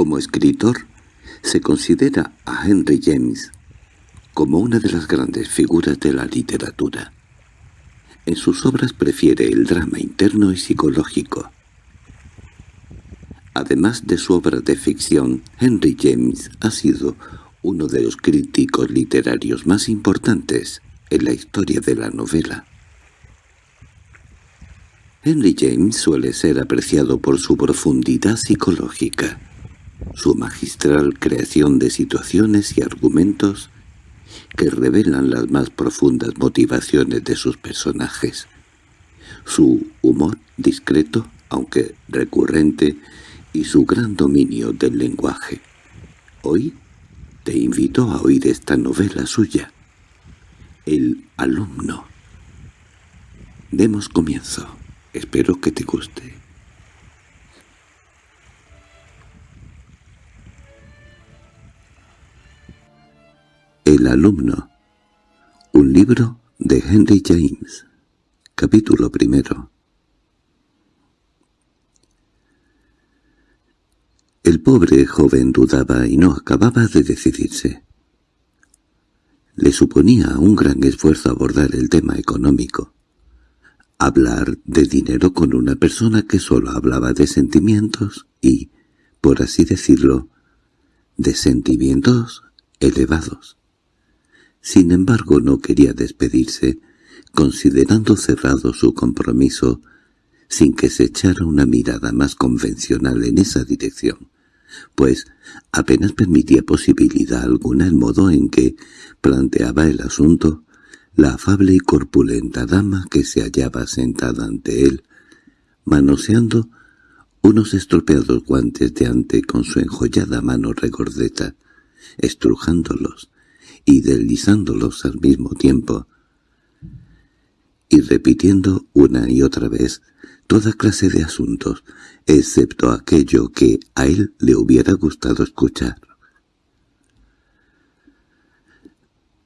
Como escritor, se considera a Henry James como una de las grandes figuras de la literatura. En sus obras prefiere el drama interno y psicológico. Además de su obra de ficción, Henry James ha sido uno de los críticos literarios más importantes en la historia de la novela. Henry James suele ser apreciado por su profundidad psicológica, su magistral creación de situaciones y argumentos que revelan las más profundas motivaciones de sus personajes, su humor discreto, aunque recurrente, y su gran dominio del lenguaje. Hoy te invito a oír esta novela suya, El alumno. Demos comienzo. Espero que te guste. El alumno. Un libro de Henry James. Capítulo primero. El pobre joven dudaba y no acababa de decidirse. Le suponía un gran esfuerzo abordar el tema económico. Hablar de dinero con una persona que solo hablaba de sentimientos y, por así decirlo, de sentimientos elevados. Sin embargo no quería despedirse, considerando cerrado su compromiso, sin que se echara una mirada más convencional en esa dirección pues apenas permitía posibilidad alguna el modo en que planteaba el asunto la afable y corpulenta dama que se hallaba sentada ante él, manoseando unos estropeados guantes de ante con su enjollada mano regordeta, estrujándolos y deslizándolos al mismo tiempo, y repitiendo una y otra vez toda clase de asuntos, excepto aquello que a él le hubiera gustado escuchar.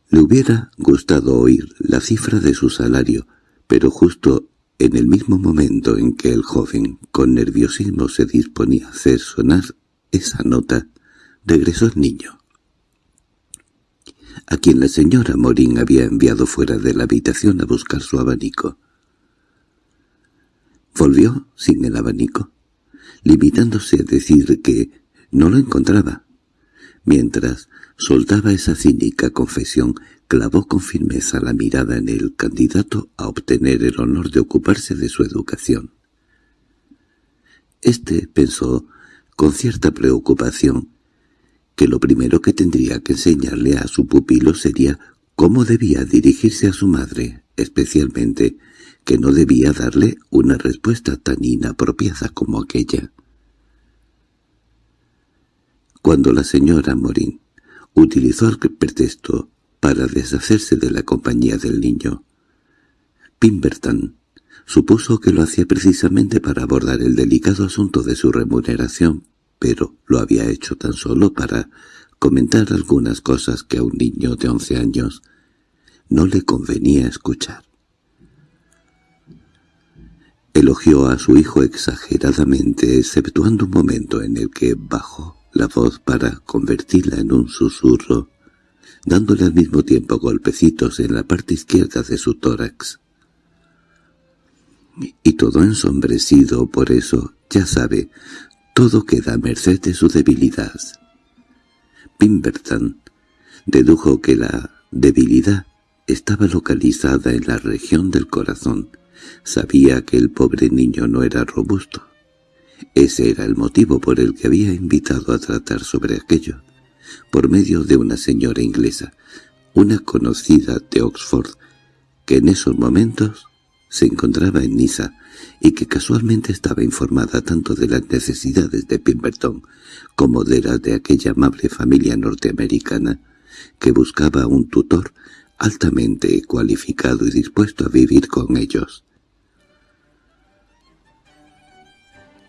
Le hubiera gustado oír la cifra de su salario, pero justo en el mismo momento en que el joven, con nerviosismo, se disponía a hacer sonar esa nota, regresó el niño, a quien la señora Morín había enviado fuera de la habitación a buscar su abanico. Volvió sin el abanico, limitándose a decir que no lo encontraba. Mientras soltaba esa cínica confesión, clavó con firmeza la mirada en el candidato a obtener el honor de ocuparse de su educación. Este pensó, con cierta preocupación, que lo primero que tendría que enseñarle a su pupilo sería cómo debía dirigirse a su madre, especialmente que no debía darle una respuesta tan inapropiada como aquella. Cuando la señora Morín utilizó el pretexto para deshacerse de la compañía del niño, Pimberton supuso que lo hacía precisamente para abordar el delicado asunto de su remuneración, pero lo había hecho tan solo para comentar algunas cosas que a un niño de once años no le convenía escuchar. Elogió a su hijo exageradamente, exceptuando un momento en el que bajó la voz para convertirla en un susurro, dándole al mismo tiempo golpecitos en la parte izquierda de su tórax. Y todo ensombrecido por eso, ya sabe, todo queda a merced de su debilidad. Pimberton dedujo que la debilidad estaba localizada en la región del corazón, Sabía que el pobre niño no era robusto. Ese era el motivo por el que había invitado a tratar sobre aquello, por medio de una señora inglesa, una conocida de Oxford, que en esos momentos se encontraba en Niza y que casualmente estaba informada tanto de las necesidades de Pemberton como de las de aquella amable familia norteamericana que buscaba un tutor altamente cualificado y dispuesto a vivir con ellos.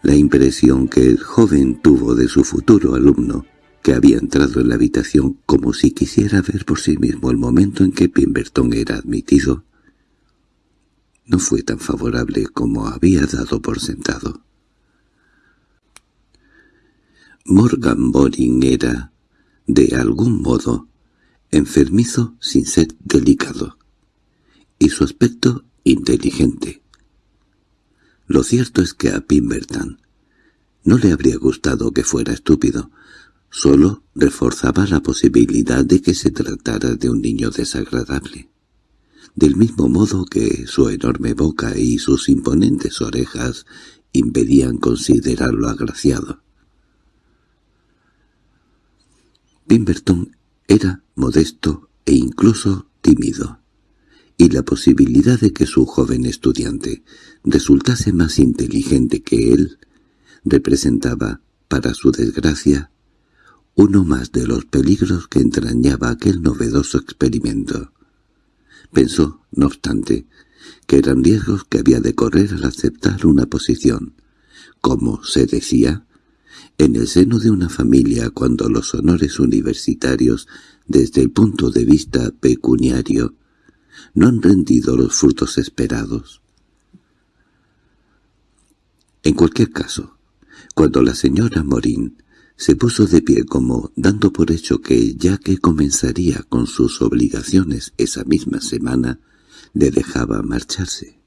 La impresión que el joven tuvo de su futuro alumno, que había entrado en la habitación como si quisiera ver por sí mismo el momento en que Pemberton era admitido, no fue tan favorable como había dado por sentado. Morgan Boring era, de algún modo, enfermizo sin ser delicado, y su aspecto inteligente. Lo cierto es que a Pimberton no le habría gustado que fuera estúpido, solo reforzaba la posibilidad de que se tratara de un niño desagradable. Del mismo modo que su enorme boca y sus imponentes orejas impedían considerarlo agraciado. Pimberton era modesto e incluso tímido, y la posibilidad de que su joven estudiante resultase más inteligente que él representaba, para su desgracia, uno más de los peligros que entrañaba aquel novedoso experimento. Pensó, no obstante, que eran riesgos que había de correr al aceptar una posición, como se decía, en el seno de una familia cuando los honores universitarios, desde el punto de vista pecuniario, no han rendido los frutos esperados. En cualquier caso, cuando la señora Morín se puso de pie como dando por hecho que ya que comenzaría con sus obligaciones esa misma semana, le dejaba marcharse.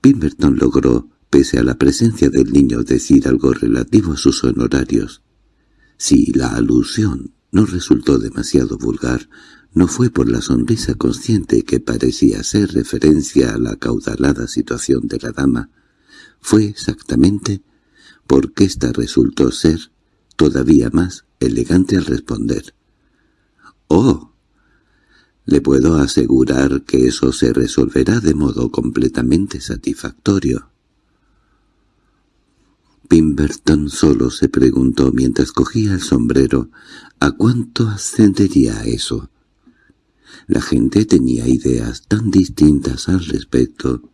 Pimberton logró, pese a la presencia del niño, decir algo relativo a sus honorarios. Si la alusión no resultó demasiado vulgar, no fue por la sonrisa consciente que parecía ser referencia a la caudalada situación de la dama, fue exactamente porque ésta resultó ser todavía más elegante al responder. —¡Oh! Le puedo asegurar que eso se resolverá de modo completamente satisfactorio. Pimberton solo se preguntó mientras cogía el sombrero ¿a cuánto ascendería eso? La gente tenía ideas tan distintas al respecto.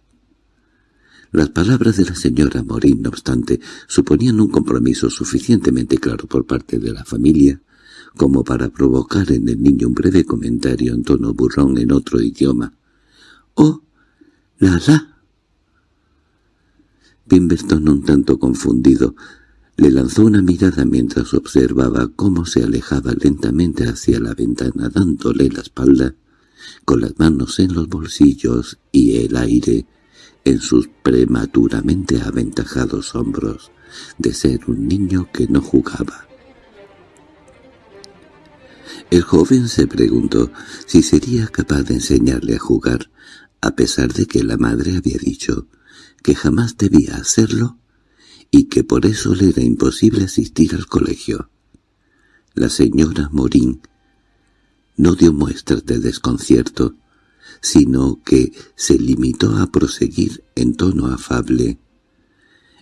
Las palabras de la señora Morín, no obstante, suponían un compromiso suficientemente claro por parte de la familia como para provocar en el niño un breve comentario en tono burrón en otro idioma. «¡Oh, la la!» Pimberton, un tanto confundido, le lanzó una mirada mientras observaba cómo se alejaba lentamente hacia la ventana dándole la espalda, con las manos en los bolsillos y el aire en sus prematuramente aventajados hombros, de ser un niño que no jugaba. El joven se preguntó si sería capaz de enseñarle a jugar, a pesar de que la madre había dicho que jamás debía hacerlo y que por eso le era imposible asistir al colegio. La señora Morín no dio muestras de desconcierto, sino que se limitó a proseguir en tono afable.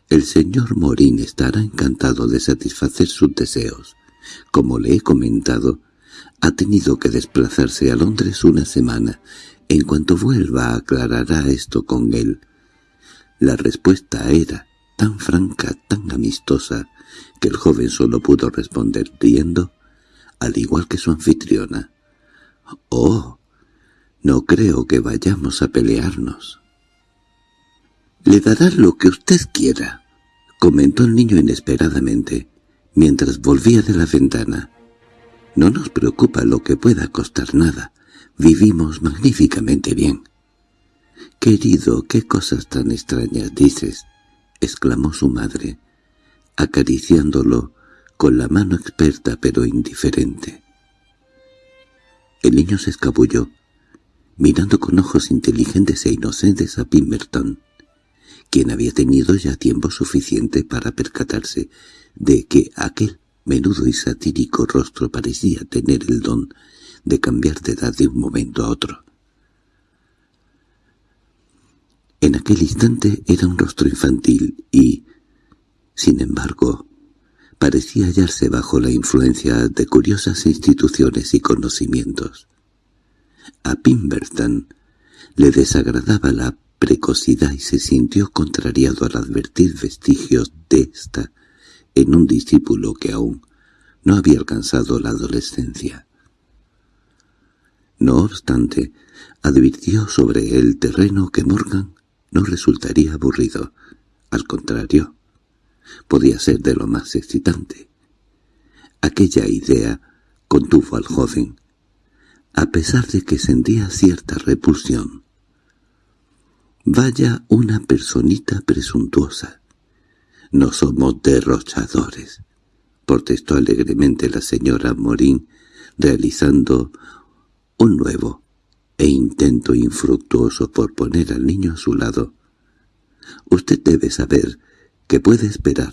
El señor Morín estará encantado de satisfacer sus deseos. Como le he comentado, ha tenido que desplazarse a Londres una semana. En cuanto vuelva aclarará esto con él. La respuesta era tan franca, tan amistosa, que el joven solo pudo responder riendo, al igual que su anfitriona. «Oh, no creo que vayamos a pelearnos». «Le dará lo que usted quiera», comentó el niño inesperadamente, mientras volvía de la ventana. No nos preocupa lo que pueda costar nada. Vivimos magníficamente bien. —Querido, qué cosas tan extrañas dices —exclamó su madre, acariciándolo con la mano experta pero indiferente. El niño se escabulló, mirando con ojos inteligentes e inocentes a Pimmerton, quien había tenido ya tiempo suficiente para percatarse de que aquel menudo y satírico rostro parecía tener el don de cambiar de edad de un momento a otro. En aquel instante era un rostro infantil y, sin embargo, parecía hallarse bajo la influencia de curiosas instituciones y conocimientos. A Pimberton le desagradaba la precocidad y se sintió contrariado al advertir vestigios de esta en un discípulo que aún no había alcanzado la adolescencia. No obstante, advirtió sobre el terreno que Morgan no resultaría aburrido. Al contrario, Podía ser de lo más excitante. Aquella idea contuvo al joven, a pesar de que sentía cierta repulsión. Vaya una personita presuntuosa. No somos derrochadores, protestó alegremente la señora Morín, realizando un nuevo e intento infructuoso por poner al niño a su lado. «Usted debe saber que puede esperar»,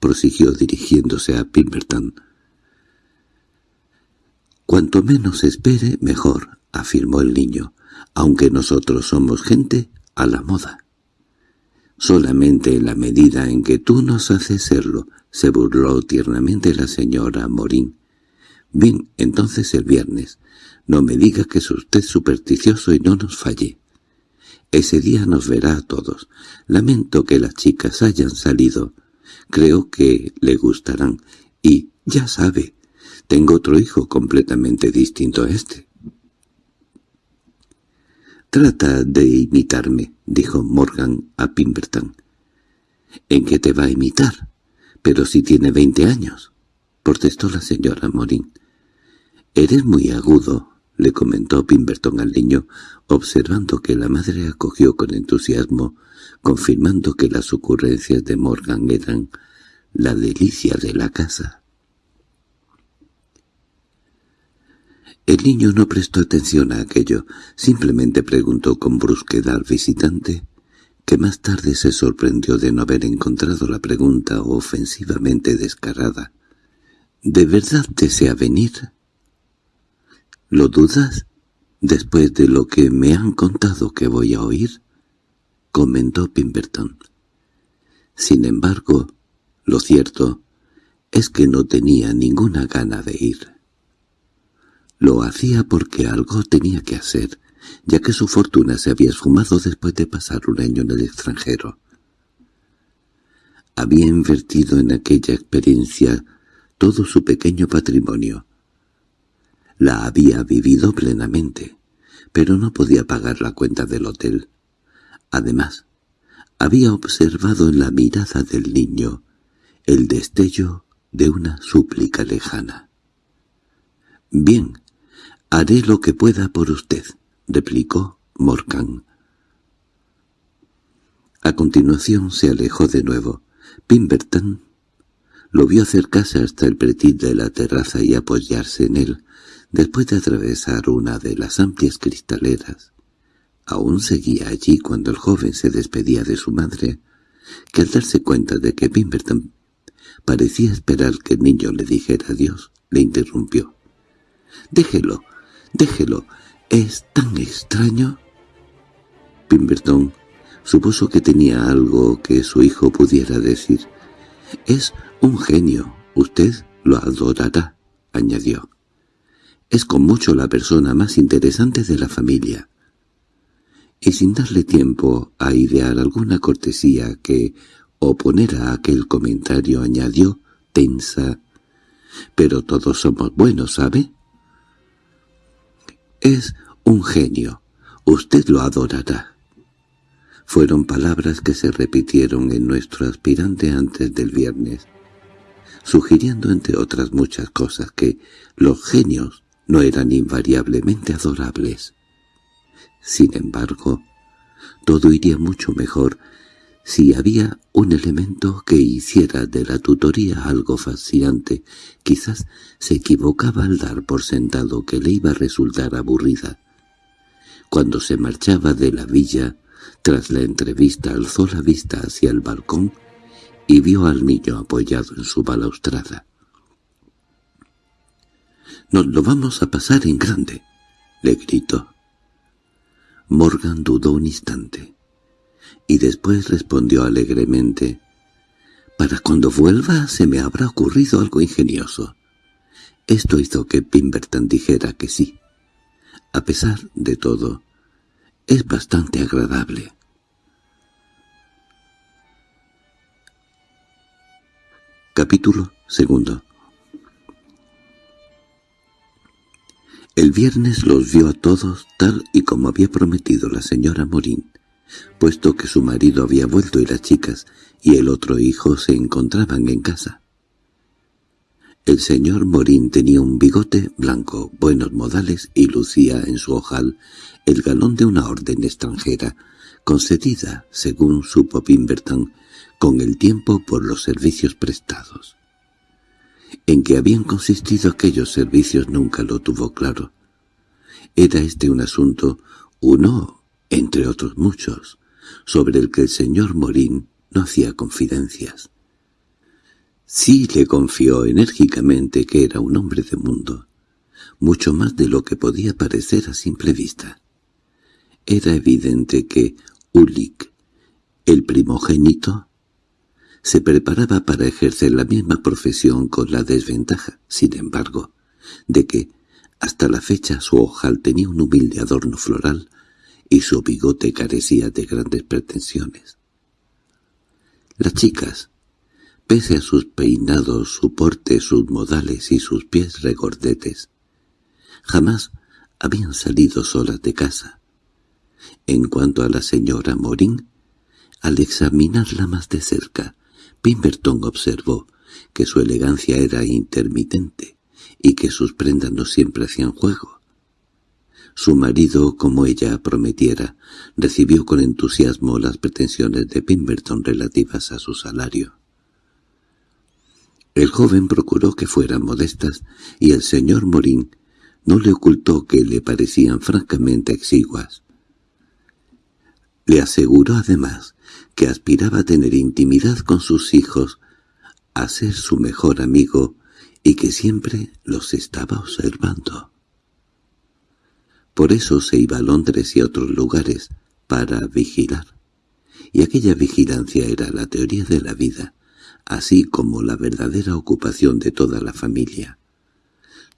prosiguió dirigiéndose a Pemberton. «Cuanto menos espere, mejor», afirmó el niño, «aunque nosotros somos gente a la moda». «Solamente en la medida en que tú nos haces serlo», se burló tiernamente la señora Morín. «Bien, entonces el viernes. No me diga que es usted supersticioso y no nos falle. Ese día nos verá a todos. Lamento que las chicas hayan salido. Creo que le gustarán. Y, ya sabe, tengo otro hijo completamente distinto a este. «Trata de imitarme», dijo Morgan a Pimberton. «¿En qué te va a imitar? Pero si tiene veinte años», protestó la señora Morin. «Eres muy agudo», le comentó Pimberton al niño, observando que la madre acogió con entusiasmo, confirmando que las ocurrencias de Morgan eran la delicia de la casa. El niño no prestó atención a aquello, simplemente preguntó con brusquedad al visitante, que más tarde se sorprendió de no haber encontrado la pregunta ofensivamente descarada. —¿De verdad desea venir? —¿Lo dudas? —Después de lo que me han contado que voy a oír —comentó Pimberton. Sin embargo, lo cierto es que no tenía ninguna gana de ir. Lo hacía porque algo tenía que hacer, ya que su fortuna se había esfumado después de pasar un año en el extranjero. Había invertido en aquella experiencia todo su pequeño patrimonio, la había vivido plenamente, pero no podía pagar la cuenta del hotel. Además, había observado en la mirada del niño el destello de una súplica lejana. «Bien, haré lo que pueda por usted», replicó Morgan. A continuación se alejó de nuevo. Pimberton lo vio acercarse hasta el pretil de la terraza y apoyarse en él, Después de atravesar una de las amplias cristaleras, aún seguía allí cuando el joven se despedía de su madre, que al darse cuenta de que Pemberton parecía esperar que el niño le dijera adiós, le interrumpió. «Déjelo, déjelo, es tan extraño». Pemberton supuso que tenía algo que su hijo pudiera decir. «Es un genio, usted lo adorará», añadió. Es con mucho la persona más interesante de la familia. Y sin darle tiempo a idear alguna cortesía que oponer a aquel comentario añadió, tensa, «Pero todos somos buenos, ¿sabe?» «Es un genio. Usted lo adorará». Fueron palabras que se repitieron en nuestro aspirante antes del viernes, sugiriendo entre otras muchas cosas que los genios no eran invariablemente adorables. Sin embargo, todo iría mucho mejor si había un elemento que hiciera de la tutoría algo fascinante. Quizás se equivocaba al dar por sentado que le iba a resultar aburrida. Cuando se marchaba de la villa, tras la entrevista alzó la vista hacia el balcón y vio al niño apoyado en su balaustrada. —Nos lo vamos a pasar en grande —le gritó. Morgan dudó un instante, y después respondió alegremente, «Para cuando vuelva se me habrá ocurrido algo ingenioso». Esto hizo que Pimberton dijera que sí. A pesar de todo, es bastante agradable. Capítulo segundo El viernes los vio a todos tal y como había prometido la señora Morín. Puesto que su marido había vuelto y las chicas y el otro hijo se encontraban en casa. El señor Morín tenía un bigote blanco, buenos modales y lucía en su ojal el galón de una orden extranjera, concedida, según supo Pimberton, con el tiempo por los servicios prestados. En qué habían consistido aquellos servicios nunca lo tuvo claro. Era este un asunto, uno, entre otros muchos, sobre el que el señor Morín no hacía confidencias. Sí le confió enérgicamente que era un hombre de mundo, mucho más de lo que podía parecer a simple vista. Era evidente que Ulik, el primogénito, se preparaba para ejercer la misma profesión con la desventaja, sin embargo, de que hasta la fecha su ojal tenía un humilde adorno floral y su bigote carecía de grandes pretensiones. Las chicas, pese a sus peinados, su porte, sus modales y sus pies regordetes. Jamás habían salido solas de casa. En cuanto a la señora Morín, al examinarla más de cerca, Pimberton observó que su elegancia era intermitente y que sus prendas no siempre hacían juego. Su marido, como ella prometiera, recibió con entusiasmo las pretensiones de Pimberton relativas a su salario. El joven procuró que fueran modestas, y el señor Morín no le ocultó que le parecían francamente exiguas. Le aseguró además que aspiraba a tener intimidad con sus hijos, a ser su mejor amigo y que siempre los estaba observando. Por eso se iba a Londres y a otros lugares, para vigilar. Y aquella vigilancia era la teoría de la vida, así como la verdadera ocupación de toda la familia.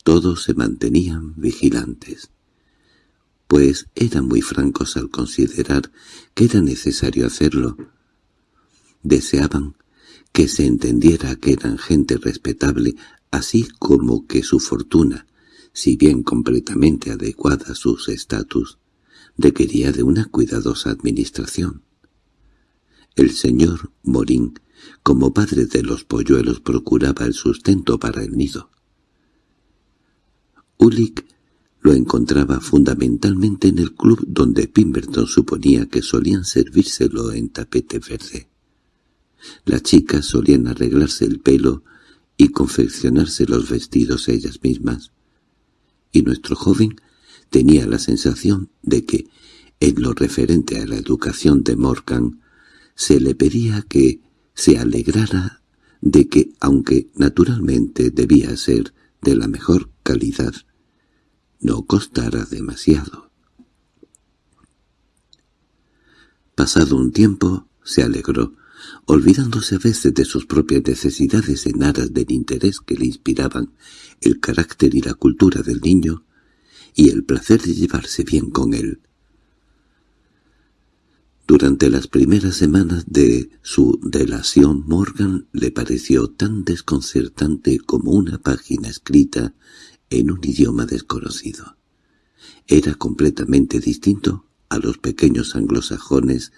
Todos se mantenían vigilantes, pues eran muy francos al considerar que era necesario hacerlo. Deseaban que se entendiera que eran gente respetable, así como que su fortuna, si bien completamente adecuada a sus estatus, requería de una cuidadosa administración. El señor Morín como padre de los polluelos procuraba el sustento para el nido. Ulick lo encontraba fundamentalmente en el club donde Pimberton suponía que solían servírselo en tapete verde. Las chicas solían arreglarse el pelo y confeccionarse los vestidos ellas mismas, y nuestro joven tenía la sensación de que, en lo referente a la educación de Morgan, se le pedía que se alegrara de que, aunque naturalmente debía ser de la mejor calidad, no costara demasiado. Pasado un tiempo, se alegró, olvidándose a veces de sus propias necesidades en aras del interés que le inspiraban el carácter y la cultura del niño y el placer de llevarse bien con él. Durante las primeras semanas de su relación Morgan le pareció tan desconcertante como una página escrita en un idioma desconocido. Era completamente distinto a los pequeños anglosajones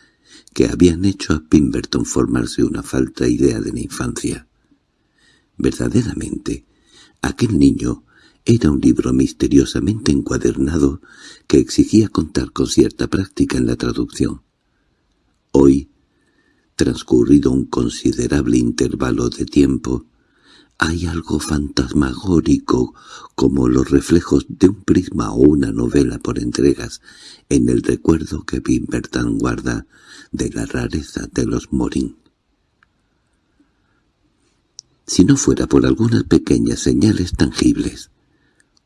que habían hecho a Pimberton formarse una falta idea de la infancia. Verdaderamente, aquel niño era un libro misteriosamente encuadernado que exigía contar con cierta práctica en la traducción. Hoy, transcurrido un considerable intervalo de tiempo, hay algo fantasmagórico como los reflejos de un prisma o una novela por entregas en el recuerdo que Pimberton guarda de la rareza de los Morín. Si no fuera por algunas pequeñas señales tangibles,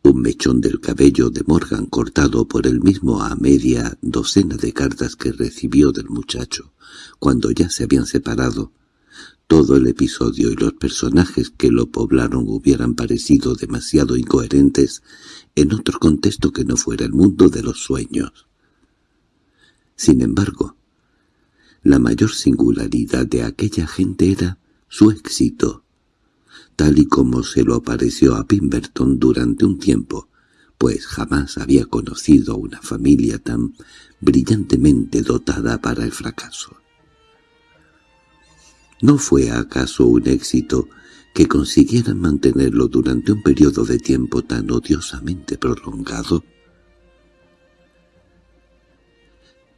un mechón del cabello de Morgan cortado por él mismo a media docena de cartas que recibió del muchacho, cuando ya se habían separado. Todo el episodio y los personajes que lo poblaron hubieran parecido demasiado incoherentes en otro contexto que no fuera el mundo de los sueños. Sin embargo, la mayor singularidad de aquella gente era su éxito, tal y como se lo apareció a Pimberton durante un tiempo, pues jamás había conocido una familia tan brillantemente dotada para el fracaso. ¿No fue acaso un éxito que consiguieran mantenerlo durante un periodo de tiempo tan odiosamente prolongado?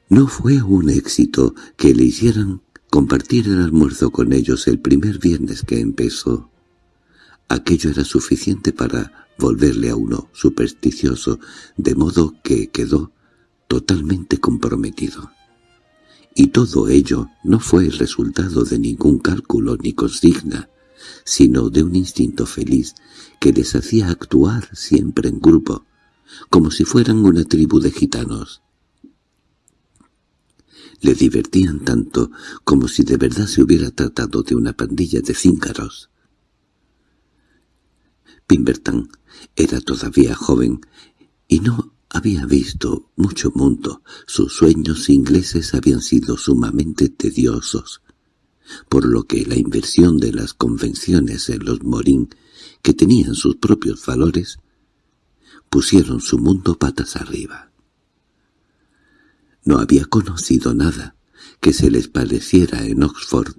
¿No fue un éxito que le hicieran compartir el almuerzo con ellos el primer viernes que empezó? Aquello era suficiente para volverle a uno supersticioso, de modo que quedó totalmente comprometido. Y todo ello no fue el resultado de ningún cálculo ni consigna, sino de un instinto feliz que les hacía actuar siempre en grupo, como si fueran una tribu de gitanos. Le divertían tanto como si de verdad se hubiera tratado de una pandilla de cíncaros. Pimberton era todavía joven y no había visto mucho mundo. Sus sueños ingleses habían sido sumamente tediosos por lo que la inversión de las convenciones en los Morín, que tenían sus propios valores, pusieron su mundo patas arriba. No había conocido nada que se les pareciera en Oxford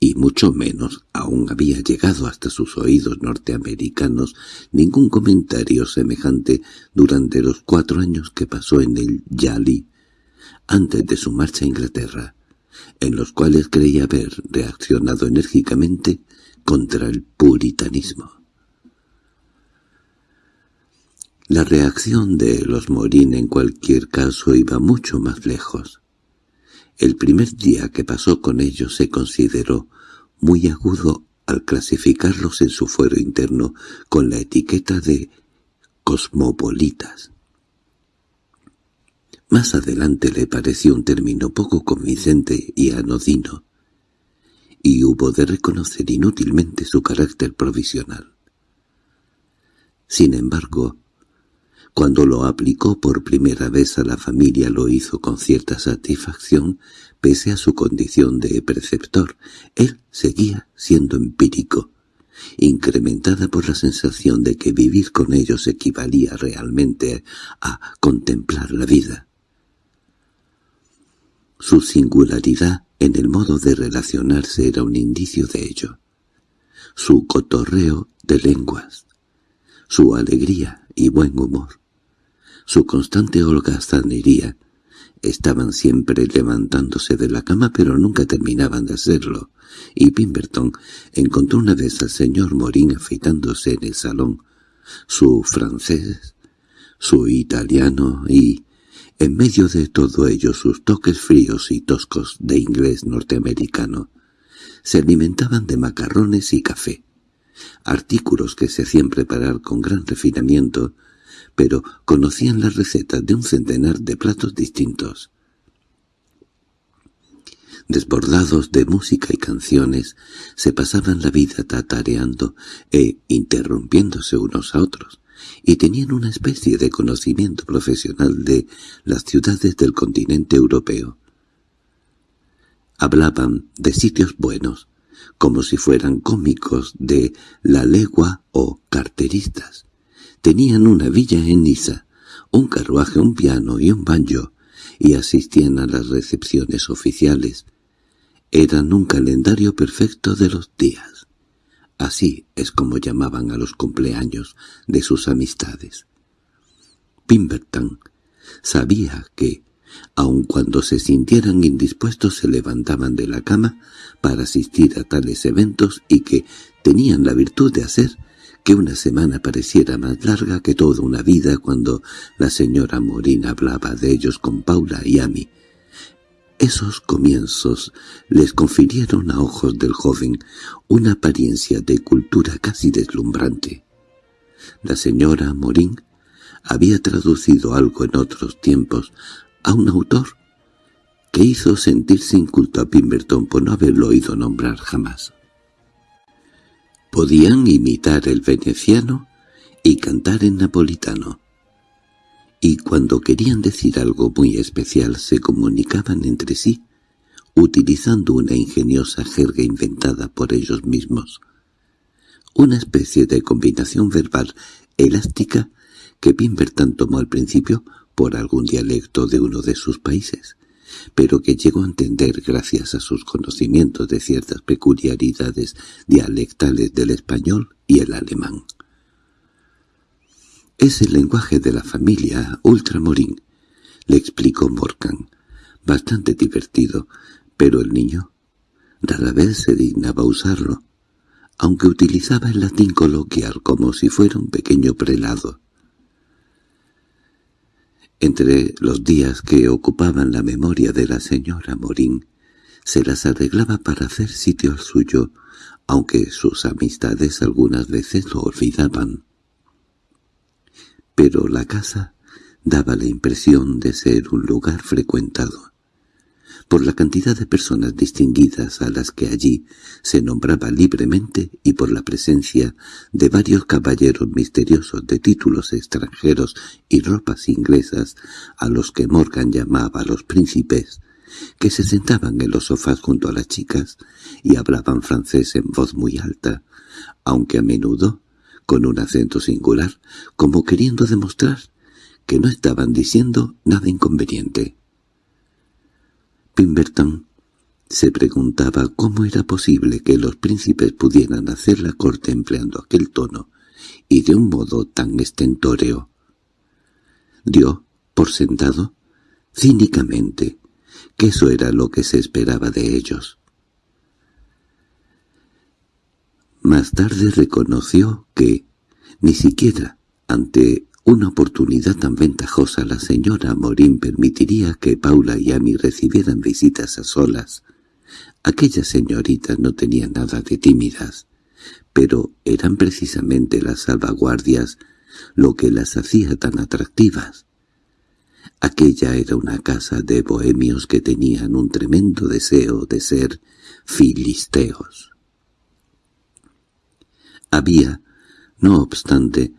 y mucho menos aún había llegado hasta sus oídos norteamericanos ningún comentario semejante durante los cuatro años que pasó en el Yali antes de su marcha a Inglaterra en los cuales creía haber reaccionado enérgicamente contra el puritanismo. La reacción de los Morín en cualquier caso iba mucho más lejos. El primer día que pasó con ellos se consideró muy agudo al clasificarlos en su fuero interno con la etiqueta de cosmopolitas. Más adelante le pareció un término poco convincente y anodino, y hubo de reconocer inútilmente su carácter provisional. Sin embargo, cuando lo aplicó por primera vez a la familia lo hizo con cierta satisfacción, pese a su condición de preceptor. Él seguía siendo empírico, incrementada por la sensación de que vivir con ellos equivalía realmente a contemplar la vida. Su singularidad en el modo de relacionarse era un indicio de ello. Su cotorreo de lenguas, su alegría y buen humor, su constante holgazanería, estaban siempre levantándose de la cama pero nunca terminaban de hacerlo, y Pimberton encontró una vez al señor Morín afeitándose en el salón, su francés, su italiano y, en medio de todo ello sus toques fríos y toscos de inglés norteamericano. Se alimentaban de macarrones y café, artículos que se hacían preparar con gran refinamiento, pero conocían las recetas de un centenar de platos distintos. Desbordados de música y canciones, se pasaban la vida tatareando e interrumpiéndose unos a otros, y tenían una especie de conocimiento profesional de las ciudades del continente europeo. Hablaban de sitios buenos, como si fueran cómicos de la legua o carteristas. Tenían una villa en Niza, un carruaje, un piano y un banjo, y asistían a las recepciones oficiales. Eran un calendario perfecto de los días. Así es como llamaban a los cumpleaños de sus amistades. Pimberton sabía que, aun cuando se sintieran indispuestos se levantaban de la cama para asistir a tales eventos y que tenían la virtud de hacer que una semana pareciera más larga que toda una vida cuando la señora Morín hablaba de ellos con Paula y Amy, esos comienzos les confirieron a ojos del joven una apariencia de cultura casi deslumbrante. La señora Morín había traducido algo en otros tiempos a un autor que hizo sentirse inculto a Pimberton por no haberlo oído nombrar jamás. Podían imitar el veneciano y cantar en napolitano, y cuando querían decir algo muy especial se comunicaban entre sí, utilizando una ingeniosa jerga inventada por ellos mismos. Una especie de combinación verbal elástica que Pimberton tomó al principio por algún dialecto de uno de sus países, pero que llegó a entender gracias a sus conocimientos de ciertas peculiaridades dialectales del español y el alemán. «Es el lenguaje de la familia Ultramorín», le explicó Morgan, bastante divertido, pero el niño rara vez se dignaba usarlo, aunque utilizaba el latín coloquial como si fuera un pequeño prelado. Entre los días que ocupaban la memoria de la señora Morín, se las arreglaba para hacer sitio al suyo, aunque sus amistades algunas veces lo olvidaban. Pero la casa daba la impresión de ser un lugar frecuentado por la cantidad de personas distinguidas a las que allí se nombraba libremente y por la presencia de varios caballeros misteriosos de títulos extranjeros y ropas inglesas a los que Morgan llamaba los príncipes, que se sentaban en los sofás junto a las chicas y hablaban francés en voz muy alta, aunque a menudo con un acento singular, como queriendo demostrar que no estaban diciendo nada inconveniente. Pimberton se preguntaba cómo era posible que los príncipes pudieran hacer la corte empleando aquel tono y de un modo tan estentóreo. Dio, por sentado, cínicamente, que eso era lo que se esperaba de ellos. Más tarde reconoció que, ni siquiera ante una oportunidad tan ventajosa la señora Morín permitiría que Paula y Amy recibieran visitas a solas. Aquellas señoritas no tenían nada de tímidas, pero eran precisamente las salvaguardias lo que las hacía tan atractivas. Aquella era una casa de bohemios que tenían un tremendo deseo de ser filisteos. Había, no obstante,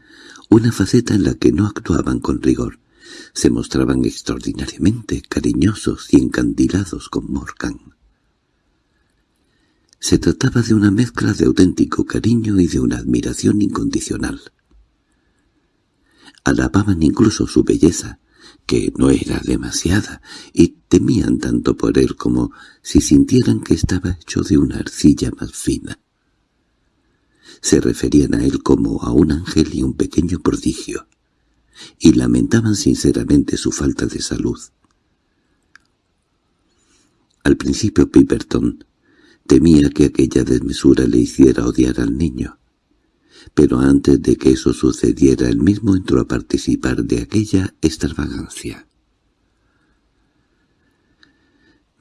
una faceta en la que no actuaban con rigor. Se mostraban extraordinariamente cariñosos y encandilados con Morgan. Se trataba de una mezcla de auténtico cariño y de una admiración incondicional. Alababan incluso su belleza, que no era demasiada, y temían tanto por él como si sintieran que estaba hecho de una arcilla más fina se referían a él como a un ángel y un pequeño prodigio, y lamentaban sinceramente su falta de salud. Al principio Piperton temía que aquella desmesura le hiciera odiar al niño, pero antes de que eso sucediera él mismo entró a participar de aquella extravagancia.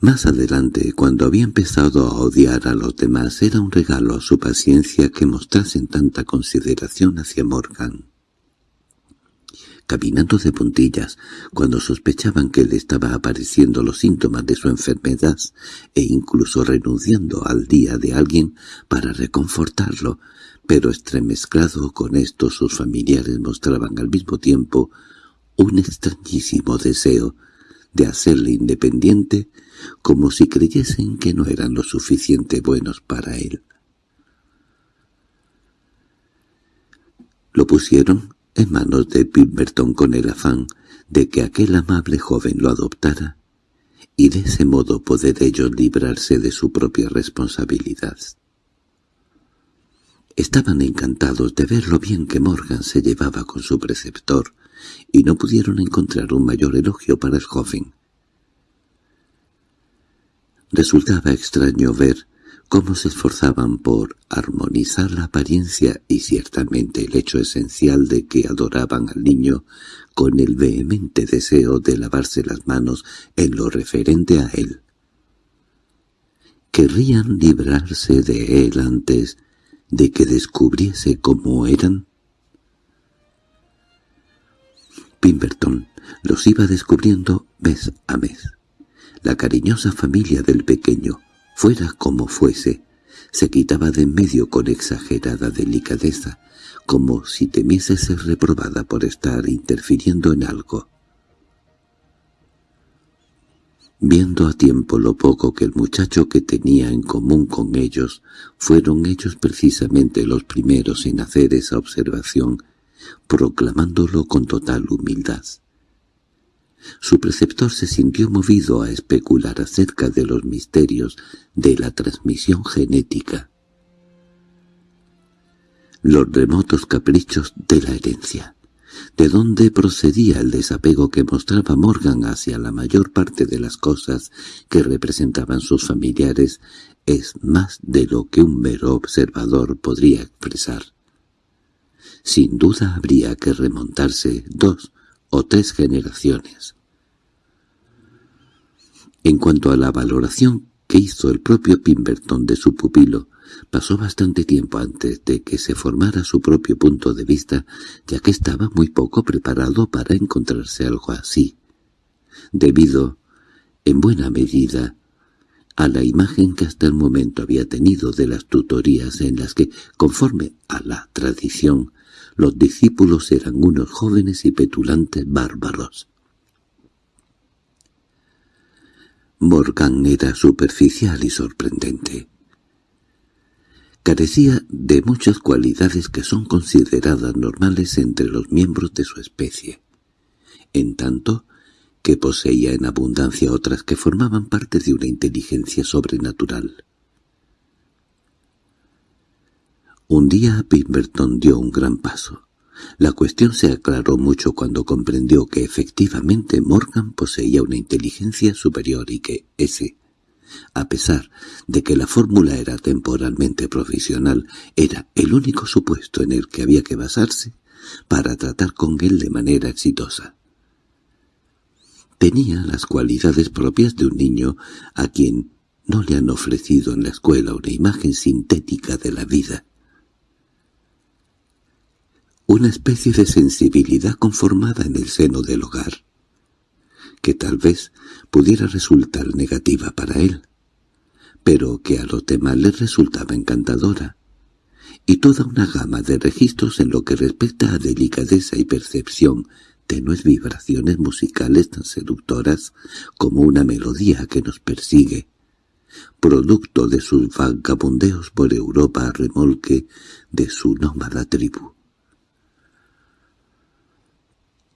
Más adelante, cuando había empezado a odiar a los demás, era un regalo a su paciencia que mostrasen tanta consideración hacia Morgan. Caminando de puntillas, cuando sospechaban que le estaba apareciendo los síntomas de su enfermedad, e incluso renunciando al día de alguien para reconfortarlo, pero estremezclado con esto sus familiares mostraban al mismo tiempo un extrañísimo deseo de hacerle independiente como si creyesen que no eran lo suficiente buenos para él. Lo pusieron en manos de Pimberton con el afán de que aquel amable joven lo adoptara y de ese modo poder ellos librarse de su propia responsabilidad. Estaban encantados de ver lo bien que Morgan se llevaba con su preceptor, y no pudieron encontrar un mayor elogio para el joven. Resultaba extraño ver cómo se esforzaban por armonizar la apariencia y ciertamente el hecho esencial de que adoraban al niño con el vehemente deseo de lavarse las manos en lo referente a él. Querrían librarse de él antes de que descubriese cómo eran. Pimberton los iba descubriendo mes a mes. La cariñosa familia del pequeño, fuera como fuese, se quitaba de en medio con exagerada delicadeza, como si temiese ser reprobada por estar interfiriendo en algo. Viendo a tiempo lo poco que el muchacho que tenía en común con ellos, fueron ellos precisamente los primeros en hacer esa observación proclamándolo con total humildad. Su preceptor se sintió movido a especular acerca de los misterios de la transmisión genética, los remotos caprichos de la herencia, de dónde procedía el desapego que mostraba Morgan hacia la mayor parte de las cosas que representaban sus familiares es más de lo que un mero observador podría expresar. Sin duda habría que remontarse dos o tres generaciones. En cuanto a la valoración que hizo el propio Pimberton de su pupilo, pasó bastante tiempo antes de que se formara su propio punto de vista, ya que estaba muy poco preparado para encontrarse algo así, debido, en buena medida, a la imagen que hasta el momento había tenido de las tutorías en las que, conforme a la tradición, los discípulos eran unos jóvenes y petulantes bárbaros. Morgan era superficial y sorprendente. Carecía de muchas cualidades que son consideradas normales entre los miembros de su especie, en tanto que poseía en abundancia otras que formaban parte de una inteligencia sobrenatural. Un día Pemberton dio un gran paso. La cuestión se aclaró mucho cuando comprendió que efectivamente Morgan poseía una inteligencia superior y que ese, a pesar de que la fórmula era temporalmente provisional, era el único supuesto en el que había que basarse para tratar con él de manera exitosa. Tenía las cualidades propias de un niño a quien no le han ofrecido en la escuela una imagen sintética de la vida. Una especie de sensibilidad conformada en el seno del hogar, que tal vez pudiera resultar negativa para él, pero que a los demás les resultaba encantadora, y toda una gama de registros en lo que respecta a delicadeza y percepción tenues vibraciones musicales tan seductoras como una melodía que nos persigue, producto de sus vagabundeos por Europa a remolque de su nómada tribu.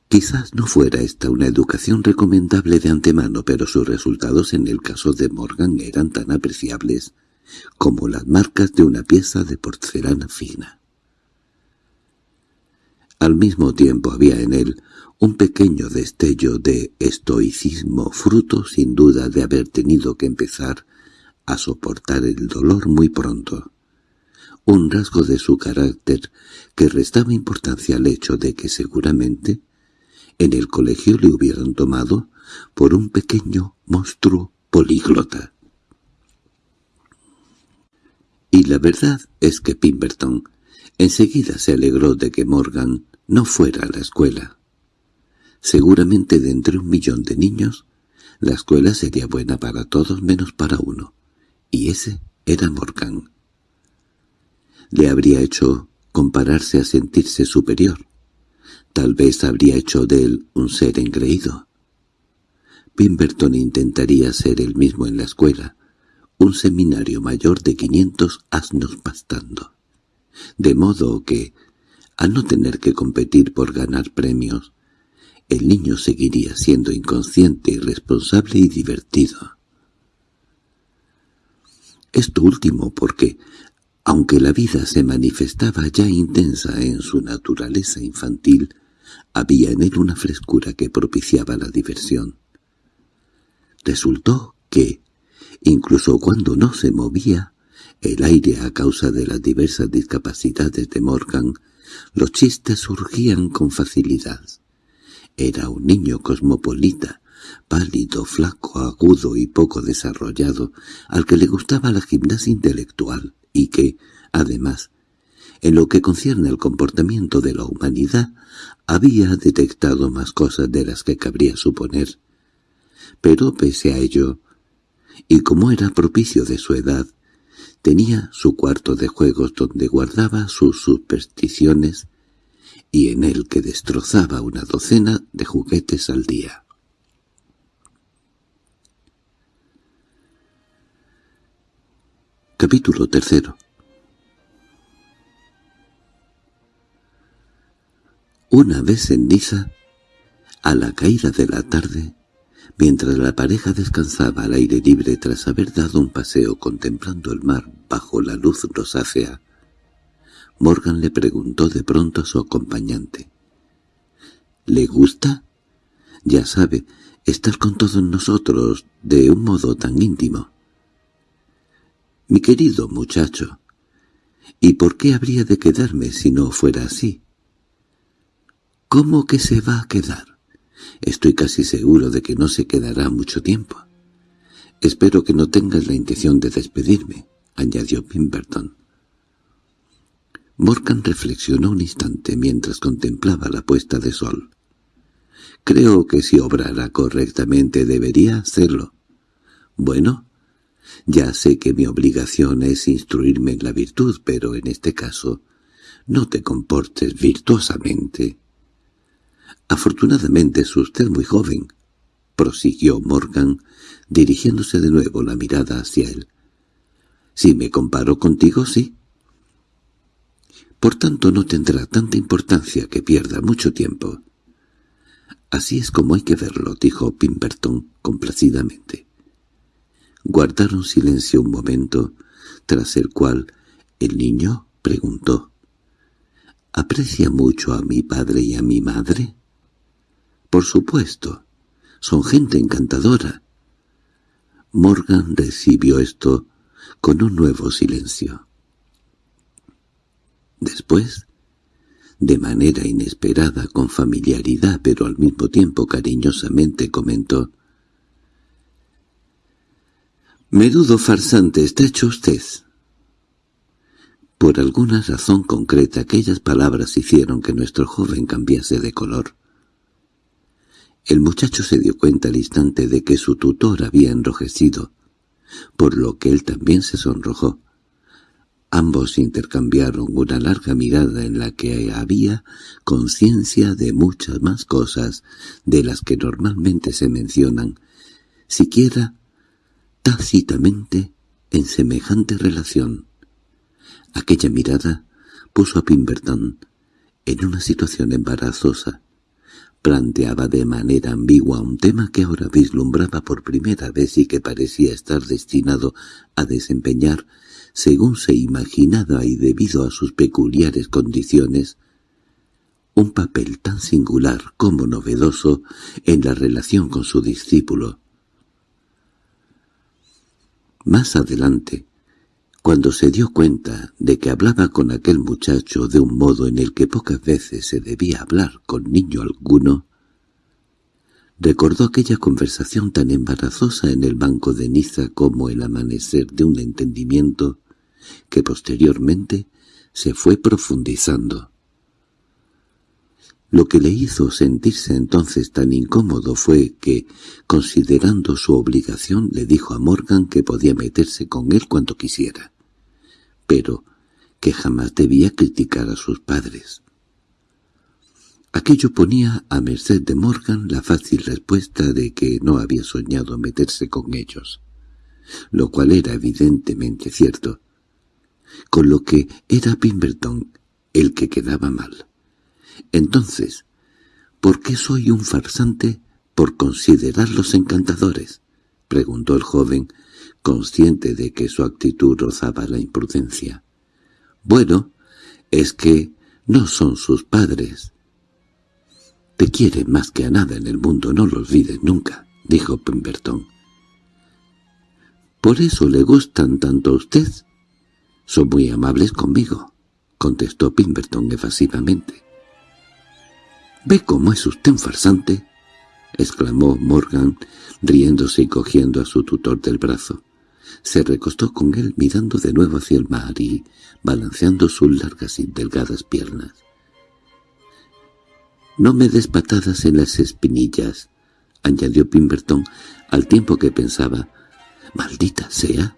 Quizás no fuera esta una educación recomendable de antemano, pero sus resultados en el caso de Morgan eran tan apreciables como las marcas de una pieza de porcelana fina. Al mismo tiempo había en él un pequeño destello de estoicismo, fruto sin duda de haber tenido que empezar a soportar el dolor muy pronto. Un rasgo de su carácter que restaba importancia al hecho de que seguramente en el colegio le hubieran tomado por un pequeño monstruo políglota. Y la verdad es que Pemberton enseguida se alegró de que Morgan no fuera a la escuela. Seguramente de entre un millón de niños, la escuela sería buena para todos menos para uno, y ese era Morgan. Le habría hecho compararse a sentirse superior. Tal vez habría hecho de él un ser engreído. Pemberton intentaría ser el mismo en la escuela, un seminario mayor de quinientos asnos pastando. De modo que, al no tener que competir por ganar premios, el niño seguiría siendo inconsciente, irresponsable y divertido. Esto último porque, aunque la vida se manifestaba ya intensa en su naturaleza infantil, había en él una frescura que propiciaba la diversión. Resultó que, incluso cuando no se movía, el aire a causa de las diversas discapacidades de Morgan, los chistes surgían con facilidad. Era un niño cosmopolita, pálido, flaco, agudo y poco desarrollado, al que le gustaba la gimnasia intelectual y que, además, en lo que concierne al comportamiento de la humanidad, había detectado más cosas de las que cabría suponer. Pero pese a ello, y como era propicio de su edad, tenía su cuarto de juegos donde guardaba sus supersticiones y en el que destrozaba una docena de juguetes al día. Capítulo tercero Una vez en Niza, a la caída de la tarde, mientras la pareja descansaba al aire libre tras haber dado un paseo contemplando el mar bajo la luz rosácea, Morgan le preguntó de pronto a su acompañante. —¿Le gusta? Ya sabe, estar con todos nosotros de un modo tan íntimo. —Mi querido muchacho, ¿y por qué habría de quedarme si no fuera así? —¿Cómo que se va a quedar? Estoy casi seguro de que no se quedará mucho tiempo. Espero que no tengas la intención de despedirme —añadió Pemberton. Morgan reflexionó un instante mientras contemplaba la puesta de sol. Creo que si obrara correctamente debería hacerlo. Bueno, ya sé que mi obligación es instruirme en la virtud, pero en este caso no te comportes virtuosamente. Afortunadamente es usted muy joven, prosiguió Morgan, dirigiéndose de nuevo la mirada hacia él. Si me comparo contigo, sí. Por tanto no tendrá tanta importancia que pierda mucho tiempo. Así es como hay que verlo, dijo Pimberton complacidamente. Guardaron silencio un momento, tras el cual el niño preguntó. —¿Aprecia mucho a mi padre y a mi madre? —Por supuesto. Son gente encantadora. Morgan recibió esto con un nuevo silencio. Después de manera inesperada, con familiaridad, pero al mismo tiempo cariñosamente comentó. «Menudo farsante está hecho usted». Por alguna razón concreta aquellas palabras hicieron que nuestro joven cambiase de color. El muchacho se dio cuenta al instante de que su tutor había enrojecido, por lo que él también se sonrojó. Ambos intercambiaron una larga mirada en la que había conciencia de muchas más cosas de las que normalmente se mencionan, siquiera tácitamente en semejante relación. Aquella mirada puso a Pimberton en una situación embarazosa. Planteaba de manera ambigua un tema que ahora vislumbraba por primera vez y que parecía estar destinado a desempeñar según se imaginaba y debido a sus peculiares condiciones, un papel tan singular como novedoso en la relación con su discípulo. Más adelante, cuando se dio cuenta de que hablaba con aquel muchacho de un modo en el que pocas veces se debía hablar con niño alguno, recordó aquella conversación tan embarazosa en el banco de Niza como el amanecer de un entendimiento que posteriormente se fue profundizando. Lo que le hizo sentirse entonces tan incómodo fue que, considerando su obligación, le dijo a Morgan que podía meterse con él cuando quisiera, pero que jamás debía criticar a sus padres. Aquello ponía a merced de Morgan la fácil respuesta de que no había soñado meterse con ellos, lo cual era evidentemente cierto, con lo que era Pemberton el que quedaba mal. Entonces, ¿por qué soy un farsante por considerarlos encantadores? —preguntó el joven, consciente de que su actitud rozaba la imprudencia. —Bueno, es que no son sus padres. —Te quiere más que a nada en el mundo, no lo olvides nunca —dijo Pemberton. —¿Por eso le gustan tanto a usted? —Son muy amables conmigo —contestó Pemberton evasivamente. —¿Ve cómo es usted un farsante? —exclamó Morgan, riéndose y cogiendo a su tutor del brazo. Se recostó con él mirando de nuevo hacia el mar y balanceando sus largas y delgadas piernas. —No me des patadas en las espinillas —añadió Pemberton al tiempo que pensaba—. —Maldita sea,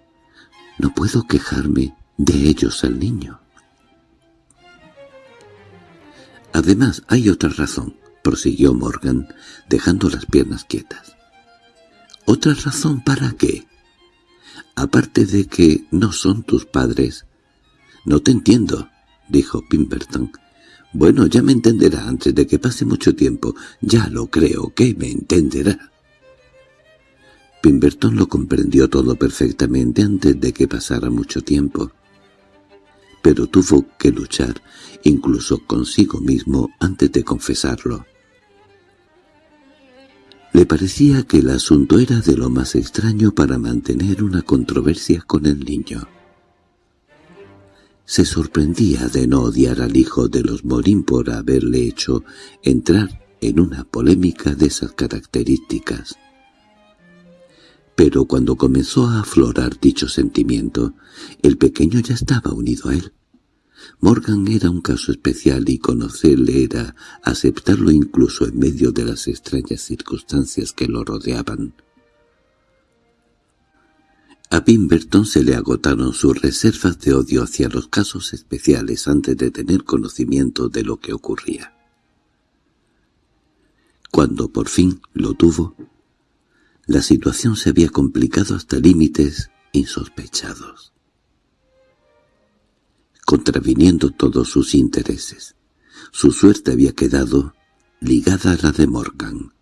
no puedo quejarme de ellos al niño. Además, hay otra razón, prosiguió Morgan, dejando las piernas quietas. ¿Otra razón para qué? Aparte de que no son tus padres. No te entiendo, dijo Pimperton. Bueno, ya me entenderá antes de que pase mucho tiempo. Ya lo creo que me entenderá. Pimberton lo comprendió todo perfectamente antes de que pasara mucho tiempo. Pero tuvo que luchar, incluso consigo mismo, antes de confesarlo. Le parecía que el asunto era de lo más extraño para mantener una controversia con el niño. Se sorprendía de no odiar al hijo de los Morín por haberle hecho entrar en una polémica de esas características. Pero cuando comenzó a aflorar dicho sentimiento, el pequeño ya estaba unido a él. Morgan era un caso especial y conocerle era aceptarlo incluso en medio de las extrañas circunstancias que lo rodeaban. A Pemberton se le agotaron sus reservas de odio hacia los casos especiales antes de tener conocimiento de lo que ocurría. Cuando por fin lo tuvo, la situación se había complicado hasta límites insospechados, contraviniendo todos sus intereses. Su suerte había quedado ligada a la de Morgan.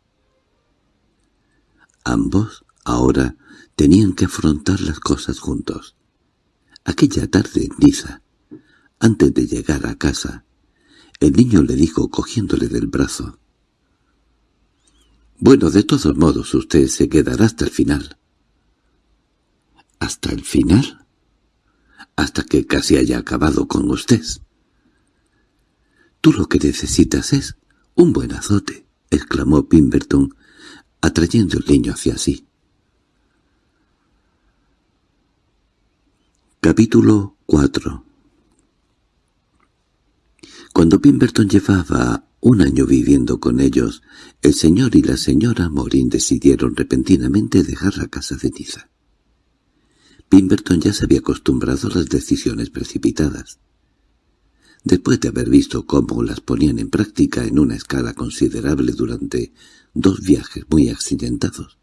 Ambos, ahora, tenían que afrontar las cosas juntos. Aquella tarde en Niza, antes de llegar a casa, el niño le dijo cogiéndole del brazo, bueno, de todos modos usted se quedará hasta el final. ¿Hasta el final? Hasta que casi haya acabado con usted. Tú lo que necesitas es un buen azote, exclamó Pimberton, atrayendo el niño hacia sí. Capítulo 4 Cuando Pimberton llevaba un año viviendo con ellos, el señor y la señora Morin decidieron repentinamente dejar la casa de Niza. Pemberton ya se había acostumbrado a las decisiones precipitadas. Después de haber visto cómo las ponían en práctica en una escala considerable durante dos viajes muy accidentados,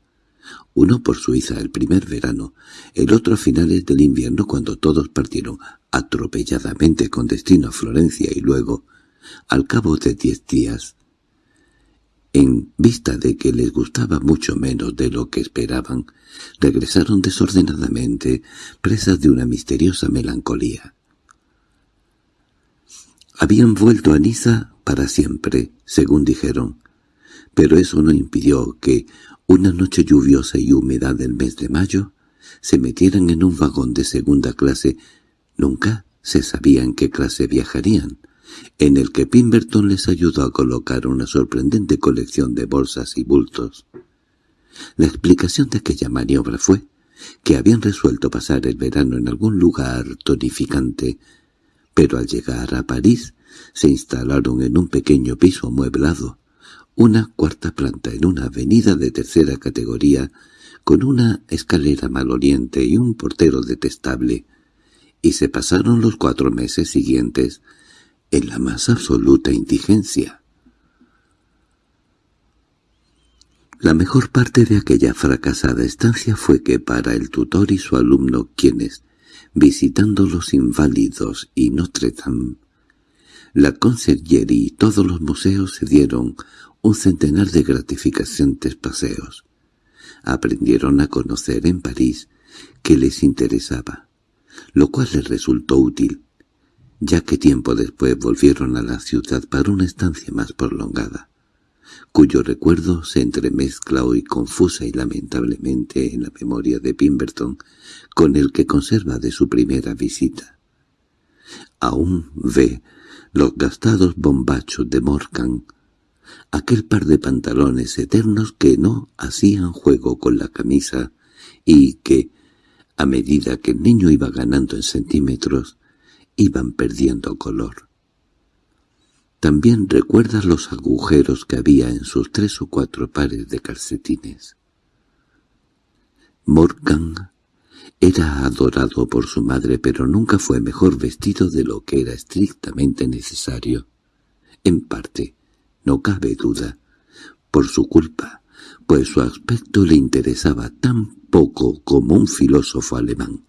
uno por Suiza el primer verano, el otro a finales del invierno cuando todos partieron atropelladamente con destino a Florencia y luego al cabo de diez días, en vista de que les gustaba mucho menos de lo que esperaban, regresaron desordenadamente, presas de una misteriosa melancolía. Habían vuelto a Niza para siempre, según dijeron, pero eso no impidió que, una noche lluviosa y húmeda del mes de mayo, se metieran en un vagón de segunda clase. Nunca se sabía en qué clase viajarían, en el que Pemberton les ayudó a colocar una sorprendente colección de bolsas y bultos. La explicación de aquella maniobra fue que habían resuelto pasar el verano en algún lugar tonificante, pero al llegar a París se instalaron en un pequeño piso amueblado, una cuarta planta en una avenida de tercera categoría, con una escalera maloliente y un portero detestable, y se pasaron los cuatro meses siguientes en la más absoluta indigencia. La mejor parte de aquella fracasada estancia fue que para el tutor y su alumno quienes, visitando los inválidos y Notre Dame, la conserjería y todos los museos se dieron un centenar de gratificantes paseos. Aprendieron a conocer en París que les interesaba, lo cual les resultó útil, ya que tiempo después volvieron a la ciudad para una estancia más prolongada, cuyo recuerdo se entremezcla hoy confusa y lamentablemente en la memoria de Pemberton con el que conserva de su primera visita. Aún ve los gastados bombachos de Morgan, aquel par de pantalones eternos que no hacían juego con la camisa y que, a medida que el niño iba ganando en centímetros, iban perdiendo color. También recuerda los agujeros que había en sus tres o cuatro pares de calcetines. Morgan era adorado por su madre, pero nunca fue mejor vestido de lo que era estrictamente necesario. En parte, no cabe duda, por su culpa, pues su aspecto le interesaba tan poco como un filósofo alemán.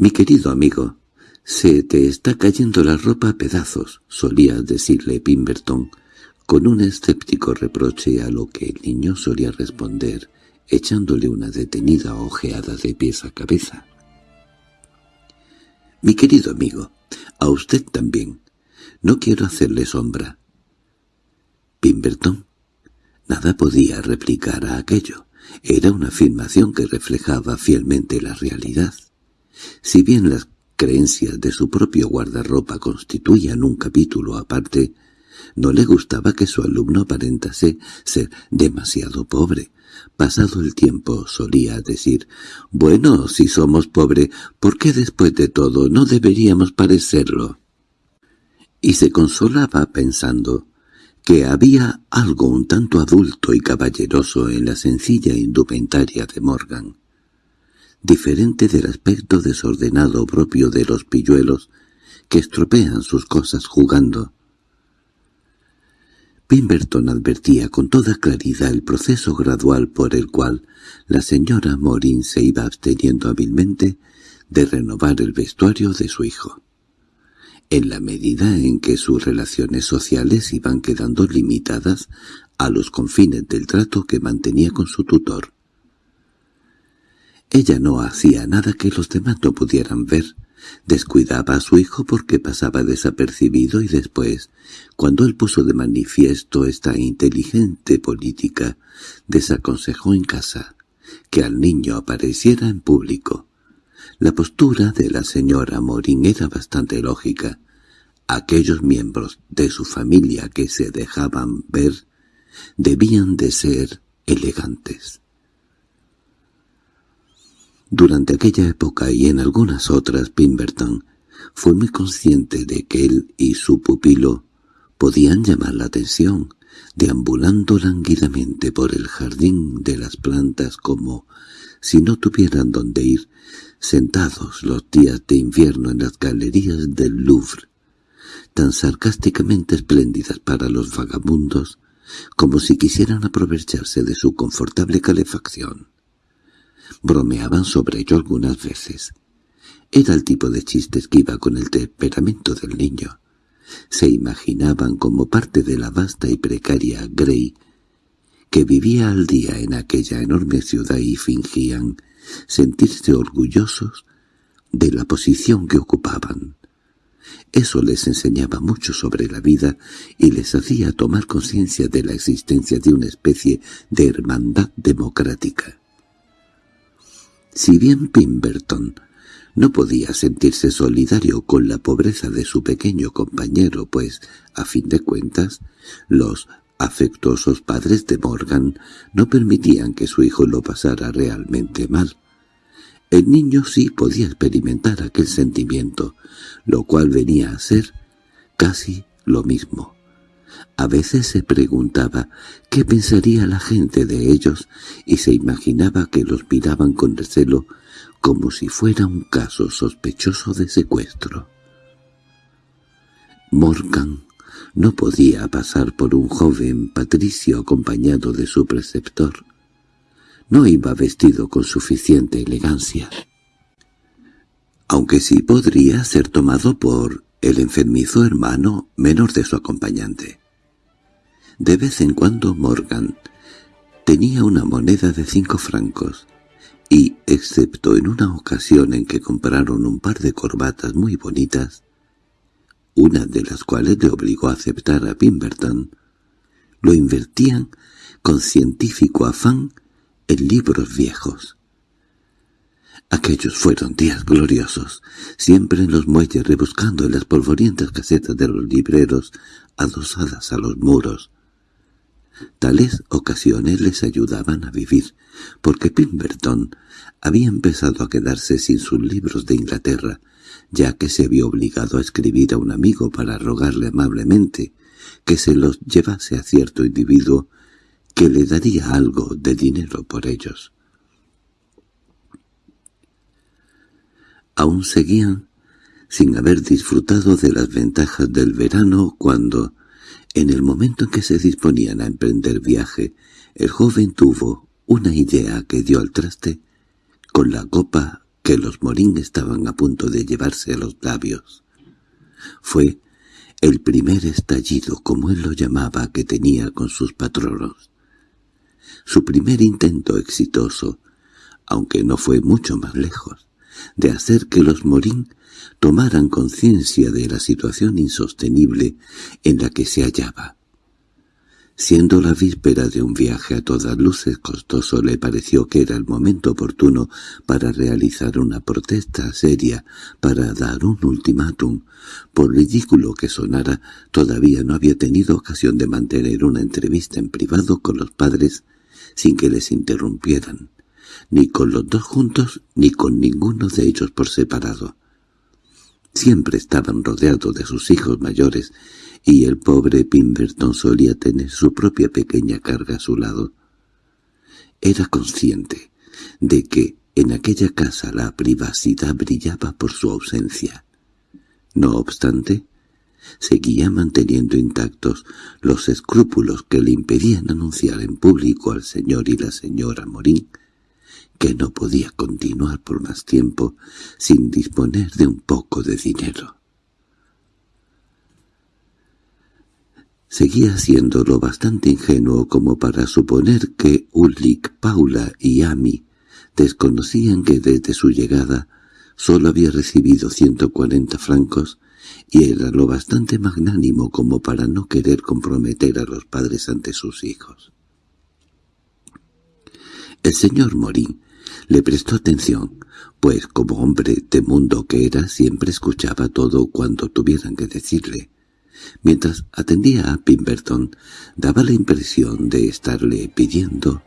Mi querido amigo, «Se te está cayendo la ropa a pedazos», solía decirle Pimberton, con un escéptico reproche a lo que el niño solía responder, echándole una detenida ojeada de pies a cabeza. «Mi querido amigo, a usted también. No quiero hacerle sombra». Pimberton nada podía replicar a aquello. Era una afirmación que reflejaba fielmente la realidad. Si bien las creencias de su propio guardarropa constituían un capítulo aparte, no le gustaba que su alumno aparentase ser demasiado pobre. Pasado el tiempo solía decir, «Bueno, si somos pobres, ¿por qué después de todo no deberíamos parecerlo?» Y se consolaba pensando que había algo un tanto adulto y caballeroso en la sencilla indumentaria de Morgan diferente del aspecto desordenado propio de los pilluelos que estropean sus cosas jugando. Pimberton advertía con toda claridad el proceso gradual por el cual la señora Morin se iba absteniendo hábilmente de renovar el vestuario de su hijo. En la medida en que sus relaciones sociales iban quedando limitadas a los confines del trato que mantenía con su tutor. Ella no hacía nada que los demás no pudieran ver. Descuidaba a su hijo porque pasaba desapercibido y después, cuando él puso de manifiesto esta inteligente política, desaconsejó en casa que al niño apareciera en público. La postura de la señora Morín era bastante lógica. Aquellos miembros de su familia que se dejaban ver debían de ser elegantes. Durante aquella época y en algunas otras Pimberton fue muy consciente de que él y su pupilo podían llamar la atención, deambulando languidamente por el jardín de las plantas como si no tuvieran dónde ir, sentados los días de invierno en las galerías del Louvre, tan sarcásticamente espléndidas para los vagabundos como si quisieran aprovecharse de su confortable calefacción. Bromeaban sobre ello algunas veces. Era el tipo de chistes que iba con el temperamento del niño. Se imaginaban como parte de la vasta y precaria Grey, que vivía al día en aquella enorme ciudad y fingían sentirse orgullosos de la posición que ocupaban. Eso les enseñaba mucho sobre la vida y les hacía tomar conciencia de la existencia de una especie de hermandad democrática. Si bien Pimberton no podía sentirse solidario con la pobreza de su pequeño compañero, pues, a fin de cuentas, los afectuosos padres de Morgan no permitían que su hijo lo pasara realmente mal. El niño sí podía experimentar aquel sentimiento, lo cual venía a ser casi lo mismo. A veces se preguntaba qué pensaría la gente de ellos y se imaginaba que los miraban con recelo como si fuera un caso sospechoso de secuestro. Morgan no podía pasar por un joven patricio acompañado de su preceptor. No iba vestido con suficiente elegancia. Aunque sí podría ser tomado por el enfermizo hermano menor de su acompañante. De vez en cuando Morgan tenía una moneda de cinco francos, y, excepto en una ocasión en que compraron un par de corbatas muy bonitas, una de las cuales le obligó a aceptar a Pimberton, lo invertían con científico afán en libros viejos. Aquellos fueron días gloriosos, siempre en los muelles rebuscando en las polvorientas casetas de los libreros adosadas a los muros. Tales ocasiones les ayudaban a vivir, porque Pimberton había empezado a quedarse sin sus libros de Inglaterra, ya que se vio obligado a escribir a un amigo para rogarle amablemente que se los llevase a cierto individuo que le daría algo de dinero por ellos. aún seguían sin haber disfrutado de las ventajas del verano cuando, en el momento en que se disponían a emprender viaje, el joven tuvo una idea que dio al traste con la copa que los Morín estaban a punto de llevarse a los labios. Fue el primer estallido, como él lo llamaba, que tenía con sus patronos. Su primer intento exitoso, aunque no fue mucho más lejos, de hacer que los Morín tomaran conciencia de la situación insostenible en la que se hallaba. Siendo la víspera de un viaje a todas luces costoso, le pareció que era el momento oportuno para realizar una protesta seria, para dar un ultimátum. Por ridículo que sonara, todavía no había tenido ocasión de mantener una entrevista en privado con los padres sin que les interrumpieran, ni con los dos juntos ni con ninguno de ellos por separado. Siempre estaban rodeados de sus hijos mayores y el pobre Pimberton solía tener su propia pequeña carga a su lado. Era consciente de que en aquella casa la privacidad brillaba por su ausencia. No obstante, seguía manteniendo intactos los escrúpulos que le impedían anunciar en público al señor y la señora Morín que no podía continuar por más tiempo sin disponer de un poco de dinero. Seguía siendo lo bastante ingenuo como para suponer que Ulrich, Paula y Amy desconocían que desde su llegada solo había recibido ciento cuarenta francos y era lo bastante magnánimo como para no querer comprometer a los padres ante sus hijos. El señor Morín le prestó atención, pues como hombre de mundo que era siempre escuchaba todo cuanto tuvieran que decirle. Mientras atendía a Pimberton, daba la impresión de estarle pidiendo,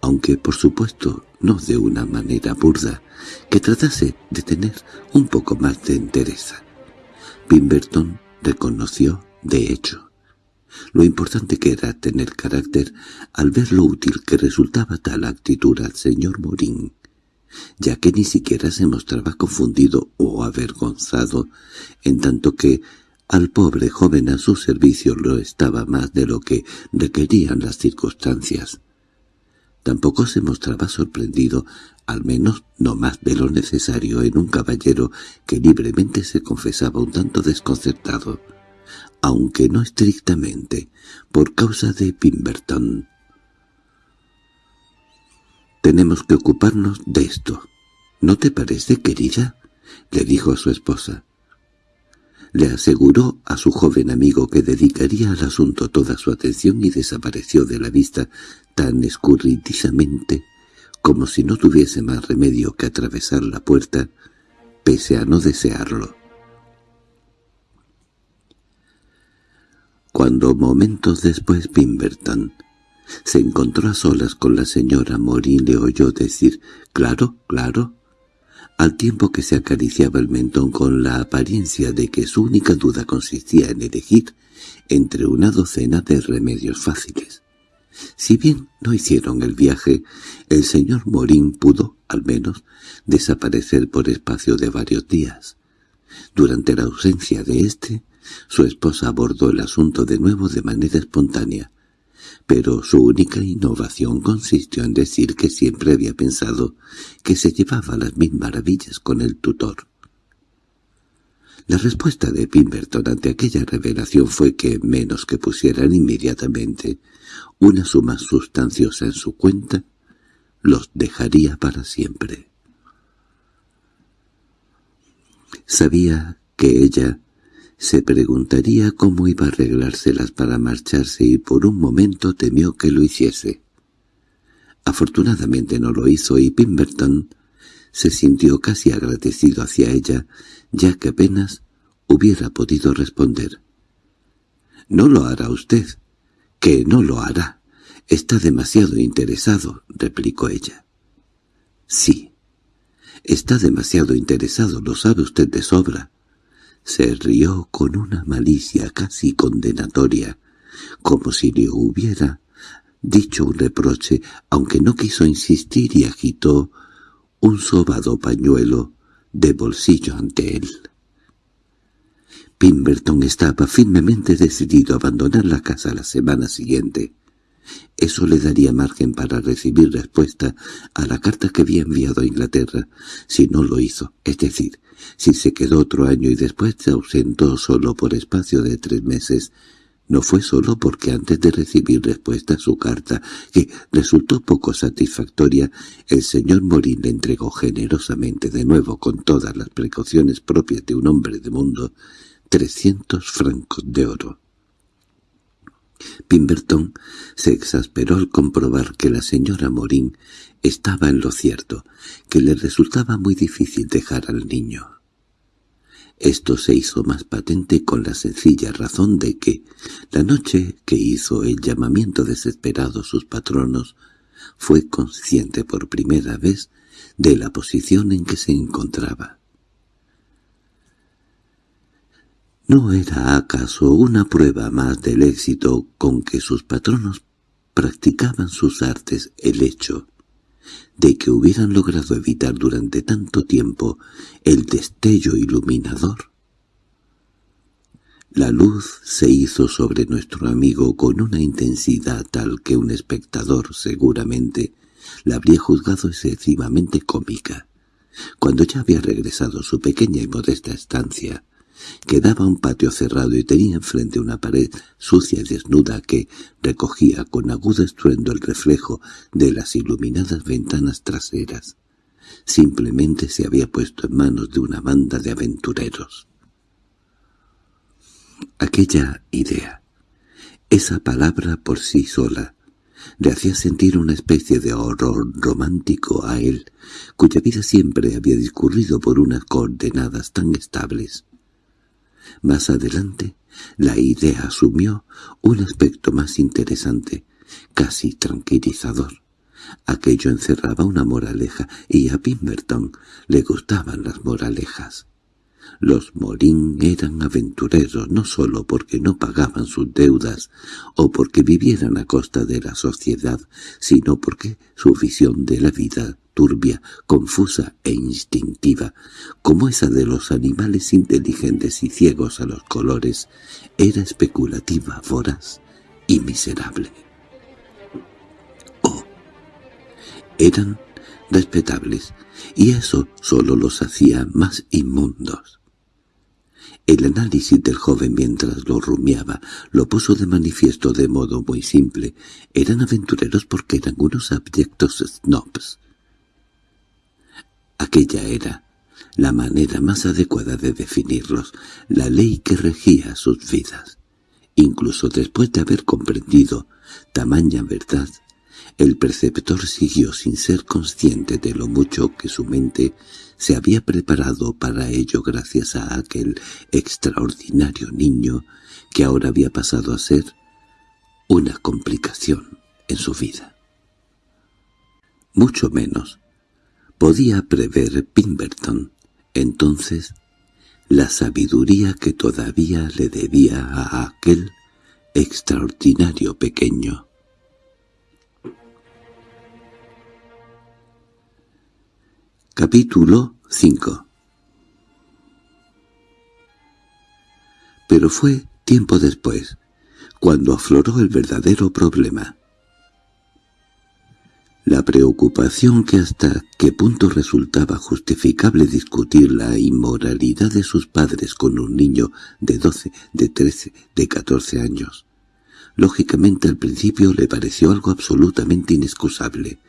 aunque por supuesto no de una manera burda, que tratase de tener un poco más de entereza. Pimberton reconoció, de hecho, lo importante que era tener carácter al ver lo útil que resultaba tal actitud al señor Morín, ya que ni siquiera se mostraba confundido o avergonzado, en tanto que al pobre joven a su servicio lo estaba más de lo que requerían las circunstancias. Tampoco se mostraba sorprendido, al menos no más de lo necesario en un caballero que libremente se confesaba un tanto desconcertado, aunque no estrictamente, por causa de Pimberton. «Tenemos que ocuparnos de esto. ¿No te parece, querida?» le dijo a su esposa. Le aseguró a su joven amigo que dedicaría al asunto toda su atención y desapareció de la vista tan escurridizamente como si no tuviese más remedio que atravesar la puerta, pese a no desearlo. Cuando momentos después Pimberton se encontró a solas con la señora Morín le oyó decir «Claro, claro», al tiempo que se acariciaba el mentón con la apariencia de que su única duda consistía en elegir entre una docena de remedios fáciles. Si bien no hicieron el viaje, el señor Morín pudo, al menos, desaparecer por espacio de varios días. Durante la ausencia de éste, su esposa abordó el asunto de nuevo de manera espontánea, pero su única innovación consistió en decir que siempre había pensado que se llevaba las mil maravillas con el tutor. La respuesta de Pimberton ante aquella revelación fue que, menos que pusieran inmediatamente una suma sustanciosa en su cuenta, los dejaría para siempre. Sabía que ella se preguntaría cómo iba a arreglárselas para marcharse y por un momento temió que lo hiciese. Afortunadamente no lo hizo y Pimberton se sintió casi agradecido hacia ella, ya que apenas hubiera podido responder. «No lo hará usted», «que no lo hará. Está demasiado interesado», replicó ella. «Sí, está demasiado interesado, lo sabe usted de sobra. Se rió con una malicia casi condenatoria, como si le hubiera dicho un reproche, aunque no quiso insistir y agitó un sobado pañuelo de bolsillo ante él. Pimberton estaba firmemente decidido a abandonar la casa la semana siguiente. Eso le daría margen para recibir respuesta a la carta que había enviado a Inglaterra, si no lo hizo, es decir, si se quedó otro año y después se ausentó solo por espacio de tres meses, no fue solo porque antes de recibir respuesta a su carta, que resultó poco satisfactoria, el señor Morín le entregó generosamente de nuevo con todas las precauciones propias de un hombre de mundo trescientos francos de oro. Pimberton se exasperó al comprobar que la señora Morín estaba en lo cierto, que le resultaba muy difícil dejar al niño. Esto se hizo más patente con la sencilla razón de que, la noche que hizo el llamamiento desesperado sus patronos, fue consciente por primera vez de la posición en que se encontraba. ¿No era acaso una prueba más del éxito con que sus patronos practicaban sus artes el hecho de que hubieran logrado evitar durante tanto tiempo el destello iluminador? La luz se hizo sobre nuestro amigo con una intensidad tal que un espectador, seguramente, la habría juzgado excesivamente cómica. Cuando ya había regresado a su pequeña y modesta estancia, Quedaba un patio cerrado y tenía enfrente una pared sucia y desnuda que recogía con agudo estruendo el reflejo de las iluminadas ventanas traseras. Simplemente se había puesto en manos de una banda de aventureros. Aquella idea, esa palabra por sí sola, le hacía sentir una especie de horror romántico a él, cuya vida siempre había discurrido por unas coordenadas tan estables. Más adelante, la idea asumió un aspecto más interesante, casi tranquilizador. Aquello encerraba una moraleja, y a Pemberton le gustaban las moralejas. Los Morín eran aventureros no sólo porque no pagaban sus deudas o porque vivieran a costa de la sociedad, sino porque su visión de la vida turbia, confusa e instintiva, como esa de los animales inteligentes y ciegos a los colores, era especulativa, voraz y miserable. Oh, eran respetables, y eso solo los hacía más inmundos. El análisis del joven mientras lo rumiaba lo puso de manifiesto de modo muy simple. Eran aventureros porque eran unos abyectos snobs, Aquella era la manera más adecuada de definirlos, la ley que regía sus vidas. Incluso después de haber comprendido tamaña verdad, el preceptor siguió sin ser consciente de lo mucho que su mente se había preparado para ello gracias a aquel extraordinario niño que ahora había pasado a ser una complicación en su vida. Mucho menos Podía prever Pemberton, entonces, la sabiduría que todavía le debía a aquel extraordinario pequeño. Capítulo 5 Pero fue tiempo después, cuando afloró el verdadero problema. La preocupación que hasta qué punto resultaba justificable discutir la inmoralidad de sus padres con un niño de doce, de trece, de catorce años. Lógicamente al principio le pareció algo absolutamente inexcusable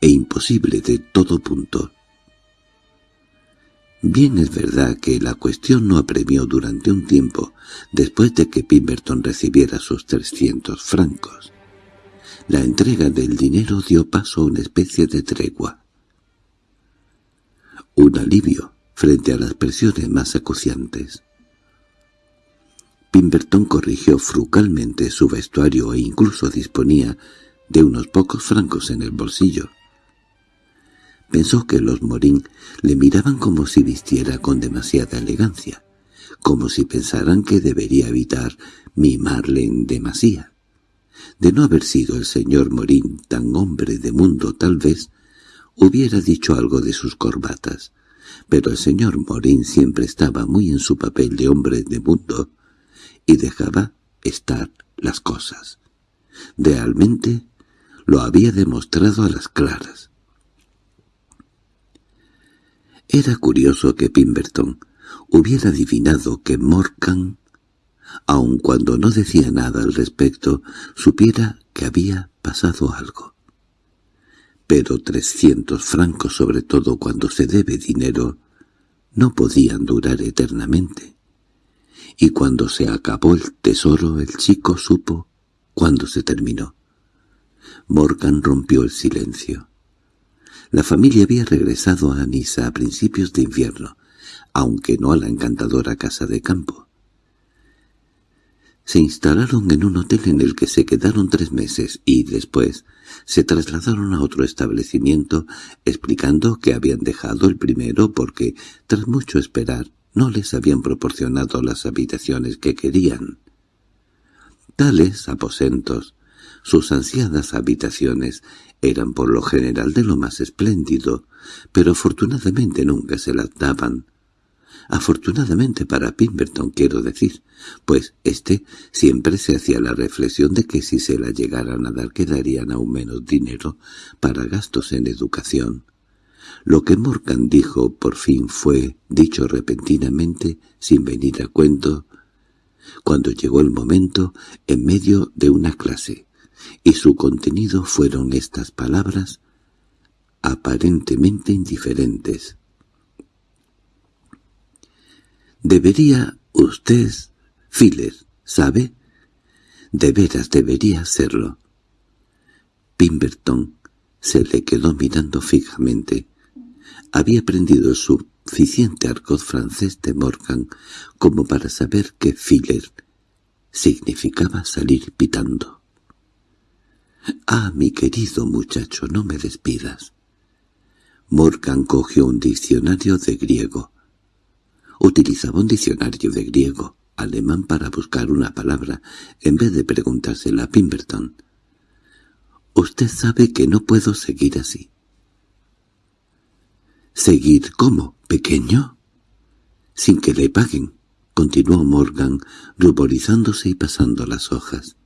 e imposible de todo punto. Bien es verdad que la cuestión no apremió durante un tiempo después de que Pemberton recibiera sus trescientos francos. La entrega del dinero dio paso a una especie de tregua. Un alivio frente a las presiones más acuciantes. Pemberton corrigió frugalmente su vestuario e incluso disponía de unos pocos francos en el bolsillo. Pensó que los Morín le miraban como si vistiera con demasiada elegancia, como si pensaran que debería evitar mimarle en demasía. De no haber sido el señor Morín tan hombre de mundo tal vez, hubiera dicho algo de sus corbatas, pero el señor Morín siempre estaba muy en su papel de hombre de mundo y dejaba estar las cosas. Realmente lo había demostrado a las claras. Era curioso que Pemberton hubiera adivinado que Morgan, aun cuando no decía nada al respecto, supiera que había pasado algo. Pero trescientos francos, sobre todo cuando se debe dinero, no podían durar eternamente. Y cuando se acabó el tesoro el chico supo cuándo se terminó. Morgan rompió el silencio. La familia había regresado a Anisa a principios de invierno, aunque no a la encantadora casa de campo. Se instalaron en un hotel en el que se quedaron tres meses y después se trasladaron a otro establecimiento explicando que habían dejado el primero porque, tras mucho esperar, no les habían proporcionado las habitaciones que querían. Tales aposentos, sus ansiadas habitaciones, eran por lo general de lo más espléndido, pero afortunadamente nunca se las daban. Afortunadamente para Pemberton, quiero decir, pues éste siempre se hacía la reflexión de que si se la llegaran a dar quedarían aún menos dinero para gastos en educación. Lo que Morgan dijo por fin fue dicho repentinamente, sin venir a cuento, cuando llegó el momento, en medio de una clase, y su contenido fueron estas palabras aparentemente indiferentes. Debería usted, Filler, ¿sabe? De veras debería serlo. Pemberton se le quedó mirando fijamente. Había aprendido suficiente argot francés de Morgan como para saber que Filler significaba salir pitando. —Ah, mi querido muchacho, no me despidas. Morgan cogió un diccionario de griego. Utilizaba un diccionario de griego, alemán para buscar una palabra, en vez de preguntársela a Pemberton. «Usted sabe que no puedo seguir así». «¿Seguir cómo, pequeño?» «Sin que le paguen», continuó Morgan, ruborizándose y pasando las hojas.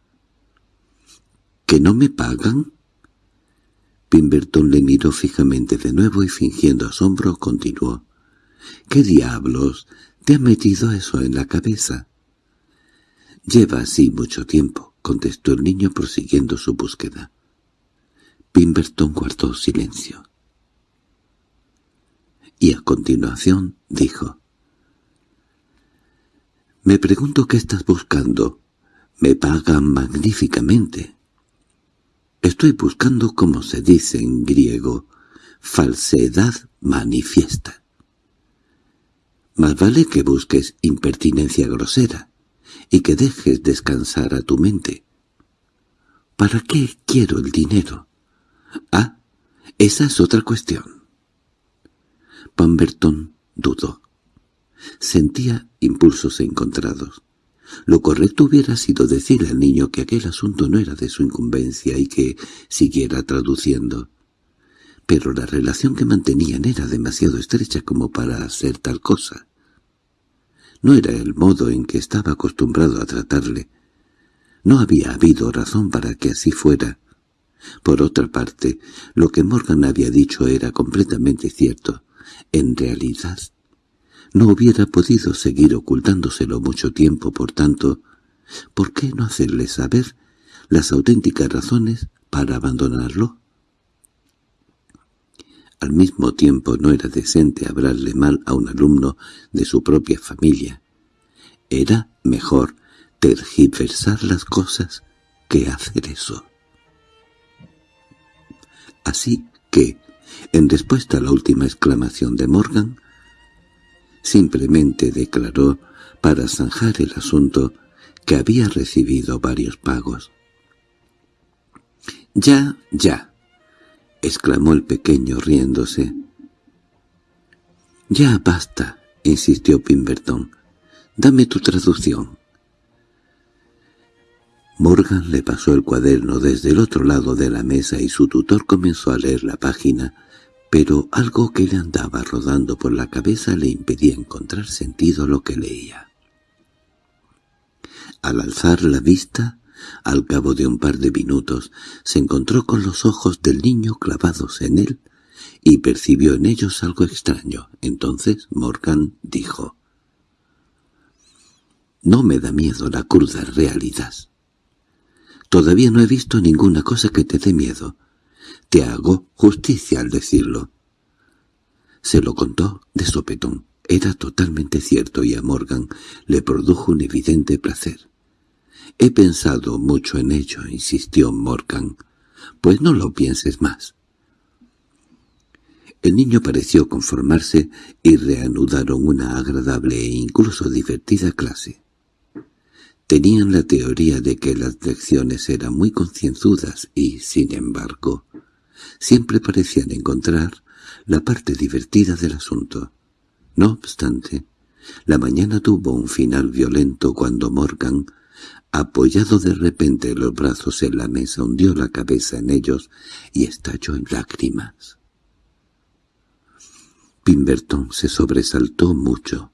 ¿Que no me pagan? Pemberton le miró fijamente de nuevo y fingiendo asombro continuó. —¿Qué diablos te ha metido eso en la cabeza? —Lleva así mucho tiempo —contestó el niño prosiguiendo su búsqueda. Pemberton guardó silencio. Y a continuación dijo. —Me pregunto qué estás buscando. Me pagan magníficamente. Estoy buscando, como se dice en griego, falsedad manifiesta. Más vale que busques impertinencia grosera y que dejes descansar a tu mente. ¿Para qué quiero el dinero? Ah, esa es otra cuestión. Pemberton dudó. Sentía impulsos encontrados. Lo correcto hubiera sido decirle al niño que aquel asunto no era de su incumbencia y que siguiera traduciendo. Pero la relación que mantenían era demasiado estrecha como para hacer tal cosa. No era el modo en que estaba acostumbrado a tratarle. No había habido razón para que así fuera. Por otra parte, lo que Morgan había dicho era completamente cierto. En realidad, no hubiera podido seguir ocultándoselo mucho tiempo, por tanto, ¿por qué no hacerle saber las auténticas razones para abandonarlo? Al mismo tiempo no era decente hablarle mal a un alumno de su propia familia. Era mejor tergiversar las cosas que hacer eso. Así que, en respuesta a la última exclamación de Morgan, Simplemente declaró, para zanjar el asunto, que había recibido varios pagos. —Ya, ya —exclamó el pequeño riéndose. —Ya basta —insistió Pemberton—. Dame tu traducción. Morgan le pasó el cuaderno desde el otro lado de la mesa y su tutor comenzó a leer la página pero algo que le andaba rodando por la cabeza le impedía encontrar sentido lo que leía. Al alzar la vista, Al cabo de un par de minutos se encontró con los ojos del niño clavados en él y percibió en ellos algo extraño. Entonces Morgan dijo, «No me da miedo la cruda realidad. Todavía no he visto ninguna cosa que te dé miedo. Te hago justicia al decirlo». Se lo contó de sopetón. Era totalmente cierto y a Morgan le produjo un evidente placer. «He pensado mucho en ello», insistió Morgan. «Pues no lo pienses más». El niño pareció conformarse y reanudaron una agradable e incluso divertida clase. Tenían la teoría de que las lecciones eran muy concienzudas y, sin embargo, siempre parecían encontrar la parte divertida del asunto. No obstante, la mañana tuvo un final violento cuando Morgan, apoyado de repente los brazos en la mesa, hundió la cabeza en ellos y estalló en lágrimas. Pimberton se sobresaltó mucho.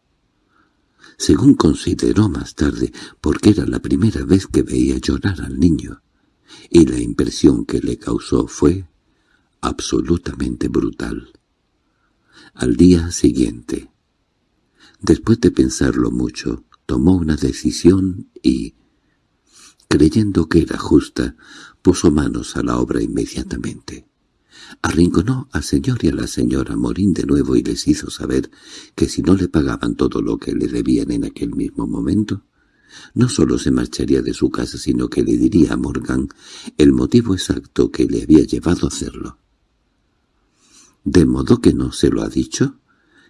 Según consideró más tarde, porque era la primera vez que veía llorar al niño, y la impresión que le causó fue absolutamente brutal. Al día siguiente, después de pensarlo mucho, tomó una decisión y, creyendo que era justa, puso manos a la obra inmediatamente. Arrinconó al señor y a la señora Morín de nuevo y les hizo saber que si no le pagaban todo lo que le debían en aquel mismo momento, no solo se marcharía de su casa, sino que le diría a Morgan el motivo exacto que le había llevado a hacerlo. —¿De modo que no se lo ha dicho?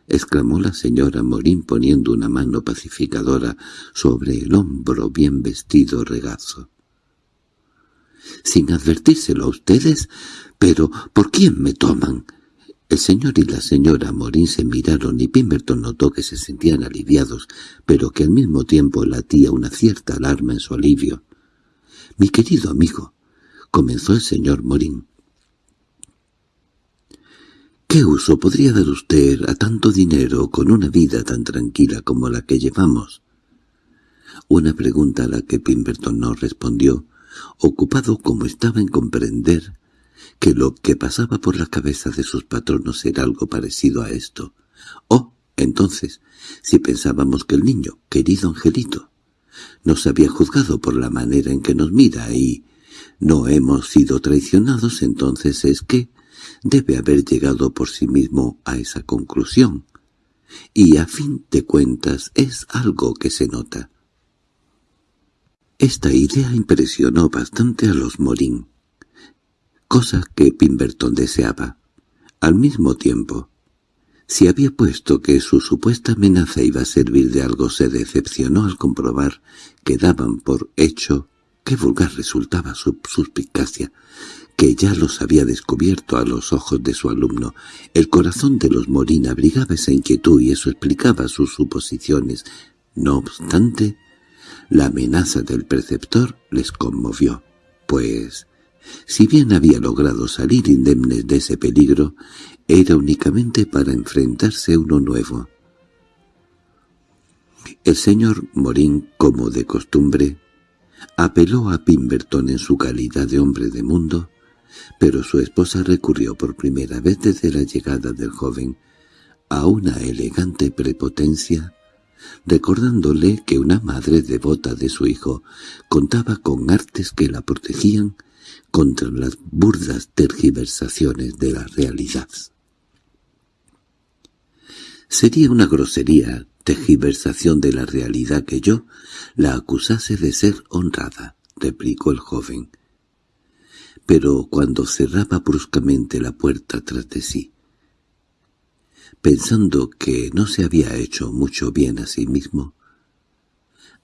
—exclamó la señora Morín poniendo una mano pacificadora sobre el hombro bien vestido regazo. —¿Sin advertírselo a ustedes? —¿Pero por quién me toman? El señor y la señora Morín se miraron y Pemberton notó que se sentían aliviados, pero que al mismo tiempo latía una cierta alarma en su alivio. —Mi querido amigo —comenzó el señor Morín—, ¿qué uso podría dar usted a tanto dinero con una vida tan tranquila como la que llevamos? Una pregunta a la que Pemberton no respondió, ocupado como estaba en comprender que lo que pasaba por la cabeza de sus patronos era algo parecido a esto. Oh, entonces, si pensábamos que el niño, querido Angelito, nos había juzgado por la manera en que nos mira y no hemos sido traicionados, entonces es que debe haber llegado por sí mismo a esa conclusión. Y a fin de cuentas es algo que se nota. Esta idea impresionó bastante a los Morín cosa que Pimberton deseaba. Al mismo tiempo, si había puesto que su supuesta amenaza iba a servir de algo, se decepcionó al comprobar que daban por hecho qué vulgar resultaba su suspicacia, que ya los había descubierto a los ojos de su alumno. El corazón de los Morín abrigaba esa inquietud y eso explicaba sus suposiciones. No obstante, la amenaza del preceptor les conmovió, pues si bien había logrado salir indemnes de ese peligro, era únicamente para enfrentarse a uno nuevo. El señor Morín, como de costumbre, apeló a Pimberton en su calidad de hombre de mundo, pero su esposa recurrió por primera vez desde la llegada del joven a una elegante prepotencia, recordándole que una madre devota de su hijo contaba con artes que la protegían contra las burdas tergiversaciones de la realidad. Sería una grosería tergiversación de la realidad que yo la acusase de ser honrada, replicó el joven. Pero cuando cerraba bruscamente la puerta tras de sí, pensando que no se había hecho mucho bien a sí mismo,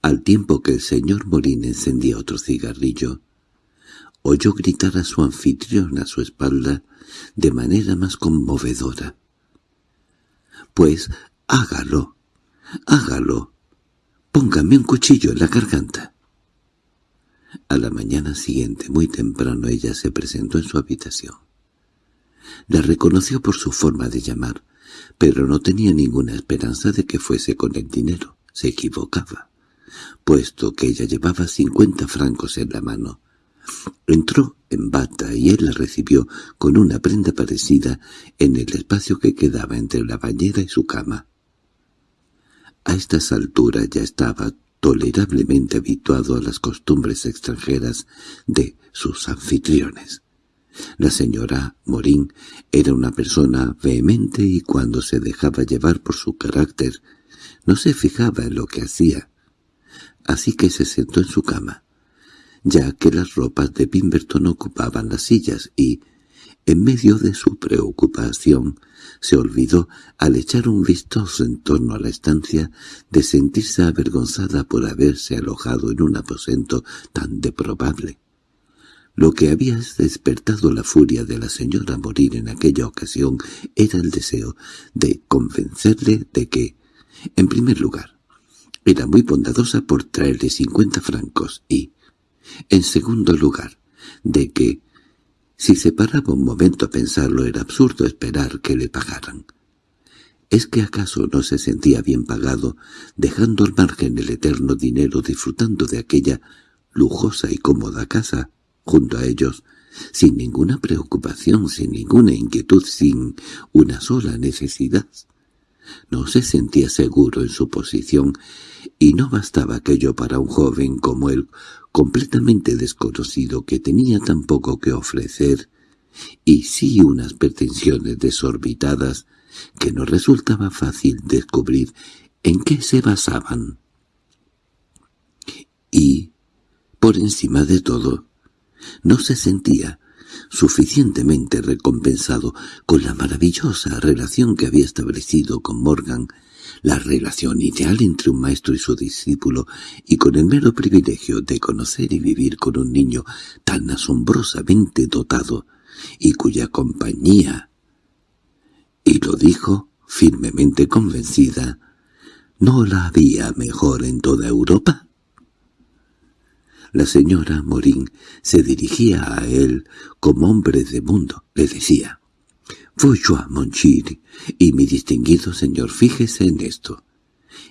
al tiempo que el señor Morín encendía otro cigarrillo, oyó gritar a su anfitrión a su espalda de manera más conmovedora. «Pues hágalo, hágalo, póngame un cuchillo en la garganta». A la mañana siguiente, muy temprano, ella se presentó en su habitación. La reconoció por su forma de llamar, pero no tenía ninguna esperanza de que fuese con el dinero. Se equivocaba. puesto que ella llevaba cincuenta francos en la mano. Entró en bata y él la recibió con una prenda parecida en el espacio que quedaba entre la bañera y su cama. A estas alturas ya estaba tolerablemente habituado a las costumbres extranjeras de sus anfitriones. La señora Morín era una persona vehemente y cuando se dejaba llevar por su carácter no se fijaba en lo que hacía. Así que se sentó en su cama, ya que las ropas de Pimberton ocupaban las sillas y, en medio de su preocupación, se olvidó, al echar un vistoso en torno a la estancia, de sentirse avergonzada por haberse alojado en un aposento tan deprobable. Lo que había despertado la furia de la señora morir en aquella ocasión era el deseo de convencerle de que, en primer lugar, era muy bondadosa por traerle cincuenta francos y, en segundo lugar, de que, si se paraba un momento a pensarlo, era absurdo esperar que le pagaran. ¿Es que acaso no se sentía bien pagado, dejando al margen el eterno dinero disfrutando de aquella lujosa y cómoda casa, junto a ellos, sin ninguna preocupación, sin ninguna inquietud, sin una sola necesidad? No se sentía seguro en su posición, y no bastaba aquello para un joven como él, completamente desconocido, que tenía tan poco que ofrecer, y sí unas pretensiones desorbitadas, que no resultaba fácil descubrir en qué se basaban. Y, por encima de todo, no se sentía suficientemente recompensado con la maravillosa relación que había establecido con Morgan, la relación ideal entre un maestro y su discípulo, y con el mero privilegio de conocer y vivir con un niño tan asombrosamente dotado, y cuya compañía, y lo dijo firmemente convencida, ¿no la había mejor en toda Europa? La señora Morín se dirigía a él como hombre de mundo. Le decía, «Voy-yo Monchir, y mi distinguido señor, fíjese en esto».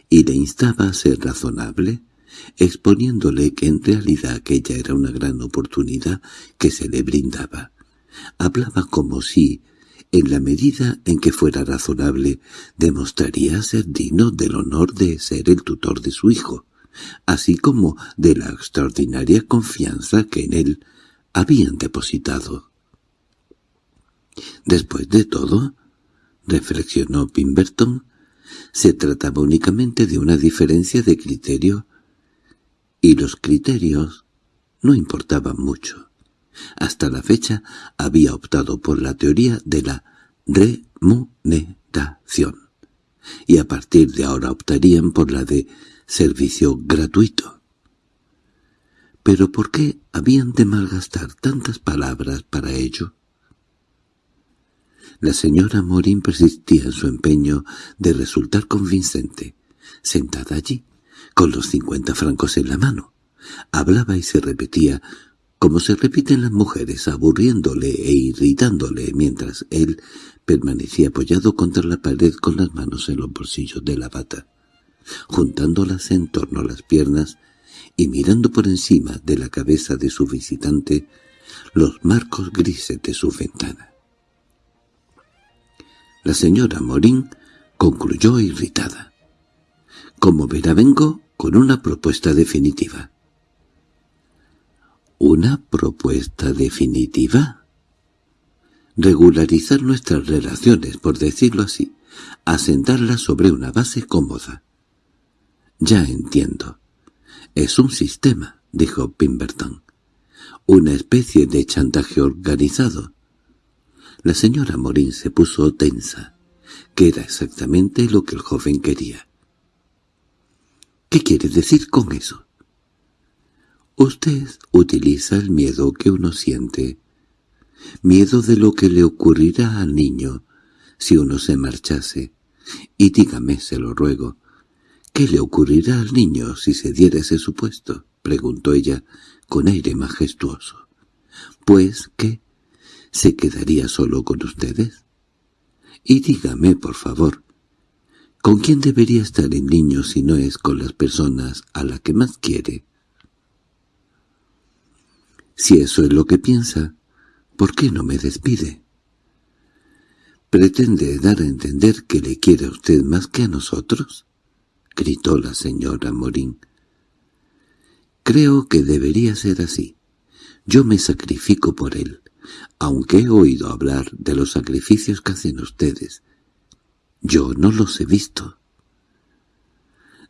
Y le instaba a ser razonable, exponiéndole que en realidad aquella era una gran oportunidad que se le brindaba. Hablaba como si, en la medida en que fuera razonable, demostraría ser digno del honor de ser el tutor de su hijo así como de la extraordinaria confianza que en él habían depositado. Después de todo, reflexionó Pimberton, se trataba únicamente de una diferencia de criterio, y los criterios no importaban mucho. Hasta la fecha había optado por la teoría de la remuneración, y a partir de ahora optarían por la de servicio gratuito. ¿Pero por qué habían de malgastar tantas palabras para ello? La señora Morín persistía en su empeño de resultar convincente, sentada allí, con los cincuenta francos en la mano. Hablaba y se repetía, como se repiten las mujeres, aburriéndole e irritándole, mientras él permanecía apoyado contra la pared con las manos en los bolsillos de la bata juntándolas en torno a las piernas y mirando por encima de la cabeza de su visitante los marcos grises de su ventana. La señora Morín concluyó irritada. Como verá vengo con una propuesta definitiva. ¿Una propuesta definitiva? Regularizar nuestras relaciones, por decirlo así, asentarlas sobre una base cómoda. —Ya entiendo. Es un sistema —dijo Pimberton—, una especie de chantaje organizado. La señora Morín se puso tensa, que era exactamente lo que el joven quería. —¿Qué quiere decir con eso? Usted utiliza el miedo que uno siente, miedo de lo que le ocurrirá al niño si uno se marchase, y dígame, se lo ruego, —¿Qué le ocurrirá al niño si se diera ese supuesto? —preguntó ella con aire majestuoso. —Pues, ¿qué? ¿Se quedaría solo con ustedes? Y dígame, por favor, ¿Con quién debería estar el niño si no es con las personas a las que más quiere? Si eso es lo que piensa, ¿por qué no me despide? ¿Pretende dar a entender que le quiere a usted más que a nosotros? —gritó la señora Morín. —Creo que debería ser así. Yo me sacrifico por él, aunque he oído hablar de los sacrificios que hacen ustedes. Yo no los he visto.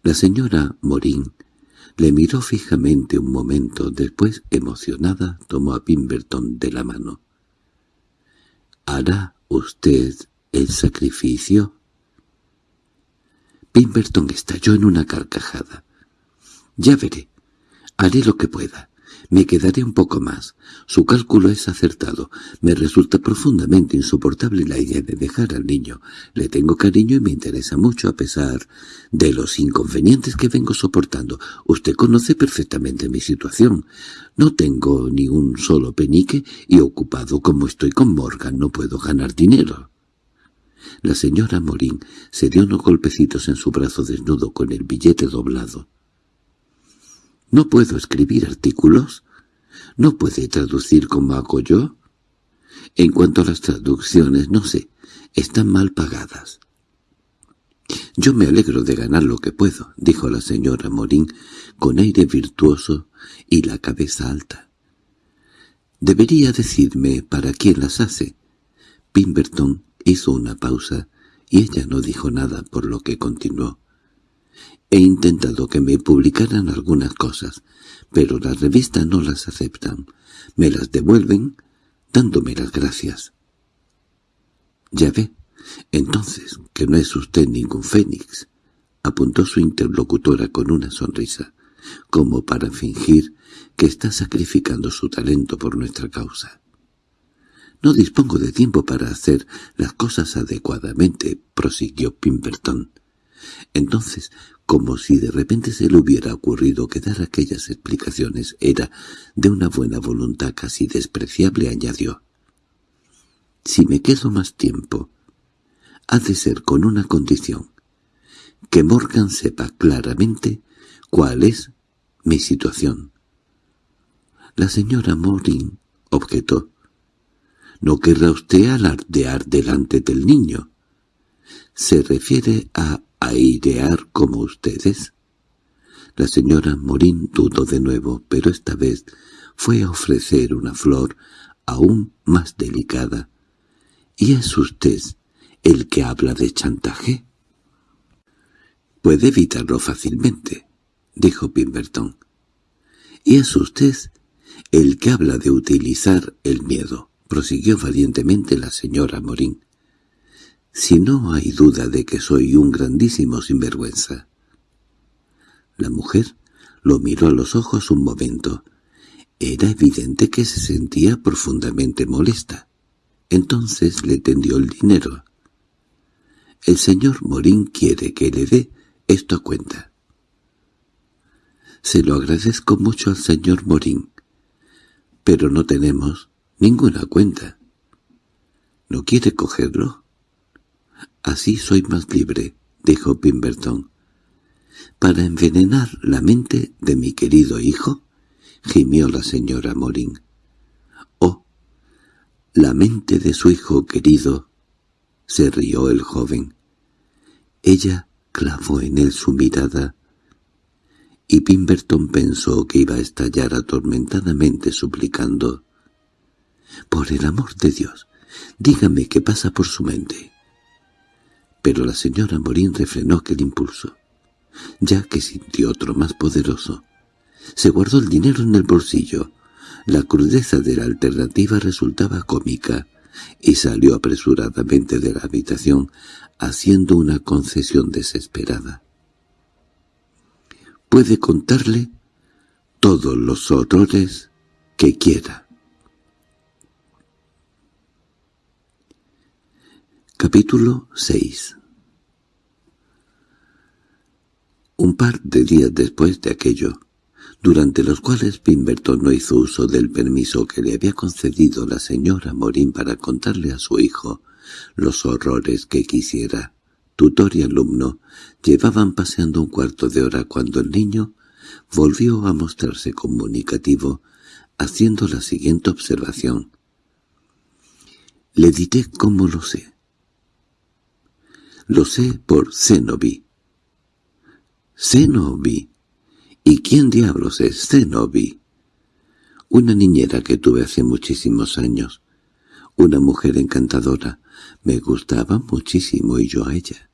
La señora Morín le miró fijamente un momento, después, emocionada, tomó a Pimberton de la mano. —¿Hará usted el sacrificio? Pimberton estalló en una carcajada. —Ya veré. Haré lo que pueda. Me quedaré un poco más. Su cálculo es acertado. Me resulta profundamente insoportable la idea de dejar al niño. Le tengo cariño y me interesa mucho a pesar de los inconvenientes que vengo soportando. Usted conoce perfectamente mi situación. No tengo ni un solo penique y ocupado como estoy con Morgan no puedo ganar dinero. La señora Morín se dio unos golpecitos en su brazo desnudo con el billete doblado. ¿No puedo escribir artículos? ¿No puede traducir como hago yo? En cuanto a las traducciones, no sé, están mal pagadas. «Yo me alegro de ganar lo que puedo», dijo la señora Morín con aire virtuoso y la cabeza alta. «Debería decirme para quién las hace». Pimberton hizo una pausa y ella no dijo nada, por lo que continuó. He intentado que me publicaran algunas cosas, pero las revistas no las aceptan. Me las devuelven dándome las gracias. —Ya ve, entonces, que no es usted ningún fénix —apuntó su interlocutora con una sonrisa, como para fingir que está sacrificando su talento por nuestra causa. —No dispongo de tiempo para hacer las cosas adecuadamente —prosiguió Pimberton. Entonces, como si de repente se le hubiera ocurrido que dar aquellas explicaciones era de una buena voluntad casi despreciable, añadió. «Si me quedo más tiempo, ha de ser con una condición, que Morgan sepa claramente cuál es mi situación». La señora Morin objetó. «No querrá usted alardear delante del niño. Se refiere a airear como ustedes? La señora Morín dudó de nuevo, pero esta vez fue a ofrecer una flor aún más delicada. —¿Y es usted el que habla de chantaje? —Puede evitarlo fácilmente —dijo Pimberton. —Y es usted el que habla de utilizar el miedo —prosiguió valientemente la señora Morín si no hay duda de que soy un grandísimo sinvergüenza. La mujer lo miró a los ojos un momento. Era evidente que se sentía profundamente molesta. Entonces le tendió el dinero. El señor Morín quiere que le dé esto a cuenta. Se lo agradezco mucho al señor Morín, pero no tenemos ninguna cuenta. ¿No quiere cogerlo? Así soy más libre, dijo Pimberton. —¿Para envenenar la mente de mi querido hijo? —gimió la señora Morín. —Oh, la mente de su hijo querido —se rió el joven. Ella clavó en él su mirada y Pimberton pensó que iba a estallar atormentadamente suplicando «Por el amor de Dios, dígame qué pasa por su mente» pero la señora Morín refrenó aquel impulso, ya que sintió otro más poderoso. Se guardó el dinero en el bolsillo. La crudeza de la alternativa resultaba cómica, y salió apresuradamente de la habitación, haciendo una concesión desesperada. «Puede contarle todos los horrores que quiera». Capítulo 6 Un par de días después de aquello, durante los cuales Pimberton no hizo uso del permiso que le había concedido la señora Morín para contarle a su hijo los horrores que quisiera, tutor y alumno llevaban paseando un cuarto de hora cuando el niño volvió a mostrarse comunicativo, haciendo la siguiente observación. Le diré cómo lo sé. Lo sé por Zenobi. Zenobi. ¿Y quién diablos es Zenobi? Una niñera que tuve hace muchísimos años. Una mujer encantadora. Me gustaba muchísimo y yo a ella.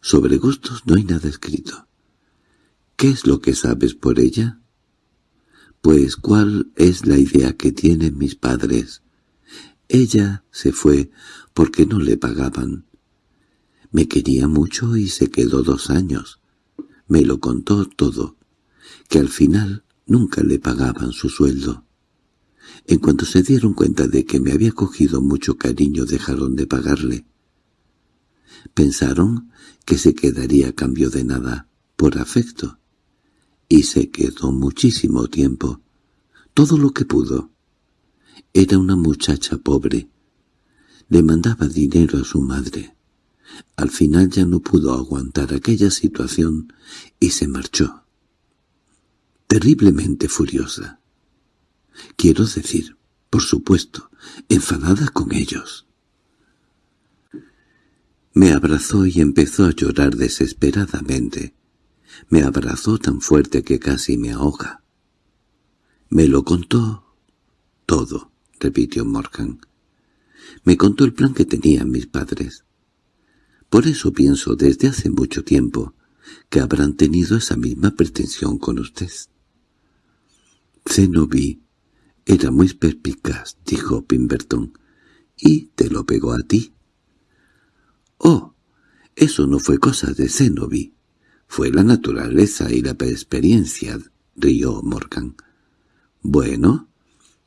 Sobre gustos no hay nada escrito. ¿Qué es lo que sabes por ella? Pues cuál es la idea que tienen mis padres. Ella se fue porque no le pagaban. Me quería mucho y se quedó dos años. Me lo contó todo, que al final nunca le pagaban su sueldo. En cuanto se dieron cuenta de que me había cogido mucho cariño dejaron de pagarle. Pensaron que se quedaría a cambio de nada, por afecto. Y se quedó muchísimo tiempo, todo lo que pudo. Era una muchacha pobre. Le mandaba dinero a su madre. Al final ya no pudo aguantar aquella situación y se marchó. Terriblemente furiosa. Quiero decir, por supuesto, enfadada con ellos. Me abrazó y empezó a llorar desesperadamente. Me abrazó tan fuerte que casi me ahoga. Me lo contó todo, repitió Morgan. Me contó el plan que tenían mis padres. Por eso pienso desde hace mucho tiempo que habrán tenido esa misma pretensión con usted. Zenobi era muy perspicaz, dijo Pimberton, y te lo pegó a ti. Oh, eso no fue cosa de Zenobi, fue la naturaleza y la experiencia, rió Morgan. Bueno,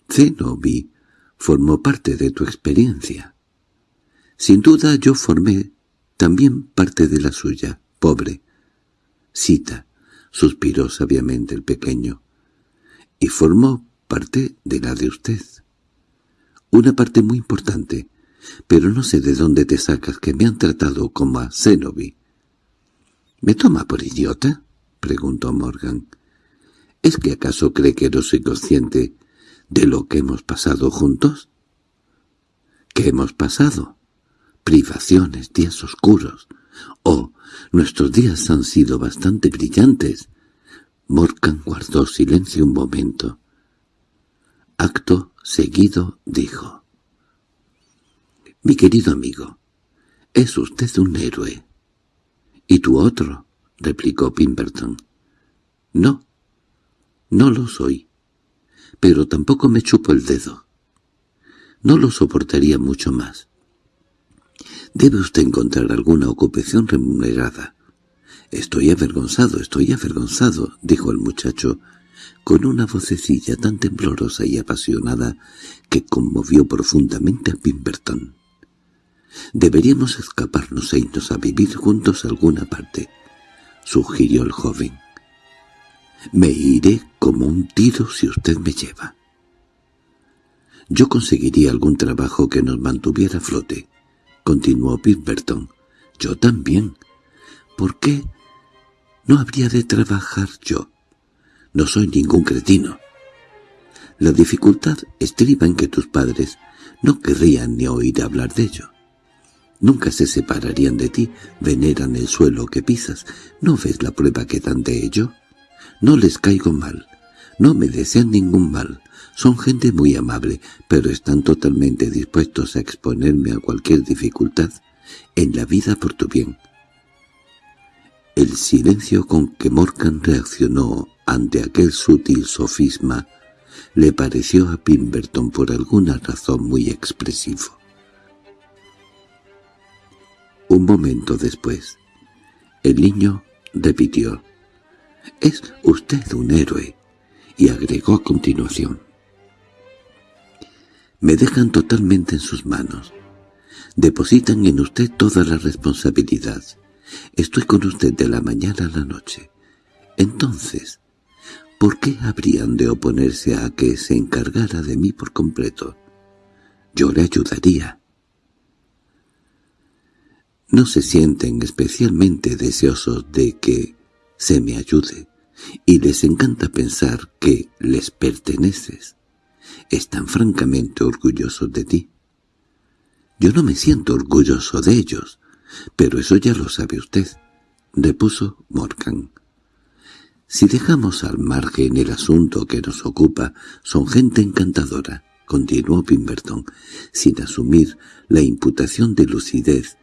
Zenobi formó parte de tu experiencia. Sin duda yo formé también parte de la suya, pobre. Cita, suspiró sabiamente el pequeño, y formó parte de la de usted. Una parte muy importante, pero no sé de dónde te sacas que me han tratado como a Zenobi. —¿Me toma por idiota? —preguntó Morgan. —¿Es que acaso cree que no soy consciente de lo que hemos pasado juntos? —¿Qué hemos pasado? Privaciones, días oscuros. Oh, nuestros días han sido bastante brillantes. Morgan guardó silencio un momento. Acto seguido dijo. «Mi querido amigo, es usted un héroe». «¿Y tú otro?» replicó Pimberton. «No, no lo soy, pero tampoco me chupo el dedo. No lo soportaría mucho más. Debe usted encontrar alguna ocupación remunerada. —Estoy avergonzado, estoy avergonzado —dijo el muchacho, con una vocecilla tan temblorosa y apasionada que conmovió profundamente a Pimberton. —Deberíamos escaparnos e irnos a vivir juntos a alguna parte —sugirió el joven. —Me iré como un tiro si usted me lleva. Yo conseguiría algún trabajo que nos mantuviera a flote continuó Pimberton. —Yo también. ¿Por qué no habría de trabajar yo? No soy ningún cretino. La dificultad estriba en que tus padres no querrían ni oír hablar de ello. Nunca se separarían de ti, veneran el suelo que pisas. ¿No ves la prueba que dan de ello? No les caigo mal, no me desean ningún mal. Son gente muy amable, pero están totalmente dispuestos a exponerme a cualquier dificultad en la vida por tu bien. El silencio con que Morgan reaccionó ante aquel sutil sofisma le pareció a Pimberton por alguna razón muy expresivo. Un momento después, el niño repitió, «Es usted un héroe», y agregó a continuación, me dejan totalmente en sus manos. Depositan en usted toda la responsabilidad. Estoy con usted de la mañana a la noche. Entonces, ¿por qué habrían de oponerse a que se encargara de mí por completo? Yo le ayudaría. no se sienten especialmente deseosos de que se me ayude, y les encanta pensar que les perteneces. Están francamente orgullosos de ti. Yo no me siento orgulloso de ellos, pero eso ya lo sabe usted, repuso Morgan. Si dejamos al margen el asunto que nos ocupa, son gente encantadora, continuó Pimberton, sin asumir la imputación de lucidez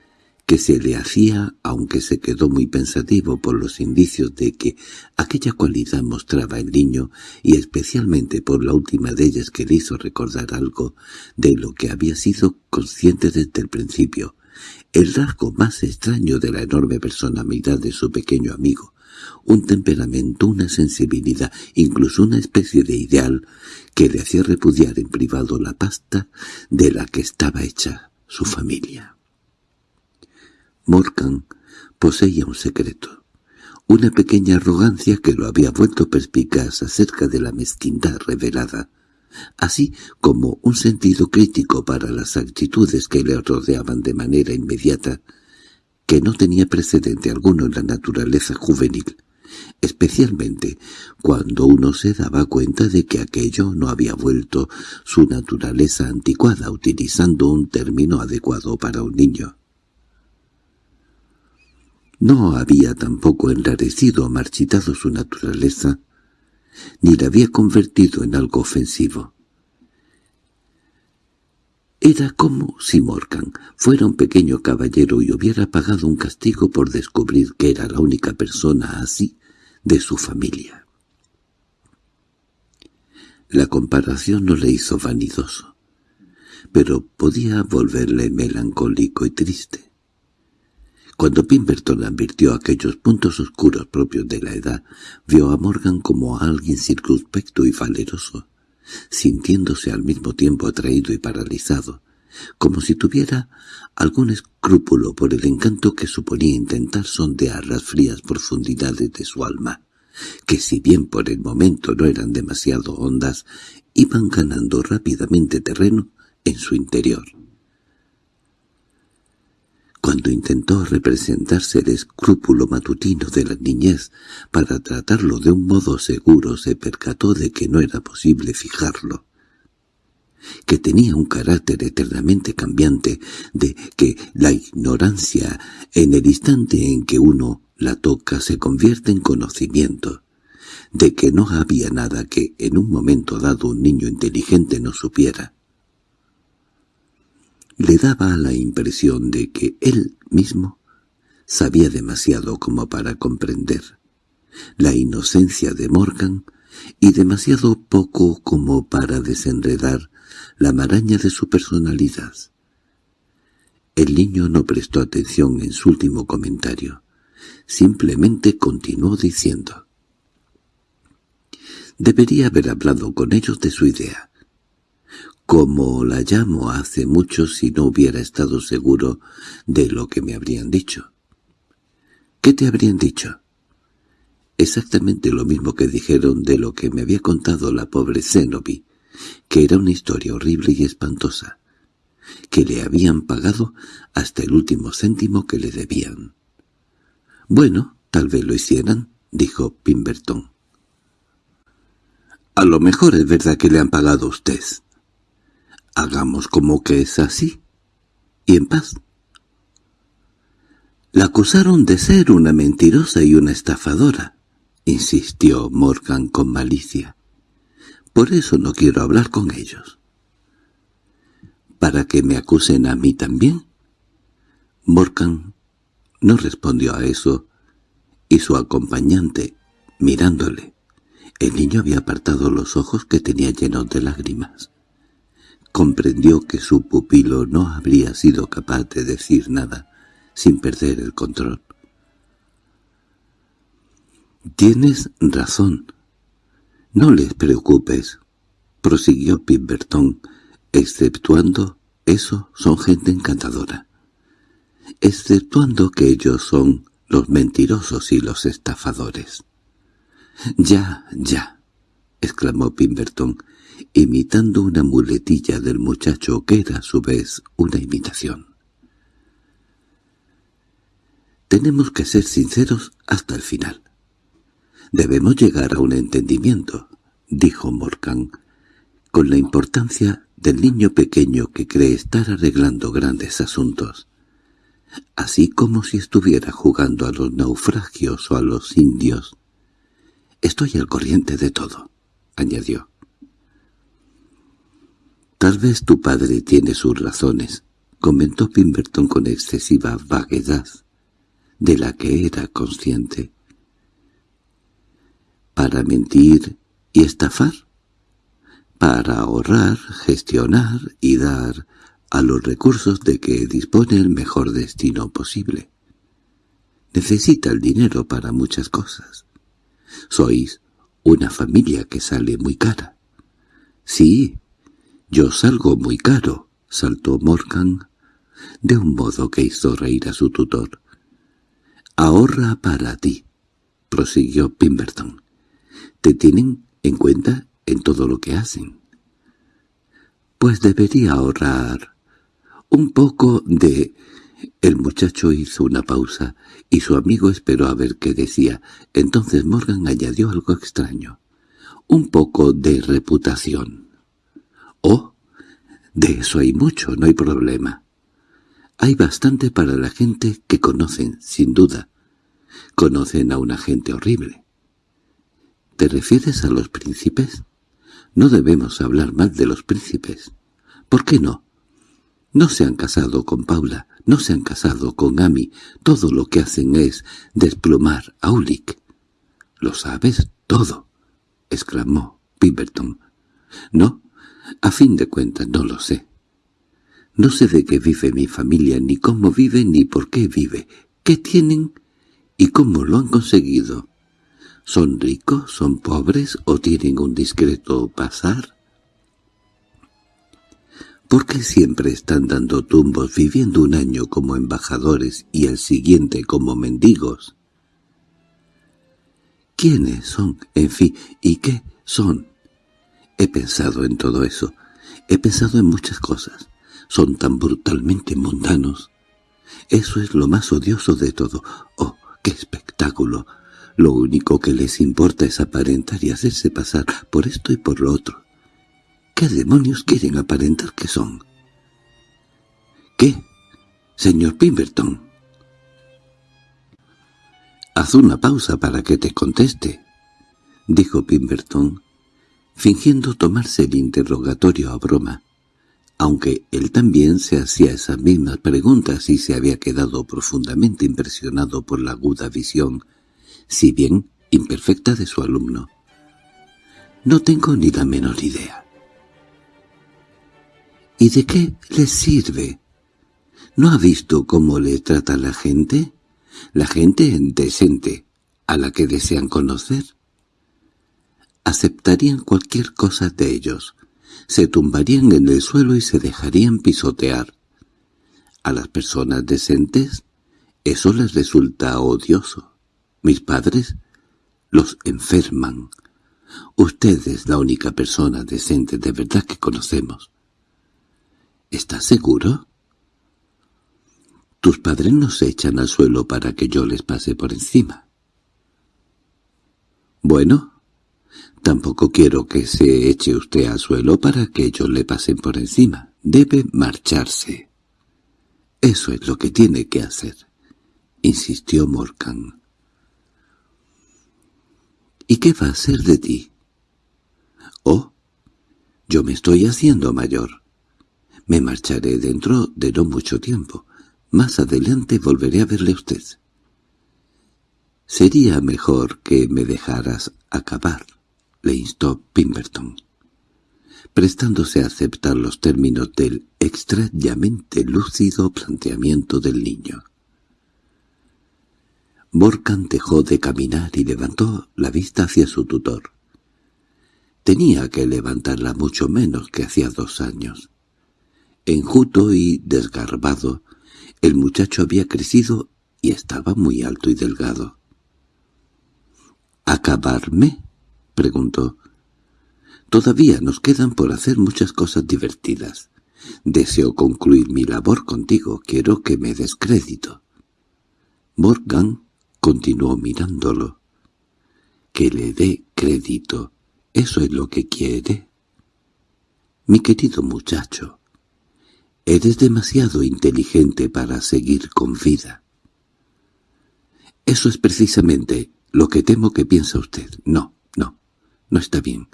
que se le hacía, aunque se quedó muy pensativo por los indicios de que aquella cualidad mostraba el niño, y especialmente por la última de ellas que le hizo recordar algo de lo que había sido consciente desde el principio, el rasgo más extraño de la enorme personalidad de su pequeño amigo, un temperamento, una sensibilidad, incluso una especie de ideal que le hacía repudiar en privado la pasta de la que estaba hecha su familia. Morgan poseía un secreto, una pequeña arrogancia que lo había vuelto perspicaz acerca de la mezquindad revelada, así como un sentido crítico para las actitudes que le rodeaban de manera inmediata, que no tenía precedente alguno en la naturaleza juvenil, especialmente cuando uno se daba cuenta de que aquello no había vuelto su naturaleza anticuada utilizando un término adecuado para un niño. No había tampoco enrarecido o marchitado su naturaleza, ni la había convertido en algo ofensivo. Era como si Morgan fuera un pequeño caballero y hubiera pagado un castigo por descubrir que era la única persona así de su familia. La comparación no le hizo vanidoso, pero podía volverle melancólico y triste. Cuando Pimberton advirtió aquellos puntos oscuros propios de la edad, vio a Morgan como a alguien circunspecto y valeroso, sintiéndose al mismo tiempo atraído y paralizado, como si tuviera algún escrúpulo por el encanto que suponía intentar sondear las frías profundidades de su alma, que si bien por el momento no eran demasiado hondas, iban ganando rápidamente terreno en su interior. Cuando intentó representarse el escrúpulo matutino de la niñez para tratarlo de un modo seguro, se percató de que no era posible fijarlo que tenía un carácter eternamente cambiante, de que la ignorancia, en el instante en que uno la toca, se convierte en conocimiento, de que no había nada que en un momento dado un niño inteligente no supiera, le daba la impresión de que él mismo sabía demasiado como para comprender la inocencia de Morgan y demasiado poco como para desenredar la maraña de su personalidad. El niño no prestó atención en su último comentario. Simplemente continuó diciendo. Debería haber hablado con ellos de su idea como la llamo hace mucho si no hubiera estado seguro de lo que me habrían dicho. ¿Qué te habrían dicho? Exactamente lo mismo que dijeron de lo que me había contado la pobre Zenobi, que era una historia horrible y espantosa, que le habían pagado hasta el último céntimo que le debían. «Bueno, tal vez lo hicieran», dijo Pimberton. «A lo mejor es verdad que le han pagado a usted», Hagamos como que es así. Y en paz. La acusaron de ser una mentirosa y una estafadora, insistió Morgan con malicia. Por eso no quiero hablar con ellos. ¿Para que me acusen a mí también? Morgan no respondió a eso, y su acompañante, mirándole, el niño había apartado los ojos que tenía llenos de lágrimas. Comprendió que su pupilo no habría sido capaz de decir nada sin perder el control. «Tienes razón. No les preocupes», prosiguió Pimberton, «exceptuando eso son gente encantadora. Exceptuando que ellos son los mentirosos y los estafadores». «Ya, ya», exclamó Pimberton, imitando una muletilla del muchacho que era a su vez una imitación. Tenemos que ser sinceros hasta el final. Debemos llegar a un entendimiento, dijo Morgan, con la importancia del niño pequeño que cree estar arreglando grandes asuntos, así como si estuviera jugando a los naufragios o a los indios. Estoy al corriente de todo, añadió. Tal vez tu padre tiene sus razones, comentó Pimberton con excesiva vaguedad, de la que era consciente. ¿Para mentir y estafar? Para ahorrar, gestionar y dar a los recursos de que dispone el mejor destino posible. Necesita el dinero para muchas cosas. Sois una familia que sale muy cara. Sí, yo salgo muy caro, saltó Morgan, de un modo que hizo reír a su tutor. Ahorra para ti, prosiguió Pimberton. Te tienen en cuenta en todo lo que hacen. Pues debería ahorrar un poco de... El muchacho hizo una pausa, y su amigo esperó a ver qué decía. Entonces Morgan añadió algo extraño. Un poco de reputación. —Oh, de eso hay mucho, no hay problema. Hay bastante para la gente que conocen, sin duda. Conocen a una gente horrible. ¿Te refieres a los príncipes? No debemos hablar mal de los príncipes. ¿Por qué no? No se han casado con Paula, no se han casado con Amy. Todo lo que hacen es desplumar a Ulick. —¿Lo sabes todo? —exclamó Pemberton. —No, a fin de cuentas no lo sé. No sé de qué vive mi familia, ni cómo vive, ni por qué vive, qué tienen y cómo lo han conseguido. ¿Son ricos, son pobres o tienen un discreto pasar? ¿Por qué siempre están dando tumbos viviendo un año como embajadores y el siguiente como mendigos? ¿Quiénes son, en fin, y qué son? He pensado en todo eso. He pensado en muchas cosas. Son tan brutalmente mundanos. Eso es lo más odioso de todo. ¡Oh, qué espectáculo! Lo único que les importa es aparentar y hacerse pasar por esto y por lo otro. ¿Qué demonios quieren aparentar que son? ¿Qué? Señor Pemberton. Haz una pausa para que te conteste, dijo Pemberton, fingiendo tomarse el interrogatorio a broma, aunque él también se hacía esas mismas preguntas y se había quedado profundamente impresionado por la aguda visión, si bien imperfecta de su alumno. No tengo ni la menor idea. ¿Y de qué les sirve? ¿No ha visto cómo le trata la gente? La gente decente, a la que desean conocer aceptarían cualquier cosa de ellos, se tumbarían en el suelo y se dejarían pisotear. A las personas decentes eso les resulta odioso. Mis padres los enferman. Usted es la única persona decente de verdad que conocemos. ¿Estás seguro? Tus padres no se echan al suelo para que yo les pase por encima. Bueno, Tampoco quiero que se eche usted al suelo para que ellos le pasen por encima. Debe marcharse. Eso es lo que tiene que hacer, insistió Morgan. ¿Y qué va a ser de ti? Oh, yo me estoy haciendo mayor. Me marcharé dentro de no mucho tiempo. Más adelante volveré a verle a usted. Sería mejor que me dejaras acabar le instó Pemberton, prestándose a aceptar los términos del extrañamente lúcido planteamiento del niño. Morgan dejó de caminar y levantó la vista hacia su tutor. Tenía que levantarla mucho menos que hacía dos años. Enjuto y desgarbado, el muchacho había crecido y estaba muy alto y delgado. —¿Acabarme? Preguntó. Todavía nos quedan por hacer muchas cosas divertidas. Deseo concluir mi labor contigo. Quiero que me des crédito. Morgan continuó mirándolo. Que le dé crédito. ¿Eso es lo que quiere? Mi querido muchacho, eres demasiado inteligente para seguir con vida. Eso es precisamente lo que temo que piensa usted. No, no, está bien.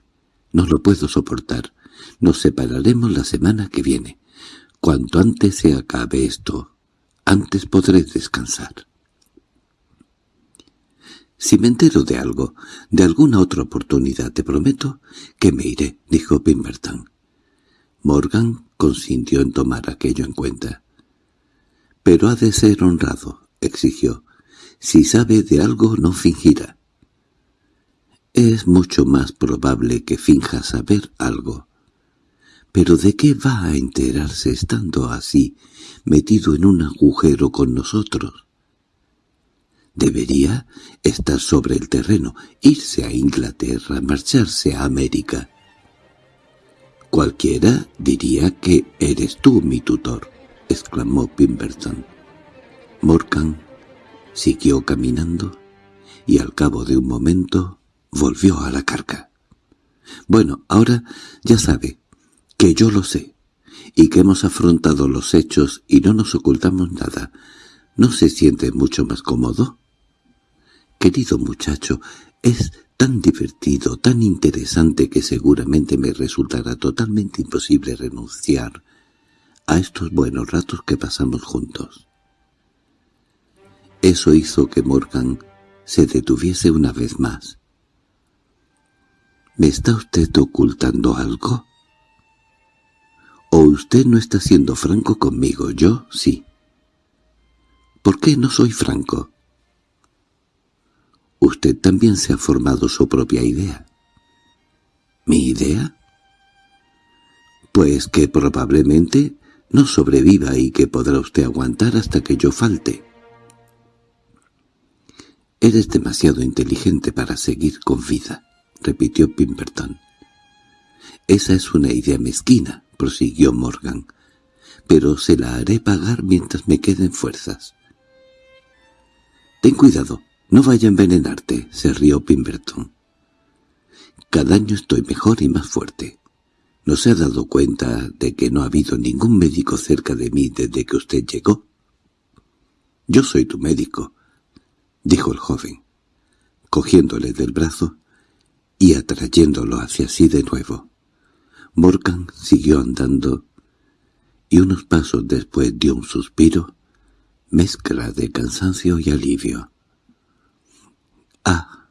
No lo puedo soportar. Nos separaremos la semana que viene. Cuanto antes se acabe esto, antes podré descansar. Si me entero de algo, de alguna otra oportunidad, te prometo que me iré, dijo Pemberton. Morgan consintió en tomar aquello en cuenta. Pero ha de ser honrado, exigió. Si sabe de algo, no fingirá. Es mucho más probable que finja saber algo. Pero ¿de qué va a enterarse estando así, metido en un agujero con nosotros? Debería estar sobre el terreno, irse a Inglaterra, marcharse a América. Cualquiera diría que eres tú mi tutor, exclamó Pemberton. Morgan siguió caminando y al cabo de un momento volvió a la carga. Bueno, ahora ya sabe que yo lo sé y que hemos afrontado los hechos y no nos ocultamos nada. ¿No se siente mucho más cómodo? Querido muchacho, es tan divertido, tan interesante que seguramente me resultará totalmente imposible renunciar a estos buenos ratos que pasamos juntos. Eso hizo que Morgan se detuviese una vez más. ¿Me está usted ocultando algo? ¿O usted no está siendo franco conmigo? Yo sí. ¿Por qué no soy franco? Usted también se ha formado su propia idea. ¿Mi idea? Pues que probablemente no sobreviva y que podrá usted aguantar hasta que yo falte. Eres demasiado inteligente para seguir con vida, repitió Pimberton. Esa es una idea mezquina, prosiguió Morgan, pero se la haré pagar mientras me queden fuerzas. Ten cuidado, «No vaya a envenenarte», se rió Pemberton. «Cada año estoy mejor y más fuerte. ¿No se ha dado cuenta de que no ha habido ningún médico cerca de mí desde que usted llegó?» «Yo soy tu médico», dijo el joven, cogiéndole del brazo y atrayéndolo hacia sí de nuevo. Morgan siguió andando y unos pasos después dio un suspiro, mezcla de cansancio y alivio. Ah,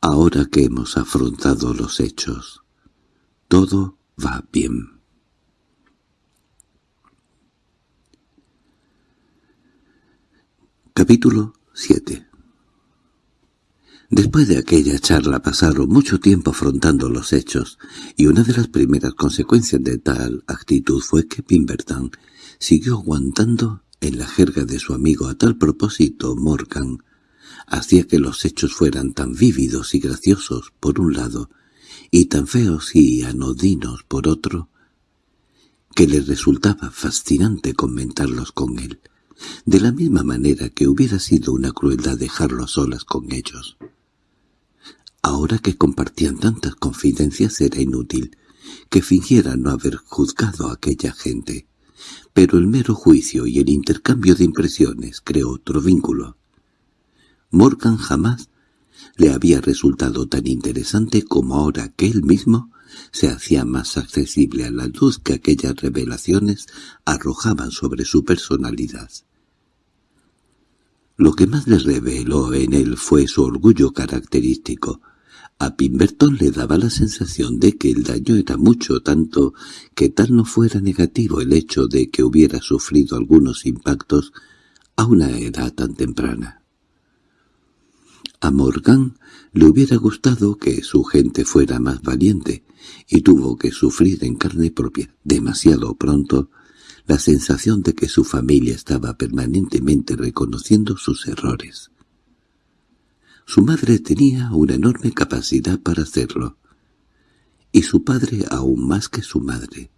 ahora que hemos afrontado los hechos, todo va bien. Capítulo 7 Después de aquella charla pasaron mucho tiempo afrontando los hechos, y una de las primeras consecuencias de tal actitud fue que Pemberton siguió aguantando en la jerga de su amigo a tal propósito Morgan hacía que los hechos fueran tan vívidos y graciosos por un lado, y tan feos y anodinos por otro, que le resultaba fascinante comentarlos con él, de la misma manera que hubiera sido una crueldad dejarlo solas con ellos. Ahora que compartían tantas confidencias era inútil que fingiera no haber juzgado a aquella gente, pero el mero juicio y el intercambio de impresiones creó otro vínculo. Morgan jamás le había resultado tan interesante como ahora que él mismo se hacía más accesible a la luz que aquellas revelaciones arrojaban sobre su personalidad. Lo que más le reveló en él fue su orgullo característico. A Pimberton le daba la sensación de que el daño era mucho, tanto que tal no fuera negativo el hecho de que hubiera sufrido algunos impactos a una edad tan temprana. A Morgan le hubiera gustado que su gente fuera más valiente, y tuvo que sufrir en carne propia, demasiado pronto, la sensación de que su familia estaba permanentemente reconociendo sus errores. Su madre tenía una enorme capacidad para hacerlo, y su padre aún más que su madre.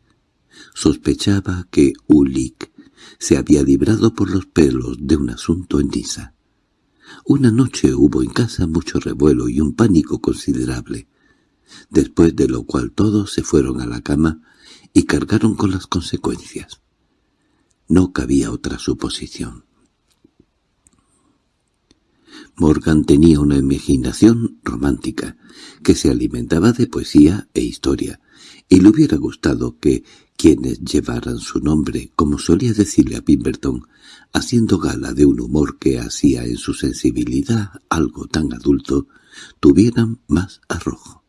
Sospechaba que Ulik se había librado por los pelos de un asunto en Niza. Una noche hubo en casa mucho revuelo y un pánico considerable, después de lo cual todos se fueron a la cama y cargaron con las consecuencias. No cabía otra suposición. Morgan tenía una imaginación romántica, que se alimentaba de poesía e historia, y le hubiera gustado que quienes llevaran su nombre, como solía decirle a Pemberton, haciendo gala de un humor que hacía en su sensibilidad algo tan adulto, tuvieran más arrojo.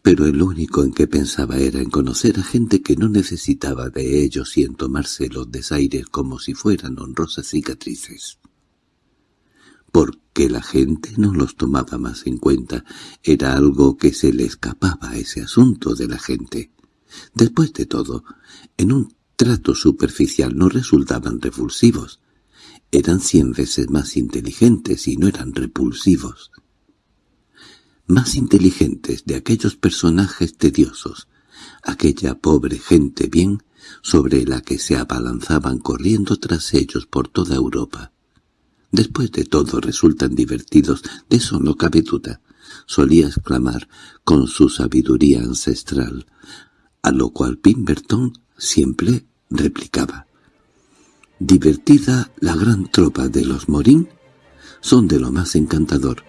Pero el único en que pensaba era en conocer a gente que no necesitaba de ellos y en tomarse los desaires como si fueran honrosas cicatrices porque la gente no los tomaba más en cuenta. Era algo que se le escapaba ese asunto de la gente. Después de todo, en un trato superficial no resultaban repulsivos. Eran cien veces más inteligentes y no eran repulsivos. Más inteligentes de aquellos personajes tediosos, aquella pobre gente bien sobre la que se abalanzaban corriendo tras ellos por toda Europa. Después de todo resultan divertidos, de eso no cabe duda, solía exclamar con su sabiduría ancestral, a lo cual Pemberton siempre replicaba. Divertida la gran tropa de los Morín, son de lo más encantador,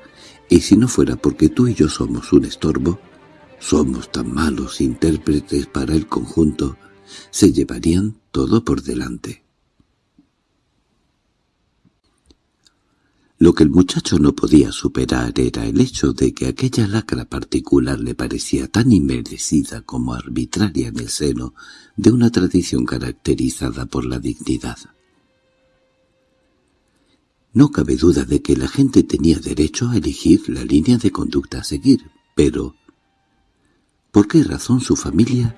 y si no fuera porque tú y yo somos un estorbo, somos tan malos intérpretes para el conjunto, se llevarían todo por delante. Lo que el muchacho no podía superar era el hecho de que aquella lacra particular le parecía tan inmerecida como arbitraria en el seno de una tradición caracterizada por la dignidad. No cabe duda de que la gente tenía derecho a elegir la línea de conducta a seguir, pero ¿por qué razón su familia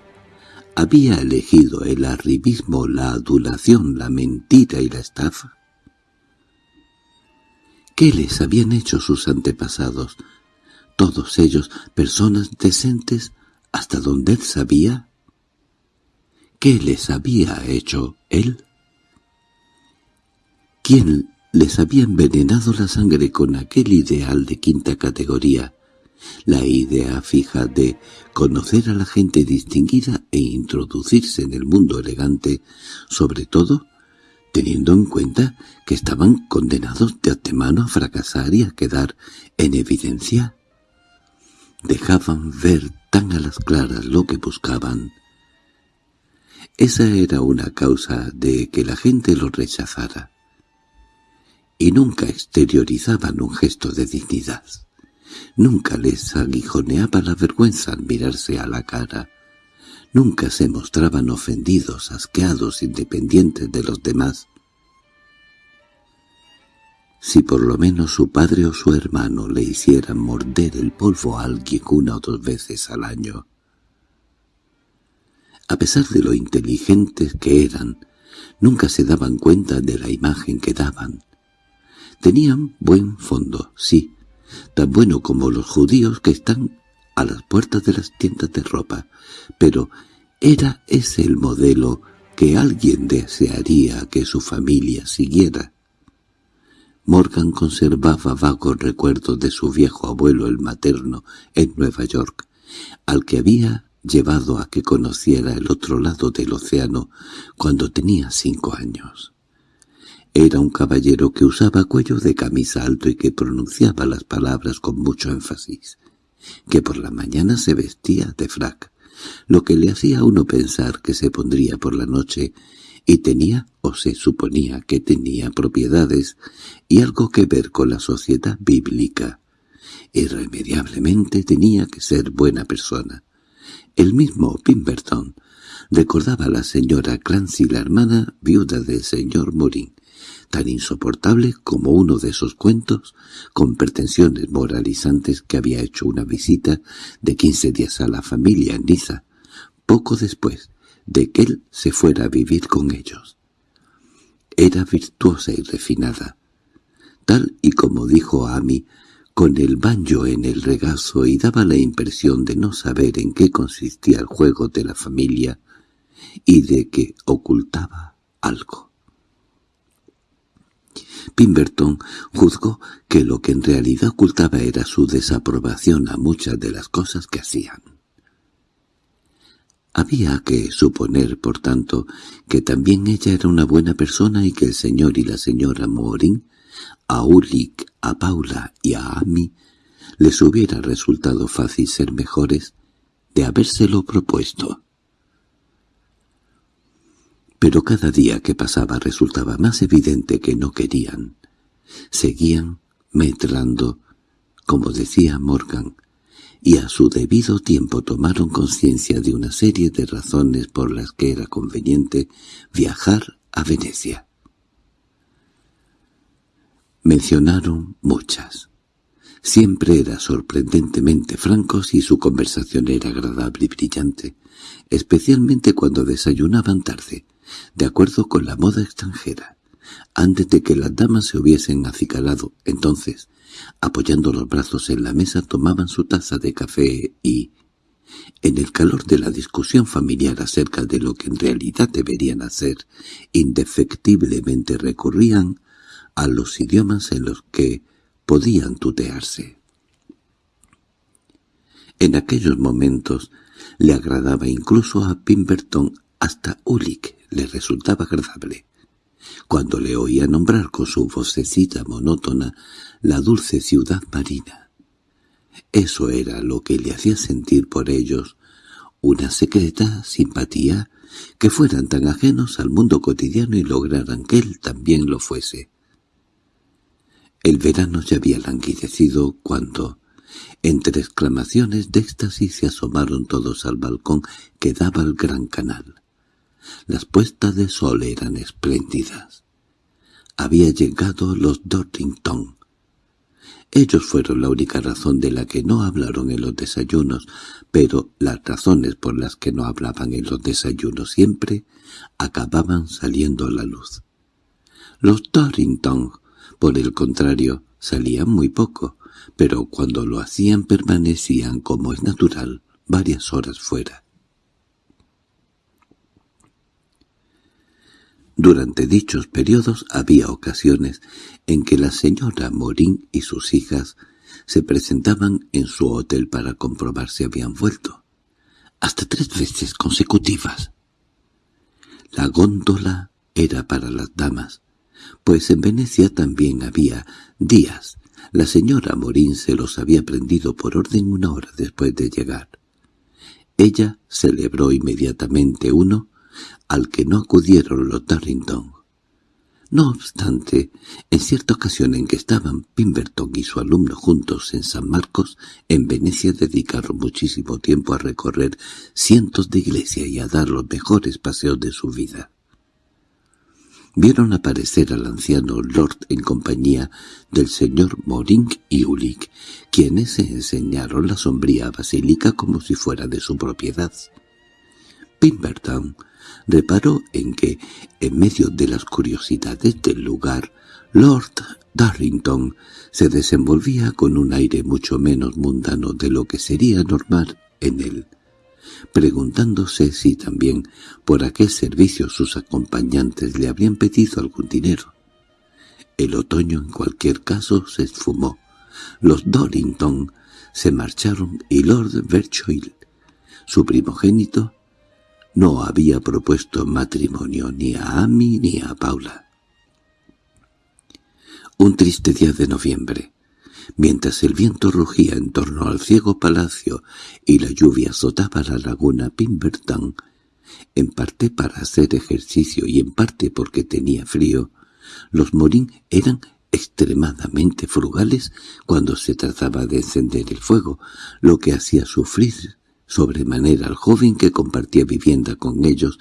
había elegido el arribismo, la adulación, la mentira y la estafa? ¿Qué les habían hecho sus antepasados? Todos ellos personas decentes hasta donde él sabía. ¿Qué les había hecho él? ¿Quién les había envenenado la sangre con aquel ideal de quinta categoría? La idea fija de conocer a la gente distinguida e introducirse en el mundo elegante, sobre todo teniendo en cuenta que estaban condenados de antemano a fracasar y a quedar en evidencia. Dejaban ver tan a las claras lo que buscaban. Esa era una causa de que la gente los rechazara. Y nunca exteriorizaban un gesto de dignidad. Nunca les aguijoneaba la vergüenza al mirarse a la cara Nunca se mostraban ofendidos, asqueados, independientes de los demás. Si por lo menos su padre o su hermano le hicieran morder el polvo a alguien una o dos veces al año. A pesar de lo inteligentes que eran, nunca se daban cuenta de la imagen que daban. Tenían buen fondo, sí, tan bueno como los judíos que están a las puertas de las tiendas de ropa, pero ¿era ese el modelo que alguien desearía que su familia siguiera? Morgan conservaba vagos recuerdos de su viejo abuelo el materno en Nueva York, al que había llevado a que conociera el otro lado del océano cuando tenía cinco años. Era un caballero que usaba cuello de camisa alto y que pronunciaba las palabras con mucho énfasis que por la mañana se vestía de frac, lo que le hacía a uno pensar que se pondría por la noche, y tenía, o se suponía que tenía propiedades y algo que ver con la sociedad bíblica. Irremediablemente tenía que ser buena persona. El mismo Pemberton recordaba a la señora Clancy, la hermana viuda del señor Morin, tan insoportable como uno de esos cuentos con pretensiones moralizantes que había hecho una visita de quince días a la familia en Niza, poco después de que él se fuera a vivir con ellos. Era virtuosa y refinada, tal y como dijo Amy, con el banjo en el regazo y daba la impresión de no saber en qué consistía el juego de la familia, y de que ocultaba algo. Pimberton juzgó que lo que en realidad ocultaba era su desaprobación a muchas de las cosas que hacían. Había que suponer, por tanto, que también ella era una buena persona y que el señor y la señora Morin, a Ulrich, a Paula y a Amy, les hubiera resultado fácil ser mejores de habérselo propuesto. Pero cada día que pasaba resultaba más evidente que no querían. Seguían medrando, como decía Morgan, y a su debido tiempo tomaron conciencia de una serie de razones por las que era conveniente viajar a Venecia. Mencionaron muchas. Siempre era sorprendentemente francos y su conversación era agradable y brillante, especialmente cuando desayunaban tarde, de acuerdo con la moda extranjera, antes de que las damas se hubiesen acicalado. Entonces, apoyando los brazos en la mesa, tomaban su taza de café y, en el calor de la discusión familiar acerca de lo que en realidad deberían hacer, indefectiblemente recurrían a los idiomas en los que podían tutearse. En aquellos momentos le agradaba incluso a Pimberton, hasta Ulick le resultaba agradable. Cuando le oía nombrar con su vocecita monótona la dulce ciudad marina. Eso era lo que le hacía sentir por ellos una secreta simpatía que fueran tan ajenos al mundo cotidiano y lograran que él también lo fuese. El verano ya había languidecido cuando, entre exclamaciones de éxtasis, se asomaron todos al balcón que daba al gran canal. Las puestas de sol eran espléndidas. Había llegado los Dorrington. Ellos fueron la única razón de la que no hablaron en los desayunos, pero las razones por las que no hablaban en los desayunos siempre acababan saliendo a la luz. Los Dorrington por el contrario, salían muy poco, pero cuando lo hacían permanecían, como es natural, varias horas fuera. Durante dichos periodos había ocasiones en que la señora Morín y sus hijas se presentaban en su hotel para comprobar si habían vuelto, hasta tres veces consecutivas. La góndola era para las damas, pues en Venecia también había días. La señora Morín se los había prendido por orden una hora después de llegar. Ella celebró inmediatamente uno al que no acudieron los Darrington. No obstante, en cierta ocasión en que estaban Pimberton y su alumno juntos en San Marcos, en Venecia dedicaron muchísimo tiempo a recorrer cientos de iglesias y a dar los mejores paseos de su vida vieron aparecer al anciano Lord en compañía del señor Moring y Ulick, quienes se enseñaron la sombría basílica como si fuera de su propiedad. Pimberton reparó en que, en medio de las curiosidades del lugar, Lord Darlington se desenvolvía con un aire mucho menos mundano de lo que sería normal en él preguntándose si también por aquel servicio sus acompañantes le habrían pedido algún dinero. El otoño en cualquier caso se esfumó. Los Dorrington se marcharon y Lord Berchoil, su primogénito, no había propuesto matrimonio ni a Amy ni a Paula. Un triste día de noviembre, Mientras el viento rugía en torno al ciego palacio y la lluvia azotaba la laguna Pimberton, en parte para hacer ejercicio y en parte porque tenía frío, los Morín eran extremadamente frugales cuando se trataba de encender el fuego, lo que hacía sufrir sobremanera al joven que compartía vivienda con ellos,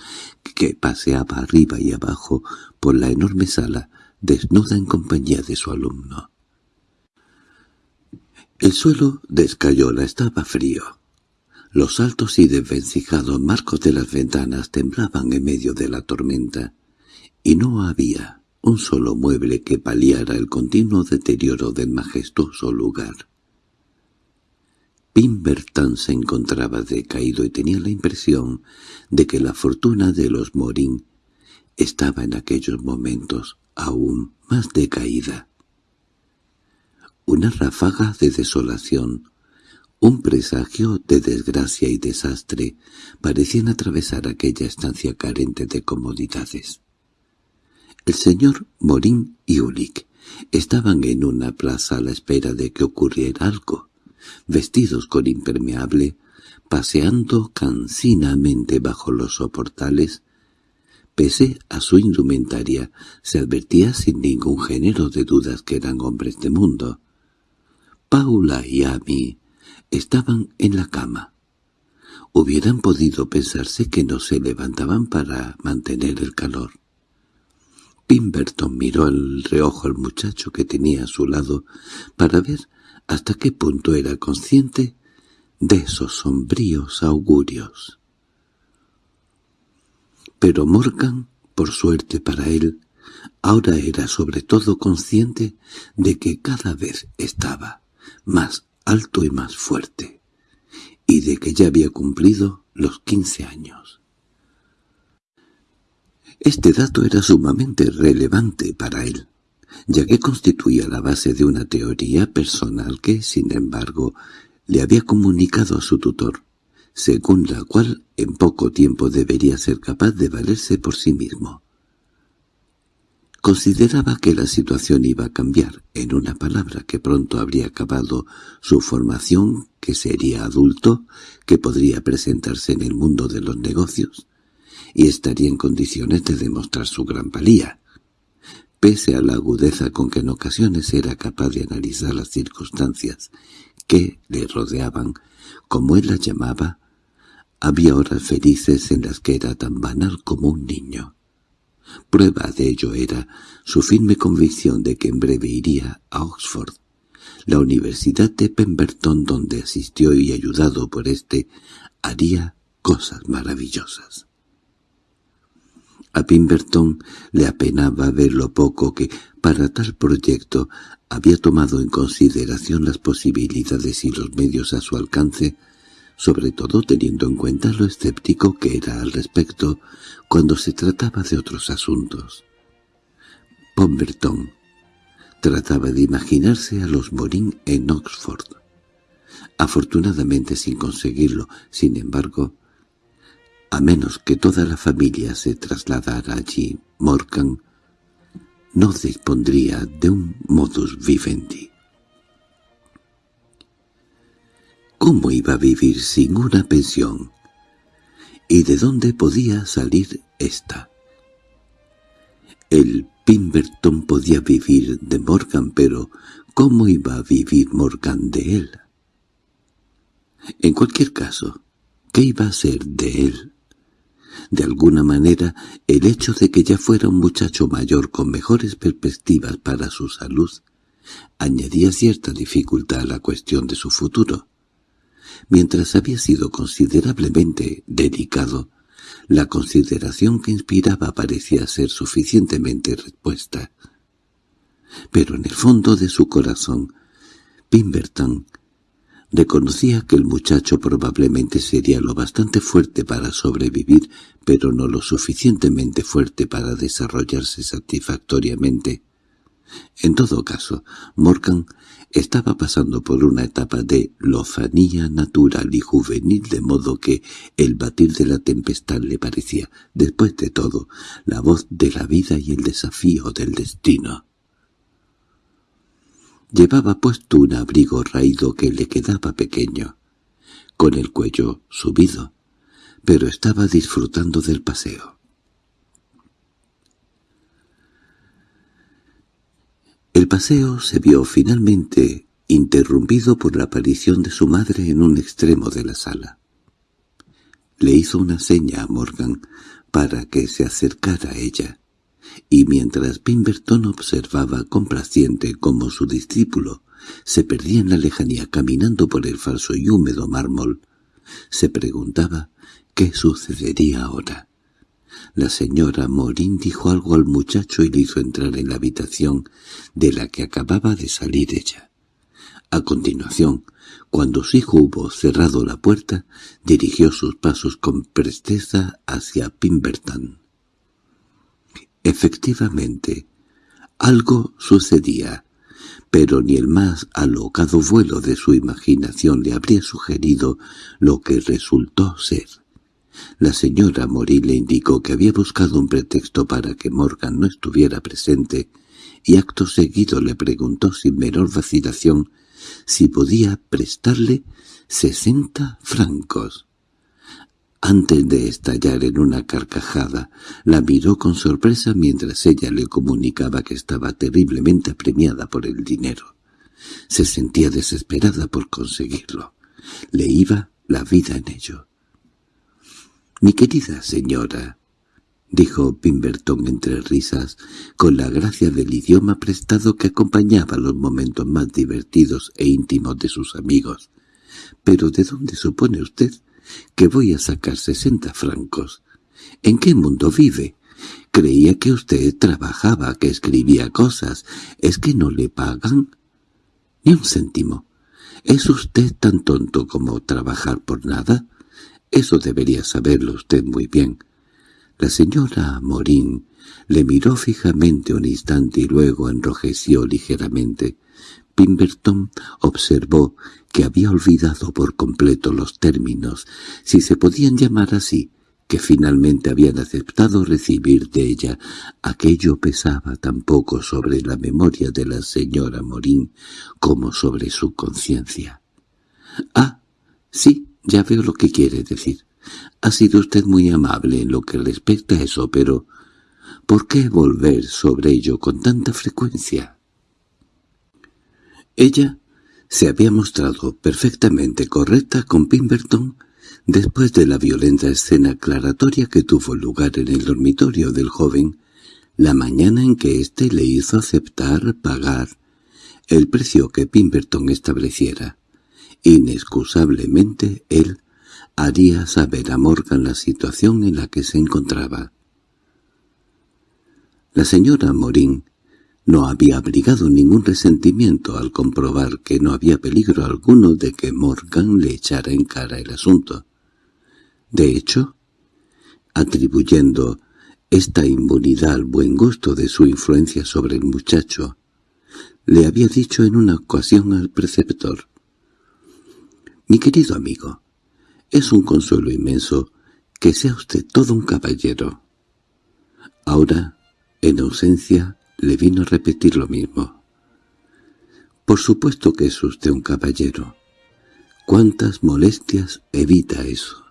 que paseaba arriba y abajo por la enorme sala, desnuda en compañía de su alumno. El suelo de escayola estaba frío. Los altos y desvencijados marcos de las ventanas temblaban en medio de la tormenta, y no había un solo mueble que paliara el continuo deterioro del majestuoso lugar. Pimberton se encontraba decaído y tenía la impresión de que la fortuna de los Morín estaba en aquellos momentos aún más decaída. Una ráfaga de desolación, un presagio de desgracia y desastre parecían atravesar aquella estancia carente de comodidades. El señor Morín y Ulick estaban en una plaza a la espera de que ocurriera algo, vestidos con impermeable, paseando cansinamente bajo los soportales. Pese a su indumentaria, se advertía sin ningún género de dudas que eran hombres de mundo. Paula y Amy estaban en la cama. Hubieran podido pensarse que no se levantaban para mantener el calor. Pimberton miró al reojo al muchacho que tenía a su lado para ver hasta qué punto era consciente de esos sombríos augurios. Pero Morgan, por suerte para él, ahora era sobre todo consciente de que cada vez estaba más alto y más fuerte, y de que ya había cumplido los quince años. Este dato era sumamente relevante para él, ya que constituía la base de una teoría personal que, sin embargo, le había comunicado a su tutor, según la cual en poco tiempo debería ser capaz de valerse por sí mismo. Consideraba que la situación iba a cambiar, en una palabra que pronto habría acabado su formación, que sería adulto, que podría presentarse en el mundo de los negocios, y estaría en condiciones de demostrar su gran valía. Pese a la agudeza con que en ocasiones era capaz de analizar las circunstancias que le rodeaban, como él las llamaba, había horas felices en las que era tan banal como un niño. Prueba de ello era su firme convicción de que en breve iría a Oxford, la Universidad de Pemberton donde asistió y ayudado por éste haría cosas maravillosas. A Pemberton le apenaba ver lo poco que, para tal proyecto, había tomado en consideración las posibilidades y los medios a su alcance, sobre todo teniendo en cuenta lo escéptico que era al respecto cuando se trataba de otros asuntos. Pemberton trataba de imaginarse a los Morín en Oxford. Afortunadamente sin conseguirlo, sin embargo, a menos que toda la familia se trasladara allí, Morgan no dispondría de un modus vivendi. ¿Cómo iba a vivir sin una pensión? ¿Y de dónde podía salir esta? El Pimberton podía vivir de Morgan, pero ¿cómo iba a vivir Morgan de él? En cualquier caso, ¿qué iba a ser de él? De alguna manera, el hecho de que ya fuera un muchacho mayor con mejores perspectivas para su salud añadía cierta dificultad a la cuestión de su futuro. Mientras había sido considerablemente dedicado, la consideración que inspiraba parecía ser suficientemente respuesta. Pero en el fondo de su corazón, Pimberton Reconocía que el muchacho probablemente sería lo bastante fuerte para sobrevivir, pero no lo suficientemente fuerte para desarrollarse satisfactoriamente. En todo caso, Morgan estaba pasando por una etapa de lofanía natural y juvenil, de modo que el batir de la tempestad le parecía, después de todo, la voz de la vida y el desafío del destino. Llevaba puesto un abrigo raído que le quedaba pequeño, con el cuello subido, pero estaba disfrutando del paseo. El paseo se vio finalmente interrumpido por la aparición de su madre en un extremo de la sala. Le hizo una seña a Morgan para que se acercara a ella y mientras Pemberton observaba complaciente cómo su discípulo se perdía en la lejanía caminando por el falso y húmedo mármol, se preguntaba qué sucedería ahora. La señora Morín dijo algo al muchacho y le hizo entrar en la habitación de la que acababa de salir ella. A continuación, cuando su hijo hubo cerrado la puerta, dirigió sus pasos con presteza hacia Pimberton. Efectivamente, algo sucedía, pero ni el más alocado vuelo de su imaginación le habría sugerido lo que resultó ser. La señora Morí le indicó que había buscado un pretexto para que Morgan no estuviera presente, y acto seguido le preguntó sin menor vacilación si podía prestarle sesenta francos. Antes de estallar en una carcajada, la miró con sorpresa mientras ella le comunicaba que estaba terriblemente apremiada por el dinero. Se sentía desesperada por conseguirlo. Le iba la vida en ello. «Mi querida señora», dijo Pimberton entre risas, con la gracia del idioma prestado que acompañaba los momentos más divertidos e íntimos de sus amigos. «¿Pero de dónde supone usted que voy a sacar sesenta francos? ¿En qué mundo vive? Creía que usted trabajaba, que escribía cosas. ¿Es que no le pagan?» «Ni un céntimo. ¿Es usted tan tonto como trabajar por nada?» «Eso debería saberlo usted muy bien». La señora Morín le miró fijamente un instante y luego enrojeció ligeramente. Pimberton observó que había olvidado por completo los términos, si se podían llamar así, que finalmente habían aceptado recibir de ella. Aquello pesaba tan poco sobre la memoria de la señora Morín como sobre su conciencia. «Ah, sí, ya veo lo que quiere decir. Ha sido usted muy amable en lo que respecta a eso, pero ¿por qué volver sobre ello con tanta frecuencia? Ella se había mostrado perfectamente correcta con Pimberton después de la violenta escena aclaratoria que tuvo lugar en el dormitorio del joven la mañana en que éste le hizo aceptar pagar el precio que Pimberton estableciera. Inexcusablemente él haría saber a Morgan la situación en la que se encontraba. La señora Morín no había abrigado ningún resentimiento al comprobar que no había peligro alguno de que Morgan le echara en cara el asunto. De hecho, atribuyendo esta inmunidad al buen gusto de su influencia sobre el muchacho, le había dicho en una ocasión al preceptor, «Mi querido amigo, es un consuelo inmenso que sea usted todo un caballero. Ahora, en ausencia, le vino a repetir lo mismo. Por supuesto que es usted un caballero. ¿Cuántas molestias evita eso?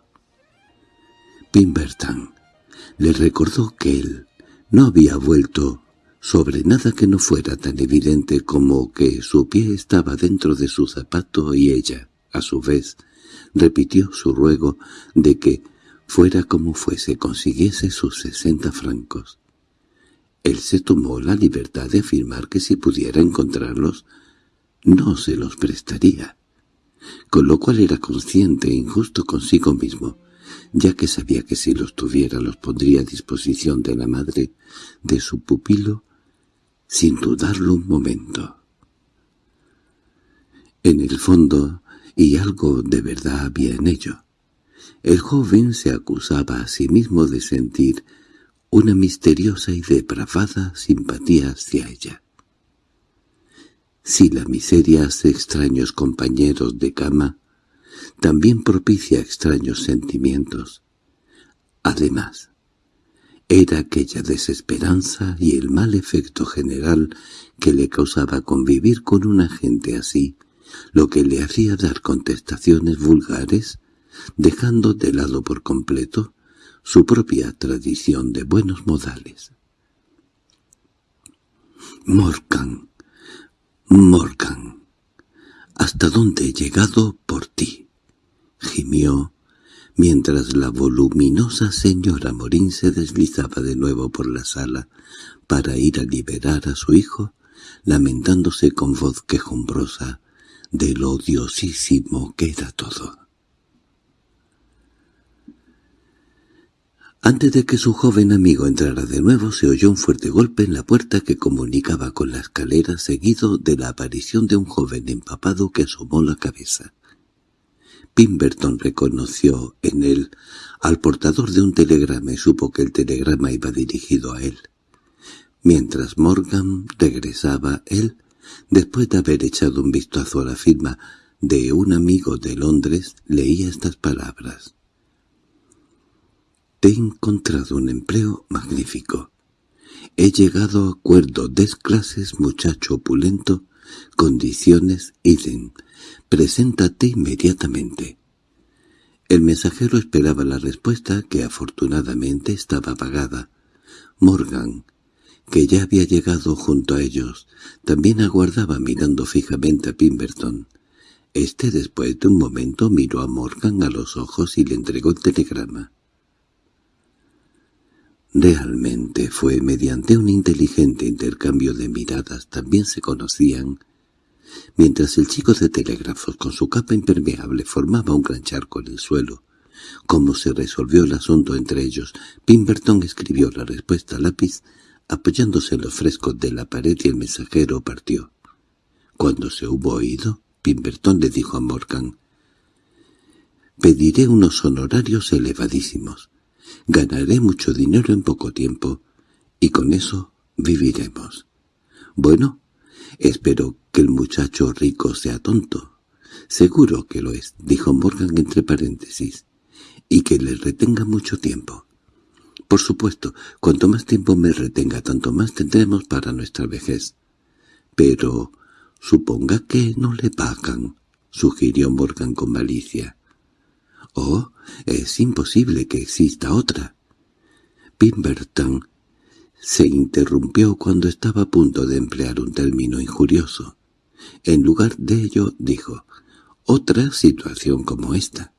Pimberton le recordó que él no había vuelto sobre nada que no fuera tan evidente como que su pie estaba dentro de su zapato y ella, a su vez, repitió su ruego de que, fuera como fuese, consiguiese sus sesenta francos. Él se tomó la libertad de afirmar que si pudiera encontrarlos, no se los prestaría, con lo cual era consciente e injusto consigo mismo, ya que sabía que si los tuviera los pondría a disposición de la madre de su pupilo sin dudarlo un momento. En el fondo, y algo de verdad había en ello. El joven se acusaba a sí mismo de sentir una misteriosa y depravada simpatía hacia ella. Si la miseria hace extraños compañeros de cama, también propicia extraños sentimientos. Además, era aquella desesperanza y el mal efecto general que le causaba convivir con una gente así, lo que le hacía dar contestaciones vulgares, dejando de lado por completo su propia tradición de buenos modales. «Morgan, Morgan, ¿hasta dónde he llegado por ti?» gimió, mientras la voluminosa señora Morín se deslizaba de nuevo por la sala para ir a liberar a su hijo, lamentándose con voz quejumbrosa de lo odiosísimo que era todo. Antes de que su joven amigo entrara de nuevo se oyó un fuerte golpe en la puerta que comunicaba con la escalera seguido de la aparición de un joven empapado que asomó la cabeza. Pimberton reconoció en él al portador de un telegrama y supo que el telegrama iba dirigido a él. Mientras Morgan regresaba, él, después de haber echado un vistazo a la firma de un amigo de Londres, leía estas palabras. Te he encontrado un empleo magnífico. He llegado a acuerdo des clases muchacho opulento, condiciones idem. Preséntate inmediatamente. El mensajero esperaba la respuesta, que afortunadamente estaba apagada. Morgan, que ya había llegado junto a ellos, también aguardaba mirando fijamente a Pimberton. Este después de un momento miró a Morgan a los ojos y le entregó el telegrama. Realmente fue mediante un inteligente intercambio de miradas también se conocían, mientras el chico de telégrafos con su capa impermeable formaba un gran charco en el suelo. Como se resolvió el asunto entre ellos, Pimberton escribió la respuesta a lápiz apoyándose en los frescos de la pared y el mensajero partió. Cuando se hubo oído, Pimberton le dijo a Morgan, «Pediré unos honorarios elevadísimos. Ganaré mucho dinero en poco tiempo, y con eso viviremos. Bueno, espero que el muchacho rico sea tonto. Seguro que lo es», dijo Morgan entre paréntesis, «y que le retenga mucho tiempo». Por supuesto, cuanto más tiempo me retenga, tanto más tendremos para nuestra vejez. Pero suponga que no le pagan, sugirió Morgan con malicia. Oh, es imposible que exista otra. Pimberton se interrumpió cuando estaba a punto de emplear un término injurioso. En lugar de ello, dijo, «Otra situación como esta».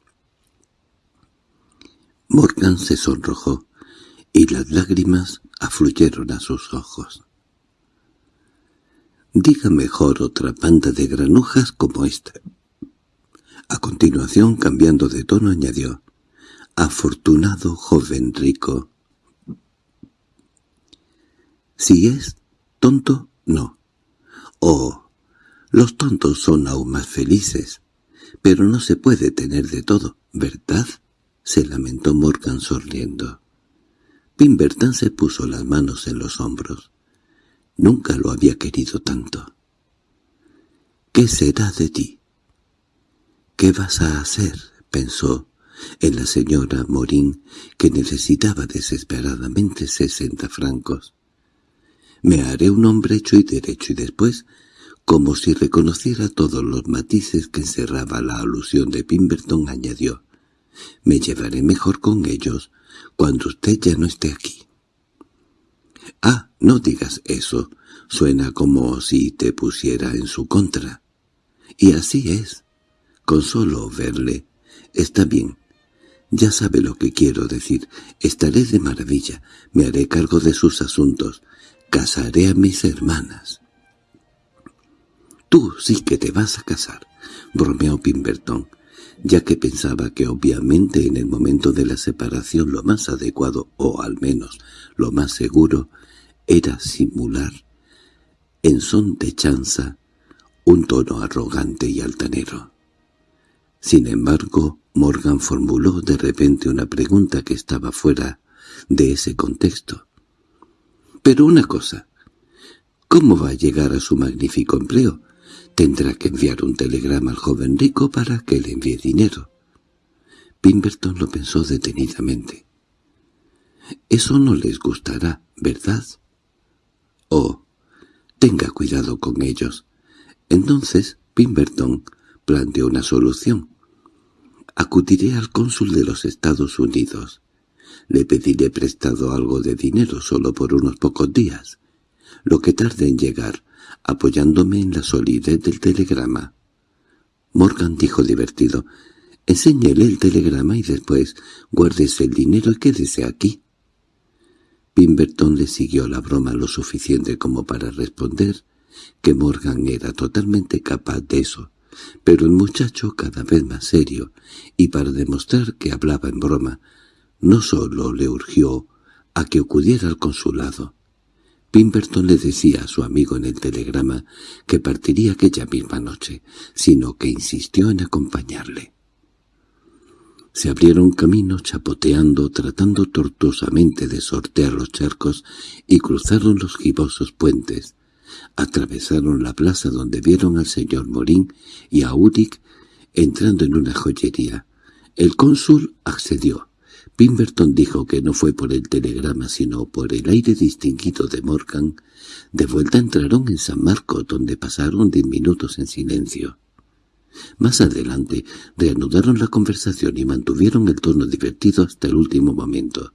Morgan se sonrojó y las lágrimas afluyeron a sus ojos. Diga mejor otra banda de granujas como esta. A continuación, cambiando de tono, añadió, «Afortunado joven rico». Si es tonto, no. Oh, los tontos son aún más felices. Pero no se puede tener de todo, ¿verdad? se lamentó Morgan sonriendo. Pimberton se puso las manos en los hombros. Nunca lo había querido tanto. —¿Qué será de ti? —¿Qué vas a hacer? —pensó en la señora Morín, que necesitaba desesperadamente sesenta francos. —Me haré un hombre hecho y derecho y después, como si reconociera todos los matices que encerraba la alusión de Pimberton, añadió —Me llevaré mejor con ellos cuando usted ya no esté aquí. —Ah, no digas eso. Suena como si te pusiera en su contra. Y así es. Con solo verle. Está bien. Ya sabe lo que quiero decir. Estaré de maravilla. Me haré cargo de sus asuntos. Casaré a mis hermanas. —Tú sí que te vas a casar —bromeó Pimberton ya que pensaba que obviamente en el momento de la separación lo más adecuado, o al menos lo más seguro, era simular, en son de chanza, un tono arrogante y altanero. Sin embargo, Morgan formuló de repente una pregunta que estaba fuera de ese contexto. «Pero una cosa, ¿cómo va a llegar a su magnífico empleo? Tendrá que enviar un telegrama al joven rico para que le envíe dinero. Pimberton lo pensó detenidamente. Eso no les gustará, ¿verdad? Oh, tenga cuidado con ellos. Entonces Pimberton planteó una solución. Acudiré al cónsul de los Estados Unidos. Le pediré prestado algo de dinero solo por unos pocos días. Lo que tarde en llegar apoyándome en la solidez del telegrama. Morgan dijo divertido, «Enséñele el telegrama y después guárdese el dinero y quédese aquí». Pimberton le siguió la broma lo suficiente como para responder que Morgan era totalmente capaz de eso, pero el muchacho cada vez más serio, y para demostrar que hablaba en broma, no solo le urgió a que acudiera al consulado. Pimberton le decía a su amigo en el telegrama que partiría aquella misma noche, sino que insistió en acompañarle. Se abrieron caminos chapoteando, tratando tortuosamente de sortear los charcos y cruzaron los gibosos puentes. Atravesaron la plaza donde vieron al señor Morín y a Udic entrando en una joyería. El cónsul accedió. Pimberton dijo que no fue por el telegrama sino por el aire distinguido de Morgan. De vuelta entraron en San Marco, donde pasaron diez minutos en silencio. Más adelante reanudaron la conversación y mantuvieron el tono divertido hasta el último momento.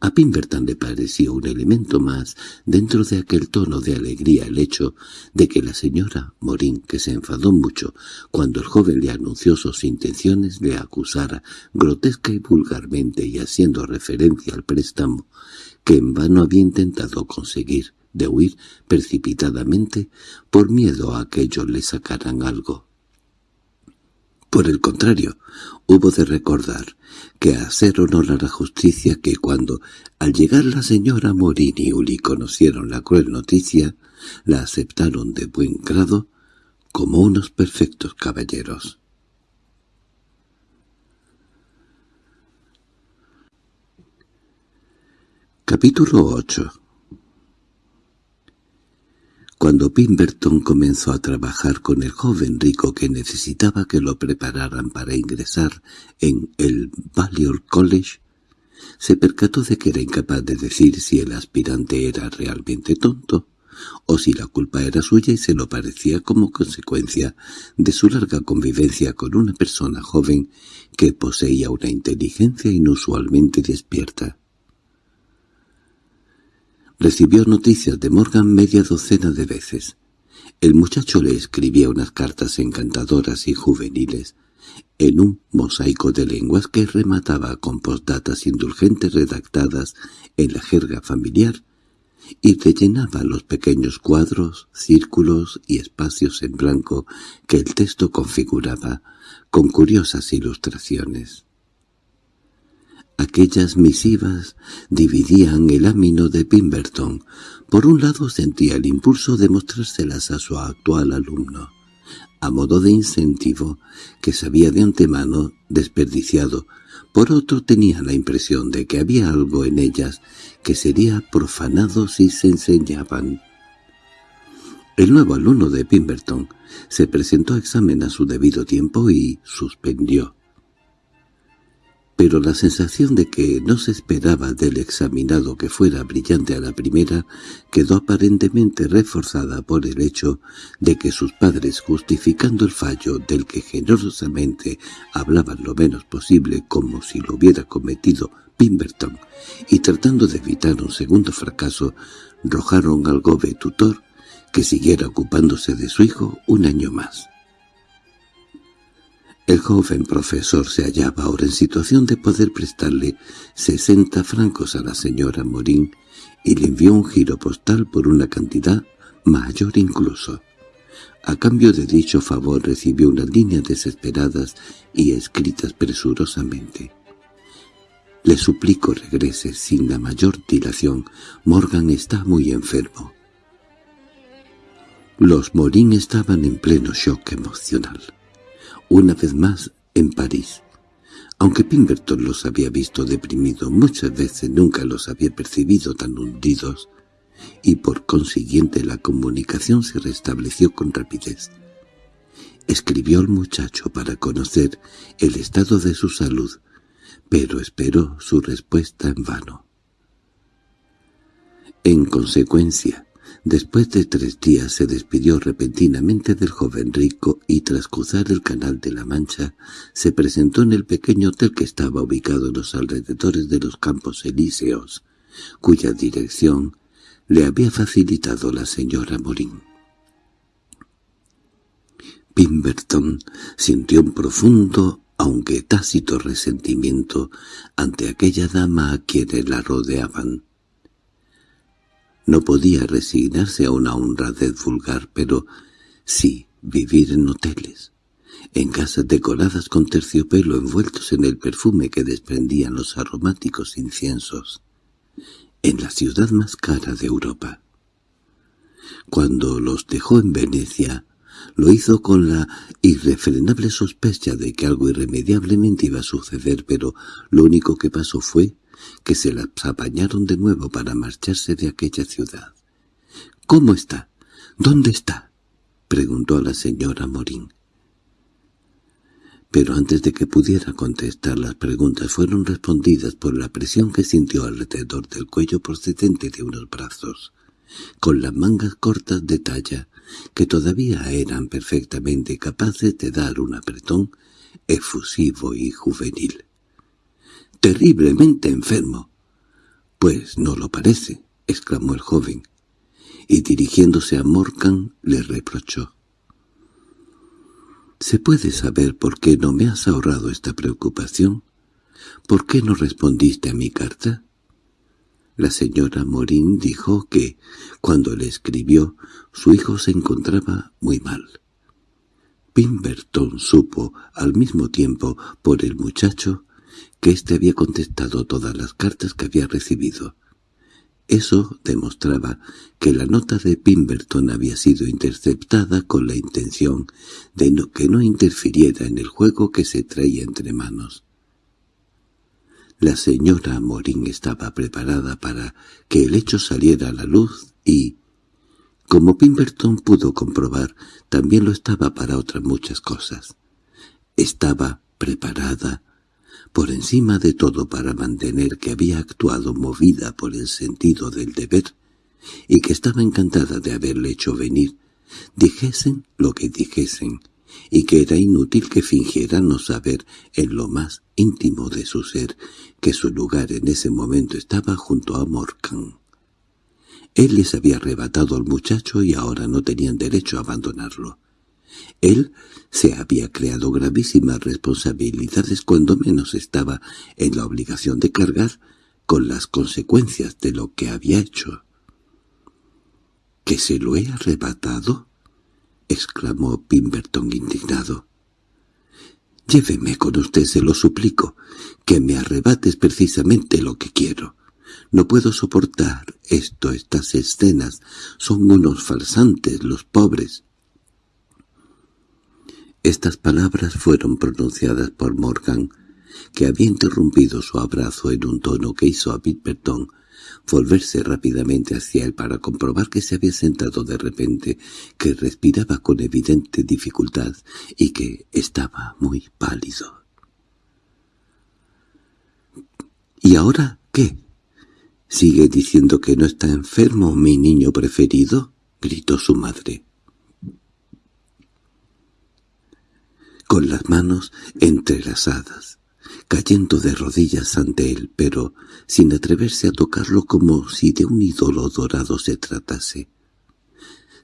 A Pimberton le pareció un elemento más dentro de aquel tono de alegría el hecho de que la señora Morín, que se enfadó mucho cuando el joven le anunció sus intenciones, le acusara grotesca y vulgarmente y haciendo referencia al préstamo que en vano había intentado conseguir de huir precipitadamente por miedo a que ellos le sacaran algo. Por el contrario, hubo de recordar que hacer honor a la justicia que cuando, al llegar la señora Morín y Uli conocieron la cruel noticia, la aceptaron de buen grado como unos perfectos caballeros. Capítulo 8 cuando Pemberton comenzó a trabajar con el joven rico que necesitaba que lo prepararan para ingresar en el Balliol College, se percató de que era incapaz de decir si el aspirante era realmente tonto o si la culpa era suya y se lo parecía como consecuencia de su larga convivencia con una persona joven que poseía una inteligencia inusualmente despierta. Recibió noticias de Morgan media docena de veces. El muchacho le escribía unas cartas encantadoras y juveniles, en un mosaico de lenguas que remataba con postdatas indulgentes redactadas en la jerga familiar y rellenaba los pequeños cuadros, círculos y espacios en blanco que el texto configuraba con curiosas ilustraciones. Aquellas misivas dividían el ámino de Pemberton. Por un lado sentía el impulso de mostrárselas a su actual alumno, a modo de incentivo que sabía de antemano desperdiciado. Por otro tenía la impresión de que había algo en ellas que sería profanado si se enseñaban. El nuevo alumno de Pemberton se presentó a examen a su debido tiempo y suspendió pero la sensación de que no se esperaba del examinado que fuera brillante a la primera quedó aparentemente reforzada por el hecho de que sus padres, justificando el fallo del que generosamente hablaban lo menos posible como si lo hubiera cometido Pemberton, y tratando de evitar un segundo fracaso, rojaron al gobe tutor que siguiera ocupándose de su hijo un año más. El joven profesor se hallaba ahora en situación de poder prestarle sesenta francos a la señora Morín y le envió un giro postal por una cantidad mayor incluso. A cambio de dicho favor recibió unas líneas desesperadas y escritas presurosamente. «Le suplico regrese sin la mayor dilación. Morgan está muy enfermo». Los Morín estaban en pleno shock emocional una vez más en París. Aunque Pemberton los había visto deprimidos muchas veces, nunca los había percibido tan hundidos, y por consiguiente la comunicación se restableció con rapidez. Escribió al muchacho para conocer el estado de su salud, pero esperó su respuesta en vano. En consecuencia, Después de tres días se despidió repentinamente del joven rico y tras cruzar el canal de la Mancha se presentó en el pequeño hotel que estaba ubicado en los alrededores de los Campos Elíseos, cuya dirección le había facilitado la señora Morín. Pemberton sintió un profundo, aunque tácito resentimiento ante aquella dama a quienes la rodeaban. No podía resignarse a una honradez vulgar, pero sí vivir en hoteles. en casas decoradas con terciopelo envueltos en el perfume que desprendían los aromáticos inciensos, en la ciudad más cara de Europa. Cuando los dejó en Venecia, lo hizo con la irrefrenable sospecha de que algo irremediablemente iba a suceder, pero lo único que pasó fue que se las apañaron de nuevo para marcharse de aquella ciudad. —¿Cómo está? ¿Dónde está? —preguntó la señora Morín. Pero antes de que pudiera contestar las preguntas fueron respondidas por la presión que sintió alrededor del cuello procedente de unos brazos, con las mangas cortas de talla, que todavía eran perfectamente capaces de dar un apretón efusivo y juvenil. —¡Terriblemente enfermo! —Pues no lo parece —exclamó el joven y dirigiéndose a Morgan le reprochó. —¿Se puede saber por qué no me has ahorrado esta preocupación? ¿Por qué no respondiste a mi carta? La señora Morín dijo que, cuando le escribió, su hijo se encontraba muy mal. Pimberton supo, al mismo tiempo, por el muchacho, que éste había contestado todas las cartas que había recibido. Eso demostraba que la nota de Pimberton había sido interceptada con la intención de que no interfiriera en el juego que se traía entre manos. La señora Morín estaba preparada para que el hecho saliera a la luz y, como Pimberton pudo comprobar, también lo estaba para otras muchas cosas. Estaba preparada por encima de todo para mantener que había actuado movida por el sentido del deber y que estaba encantada de haberle hecho venir, dijesen lo que dijesen, y que era inútil que fingiera no saber en lo más íntimo de su ser que su lugar en ese momento estaba junto a Morcan. Él les había arrebatado al muchacho y ahora no tenían derecho a abandonarlo. Él se había creado gravísimas responsabilidades cuando menos estaba en la obligación de cargar con las consecuencias de lo que había hecho. —¿Que se lo he arrebatado? —exclamó Pimberton indignado. —Lléveme con usted, se lo suplico, que me arrebates precisamente lo que quiero. No puedo soportar esto, estas escenas. Son unos falsantes, los pobres. Estas palabras fueron pronunciadas por Morgan, que había interrumpido su abrazo en un tono que hizo a Pimberton volverse rápidamente hacia él para comprobar que se había sentado de repente, que respiraba con evidente dificultad y que estaba muy pálido. —¿Y ahora qué? —¿Sigue diciendo que no está enfermo mi niño preferido? —gritó su madre. Con las manos entrelazadas, cayendo de rodillas ante él, pero sin atreverse a tocarlo como si de un ídolo dorado se tratase.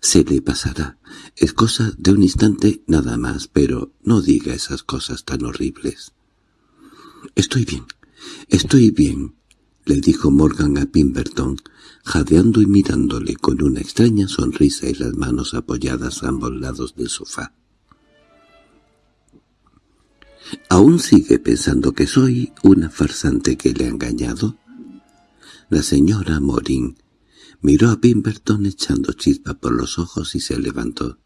Se le pasará. Es cosa de un instante nada más, pero no diga esas cosas tan horribles. —Estoy bien, estoy bien —le dijo Morgan a Pimberton, jadeando y mirándole con una extraña sonrisa y las manos apoyadas a ambos lados del sofá. ¿Aún sigue pensando que soy una farsante que le ha engañado? La señora Morín miró a Pimberton echando chispa por los ojos y se levantó.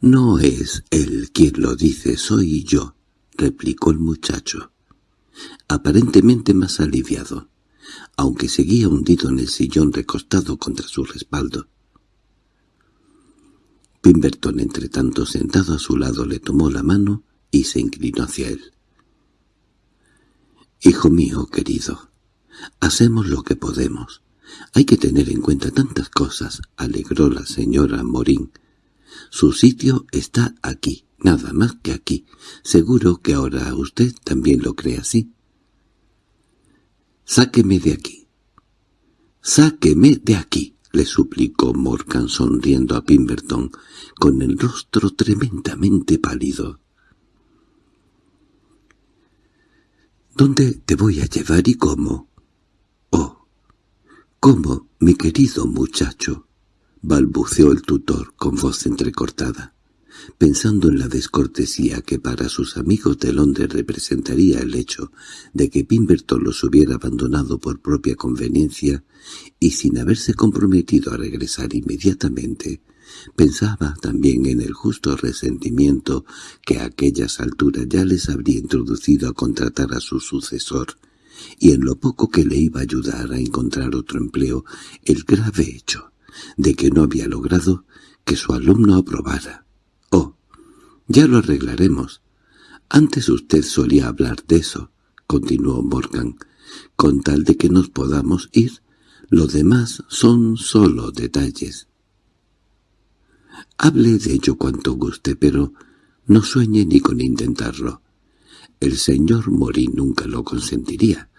«No es él quien lo dice, soy yo», replicó el muchacho, aparentemente más aliviado, aunque seguía hundido en el sillón recostado contra su respaldo. Pimberton, tanto sentado a su lado, le tomó la mano y se inclinó hacia él. «Hijo mío querido, hacemos lo que podemos. Hay que tener en cuenta tantas cosas», alegró la señora Morín. «Su sitio está aquí, nada más que aquí. Seguro que ahora usted también lo cree así». «Sáqueme de aquí». «Sáqueme de aquí», le suplicó Morgan sonriendo a Pimberton, con el rostro tremendamente pálido. ¿Dónde te voy a llevar y cómo? —Oh, ¿cómo, mi querido muchacho? —balbuceó el tutor con voz entrecortada. pensando en la descortesía que para sus amigos de Londres representaría el hecho de que Pimberton los hubiera abandonado por propia conveniencia y sin haberse comprometido a regresar inmediatamente, pensaba también en el justo resentimiento que a aquellas alturas ya les habría introducido a contratar a su sucesor, y en lo poco que le iba a ayudar a encontrar otro empleo el grave hecho de que no había logrado que su alumno aprobara. —Oh, ya lo arreglaremos. Antes usted solía hablar de eso —continuó Morgan—, con tal de que nos podamos ir. Lo demás son solo detalles. Hable de ello cuanto guste, pero no sueñe ni con intentarlo. El señor Morín nunca lo consentiría.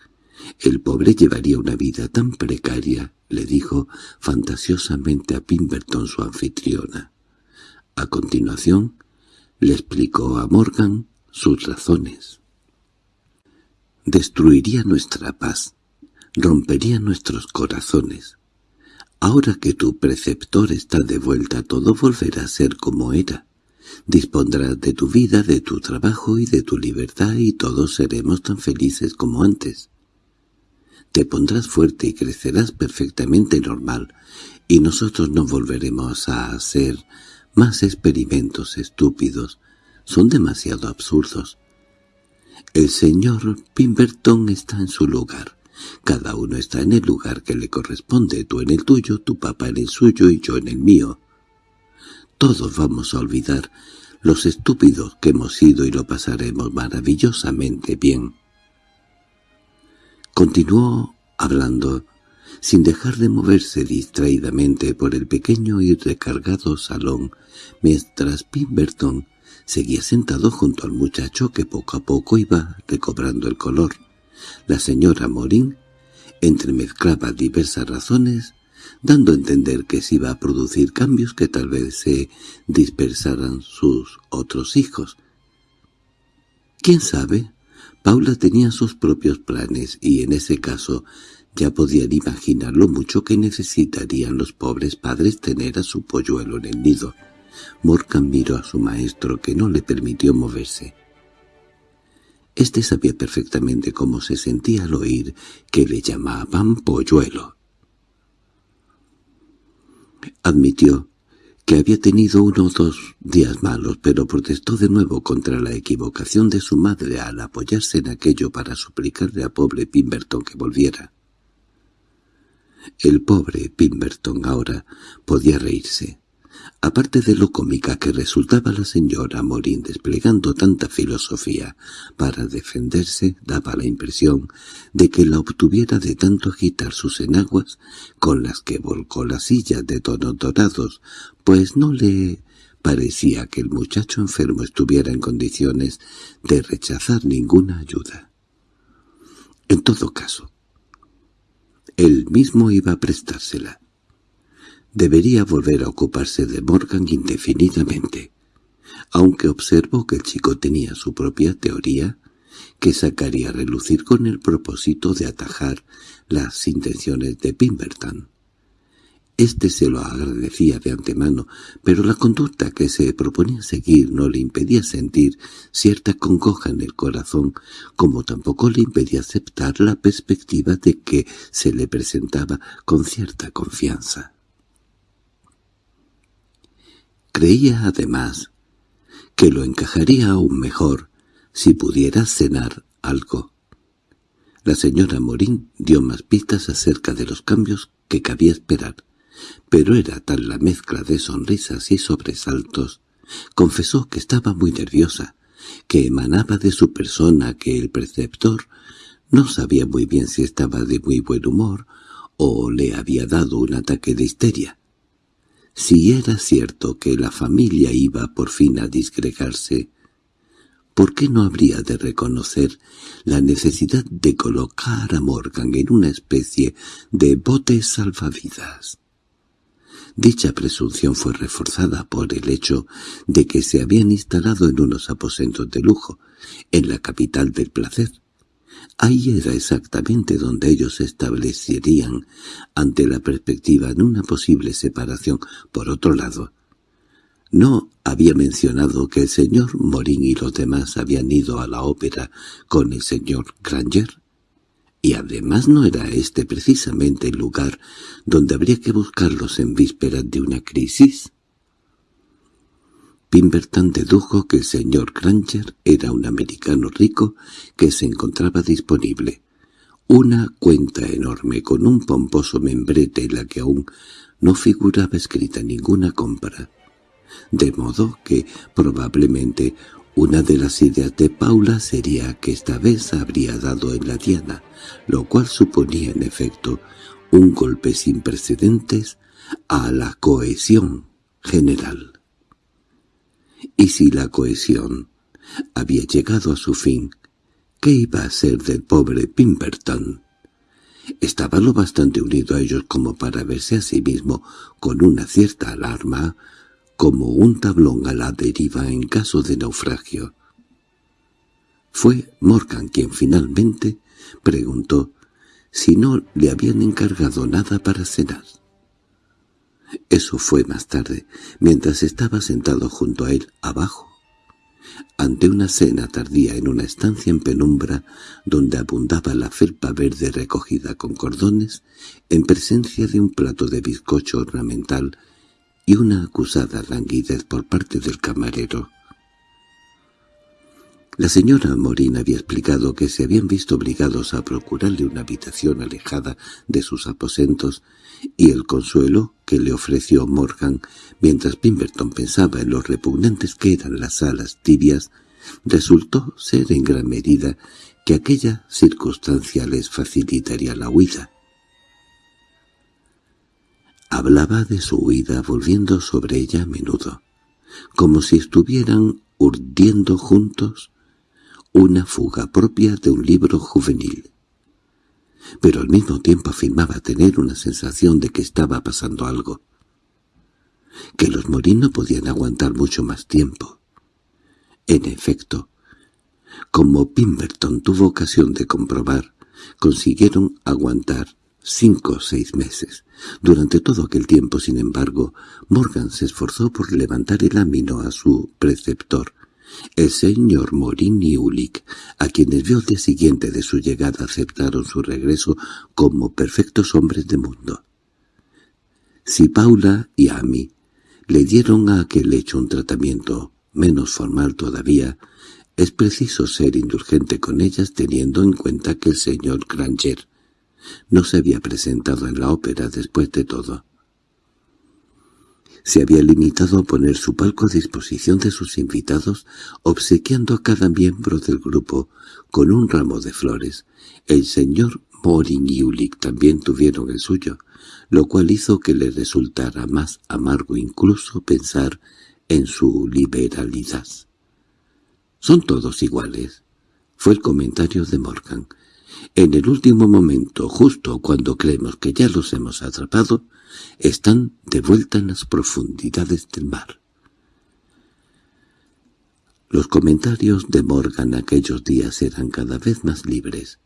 El pobre llevaría una vida tan precaria, le dijo fantasiosamente a Pimberton su anfitriona. A continuación, le explicó a Morgan sus razones. Destruiría nuestra paz, rompería nuestros corazones. Ahora que tu preceptor está de vuelta todo volverá a ser como era. Dispondrás de tu vida, de tu trabajo y de tu libertad y todos seremos tan felices como antes. Te pondrás fuerte y crecerás perfectamente normal, y nosotros no volveremos a hacer más experimentos estúpidos. Son demasiado absurdos. El señor Pimberton está en su lugar. Cada uno está en el lugar que le corresponde, tú en el tuyo, tu papá en el suyo y yo en el mío. Todos vamos a olvidar los estúpidos que hemos sido y lo pasaremos maravillosamente bien. Continuó hablando, sin dejar de moverse distraídamente por el pequeño y recargado salón, mientras Pimberton seguía sentado junto al muchacho que poco a poco iba recobrando el color. La señora Morín entremezclaba diversas razones, dando a entender que se iba a producir cambios que tal vez se dispersaran sus otros hijos. ¿Quién sabe? Paula tenía sus propios planes y en ese caso ya podían imaginar lo mucho que necesitarían los pobres padres tener a su polluelo en el nido. Morgan miró a su maestro que no le permitió moverse. Este sabía perfectamente cómo se sentía al oír que le llamaban polluelo. Admitió que había tenido uno o dos días malos, pero protestó de nuevo contra la equivocación de su madre al apoyarse en aquello para suplicarle a pobre Pimberton que volviera. El pobre Pimberton ahora podía reírse. Aparte de lo cómica que resultaba la señora Morín desplegando tanta filosofía para defenderse, daba la impresión de que la obtuviera de tanto agitar sus enaguas con las que volcó la silla de tonos dorados, pues no le parecía que el muchacho enfermo estuviera en condiciones de rechazar ninguna ayuda. En todo caso, él mismo iba a prestársela. Debería volver a ocuparse de Morgan indefinidamente, aunque observó que el chico tenía su propia teoría, que sacaría a relucir con el propósito de atajar las intenciones de Pimberton. Este se lo agradecía de antemano, pero la conducta que se proponía seguir no le impedía sentir cierta congoja en el corazón, como tampoco le impedía aceptar la perspectiva de que se le presentaba con cierta confianza. Creía además que lo encajaría aún mejor si pudiera cenar algo. La señora Morín dio más pistas acerca de los cambios que cabía esperar, pero era tal la mezcla de sonrisas y sobresaltos. Confesó que estaba muy nerviosa, que emanaba de su persona que el preceptor no sabía muy bien si estaba de muy buen humor o le había dado un ataque de histeria. Si era cierto que la familia iba por fin a disgregarse, ¿por qué no habría de reconocer la necesidad de colocar a Morgan en una especie de bote salvavidas? Dicha presunción fue reforzada por el hecho de que se habían instalado en unos aposentos de lujo, en la capital del placer, Ahí era exactamente donde ellos se establecerían ante la perspectiva de una posible separación. Por otro lado, No había mencionado que el señor Morín y los demás habían ido a la ópera con el señor Granger. Y además no era este precisamente el lugar donde habría que buscarlos en vísperas de una crisis. Pimberton dedujo que el señor Granger era un americano rico que se encontraba disponible. Una cuenta enorme con un pomposo membrete en la que aún no figuraba escrita ninguna compra de modo que probablemente una de las ideas de Paula sería que esta vez habría dado en la diana, lo cual suponía en efecto un golpe sin precedentes a la cohesión general. Y si la cohesión había llegado a su fin, ¿qué iba a ser del pobre Pimperton? Estaba lo bastante unido a ellos como para verse a sí mismo con una cierta alarma como un tablón a la deriva en caso de naufragio. Fue Morgan quien finalmente preguntó si no le habían encargado nada para cenar. Eso fue más tarde, mientras estaba sentado junto a él abajo, ante una cena tardía en una estancia en penumbra donde abundaba la felpa verde recogida con cordones, en presencia de un plato de bizcocho ornamental y una acusada languidez por parte del camarero. La señora Morín había explicado que se habían visto obligados a procurarle una habitación alejada de sus aposentos y el consuelo que le ofreció Morgan mientras Pimberton pensaba en los repugnantes que eran las salas tibias resultó ser en gran medida que aquella circunstancia les facilitaría la huida. Hablaba de su huida volviendo sobre ella a menudo, como si estuvieran urdiendo juntos una fuga propia de un libro juvenil. Pero al mismo tiempo afirmaba tener una sensación de que estaba pasando algo, que los morinos podían aguantar mucho más tiempo. En efecto, como Pimberton tuvo ocasión de comprobar, consiguieron aguantar cinco o seis meses. Durante todo aquel tiempo, sin embargo, Morgan se esforzó por levantar el ámino a su preceptor, el señor Morin y Ulick, a quienes vio el día siguiente de su llegada aceptaron su regreso como perfectos hombres de mundo. Si Paula y Amy le dieron a aquel hecho un tratamiento menos formal todavía, es preciso ser indulgente con ellas teniendo en cuenta que el señor Granger no se había presentado en la ópera después de todo. Se había limitado a poner su palco a disposición de sus invitados, obsequiando a cada miembro del grupo con un ramo de flores. El señor Morin y Ulick también tuvieron el suyo, lo cual hizo que le resultara más amargo incluso pensar en su liberalidad. «Son todos iguales», fue el comentario de Morgan. En el último momento, justo cuando creemos que ya los hemos atrapado, están de vuelta en las profundidades del mar. Los comentarios de Morgan aquellos días eran cada vez más libres.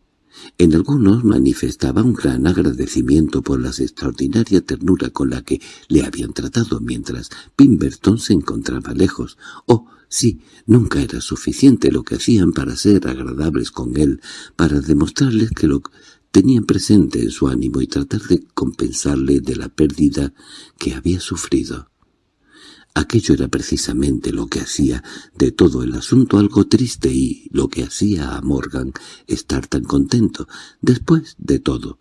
En algunos manifestaba un gran agradecimiento por la extraordinaria ternura con la que le habían tratado mientras Pimberton se encontraba lejos, o Sí, nunca era suficiente lo que hacían para ser agradables con él, para demostrarles que lo tenían presente en su ánimo y tratar de compensarle de la pérdida que había sufrido. Aquello era precisamente lo que hacía de todo el asunto algo triste y lo que hacía a Morgan estar tan contento, después de todo,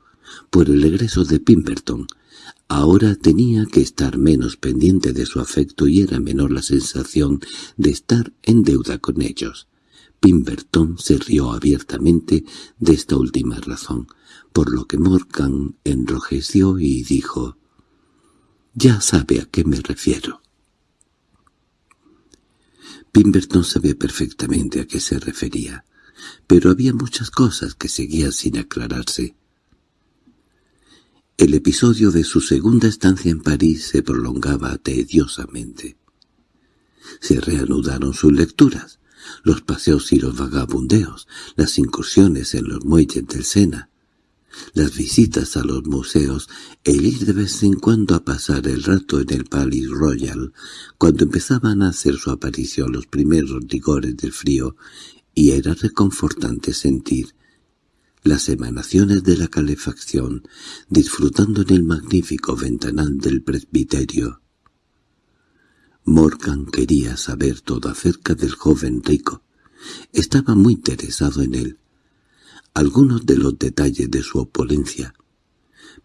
por el regreso de Pimberton, Ahora tenía que estar menos pendiente de su afecto y era menor la sensación de estar en deuda con ellos. Pimberton se rió abiertamente de esta última razón, por lo que Morgan enrojeció y dijo, «Ya sabe a qué me refiero». Pimberton sabía perfectamente a qué se refería, pero había muchas cosas que seguían sin aclararse. El episodio de su segunda estancia en París se prolongaba tediosamente. Se reanudaron sus lecturas, los paseos y los vagabundeos, las incursiones en los muelles del Sena. las visitas a los museos, el ir de vez en cuando a pasar el rato en el Palace Royal, cuando empezaban a hacer su aparición los primeros rigores del frío, y era reconfortante sentir las emanaciones de la calefacción, disfrutando en el magnífico ventanal del presbiterio. Morgan quería saber todo acerca del joven rico. Estaba muy interesado en él. Algunos de los detalles de su opulencia.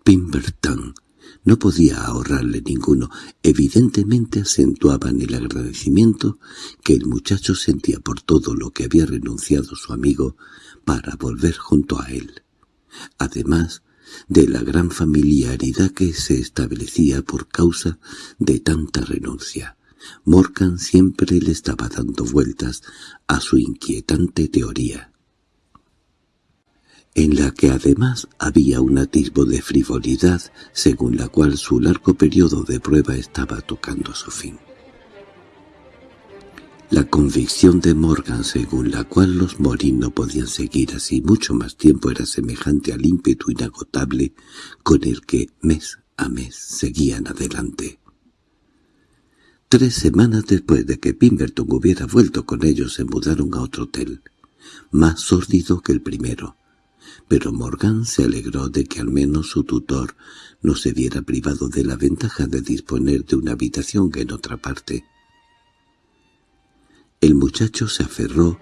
Pimberton no podía ahorrarle ninguno. Evidentemente acentuaban el agradecimiento que el muchacho sentía por todo lo que había renunciado su amigo para volver junto a él. Además de la gran familiaridad que se establecía por causa de tanta renuncia. Morgan siempre le estaba dando vueltas a su inquietante teoría, en la que además había un atisbo de frivolidad según la cual su largo periodo de prueba estaba tocando su fin. La convicción de Morgan según la cual los Morin no podían seguir así mucho más tiempo era semejante al ímpetu inagotable con el que mes a mes seguían adelante. Tres semanas después de que Pimberton hubiera vuelto con ellos se mudaron a otro hotel, más sórdido que el primero, pero Morgan se alegró de que al menos su tutor no se viera privado de la ventaja de disponer de una habitación en otra parte el muchacho se aferró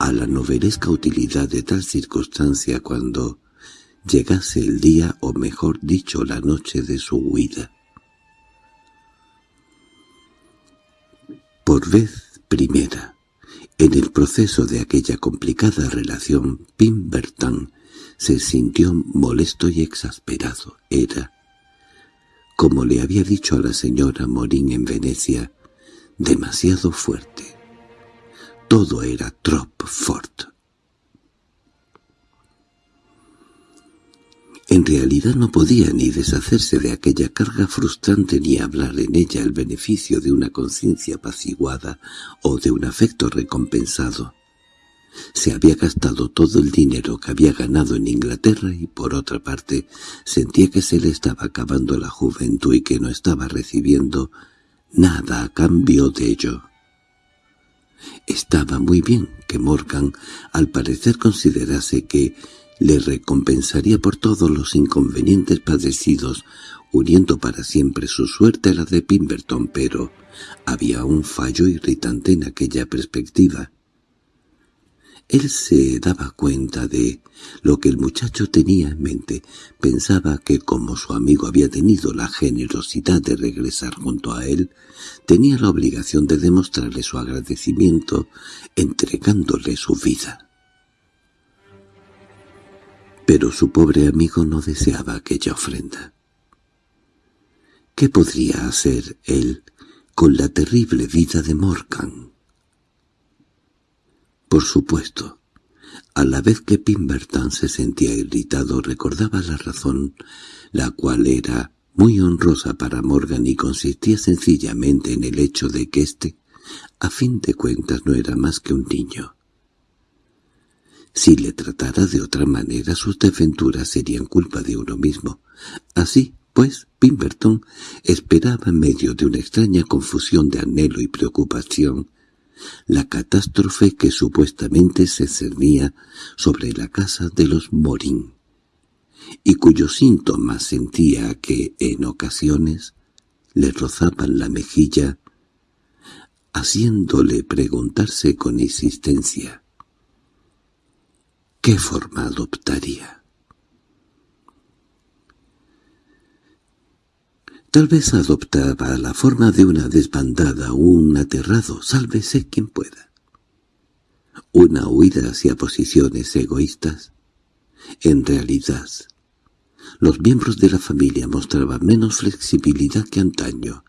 a la novelesca utilidad de tal circunstancia cuando llegase el día o mejor dicho la noche de su huida. Por vez primera, en el proceso de aquella complicada relación, Pimberton se sintió molesto y exasperado. Era, como le había dicho a la señora Morín en Venecia, demasiado fuerte. Todo era trop fort. En realidad no podía ni deshacerse de aquella carga frustrante ni hablar en ella el beneficio de una conciencia apaciguada o de un afecto recompensado. Se había gastado todo el dinero que había ganado en Inglaterra y por otra parte sentía que se le estaba acabando la juventud y que no estaba recibiendo nada a cambio de ello. Estaba muy bien que Morgan al parecer considerase que le recompensaría por todos los inconvenientes padecidos, uniendo para siempre su suerte a la de Pimberton, pero había un fallo irritante en aquella perspectiva. Él se daba cuenta de lo que el muchacho tenía en mente. Pensaba que como su amigo había tenido la generosidad de regresar junto a él, tenía la obligación de demostrarle su agradecimiento entregándole su vida. Pero su pobre amigo no deseaba aquella ofrenda. ¿Qué podría hacer él con la terrible vida de Morgan? Por supuesto, a la vez que Pimberton se sentía irritado recordaba la razón, la cual era muy honrosa para Morgan y consistía sencillamente en el hecho de que éste, a fin de cuentas, no era más que un niño. Si le tratara de otra manera sus desventuras serían culpa de uno mismo. Así, pues, Pimberton esperaba en medio de una extraña confusión de anhelo y preocupación la catástrofe que supuestamente se cernía sobre la casa de los Morín, y cuyos síntomas sentía que, en ocasiones, le rozaban la mejilla, haciéndole preguntarse con insistencia ¿qué forma adoptaría? Tal vez adoptaba la forma de una desbandada o un aterrado, sálvese quien pueda. Una huida hacia posiciones egoístas. En realidad, los miembros de la familia mostraban menos flexibilidad que antaño.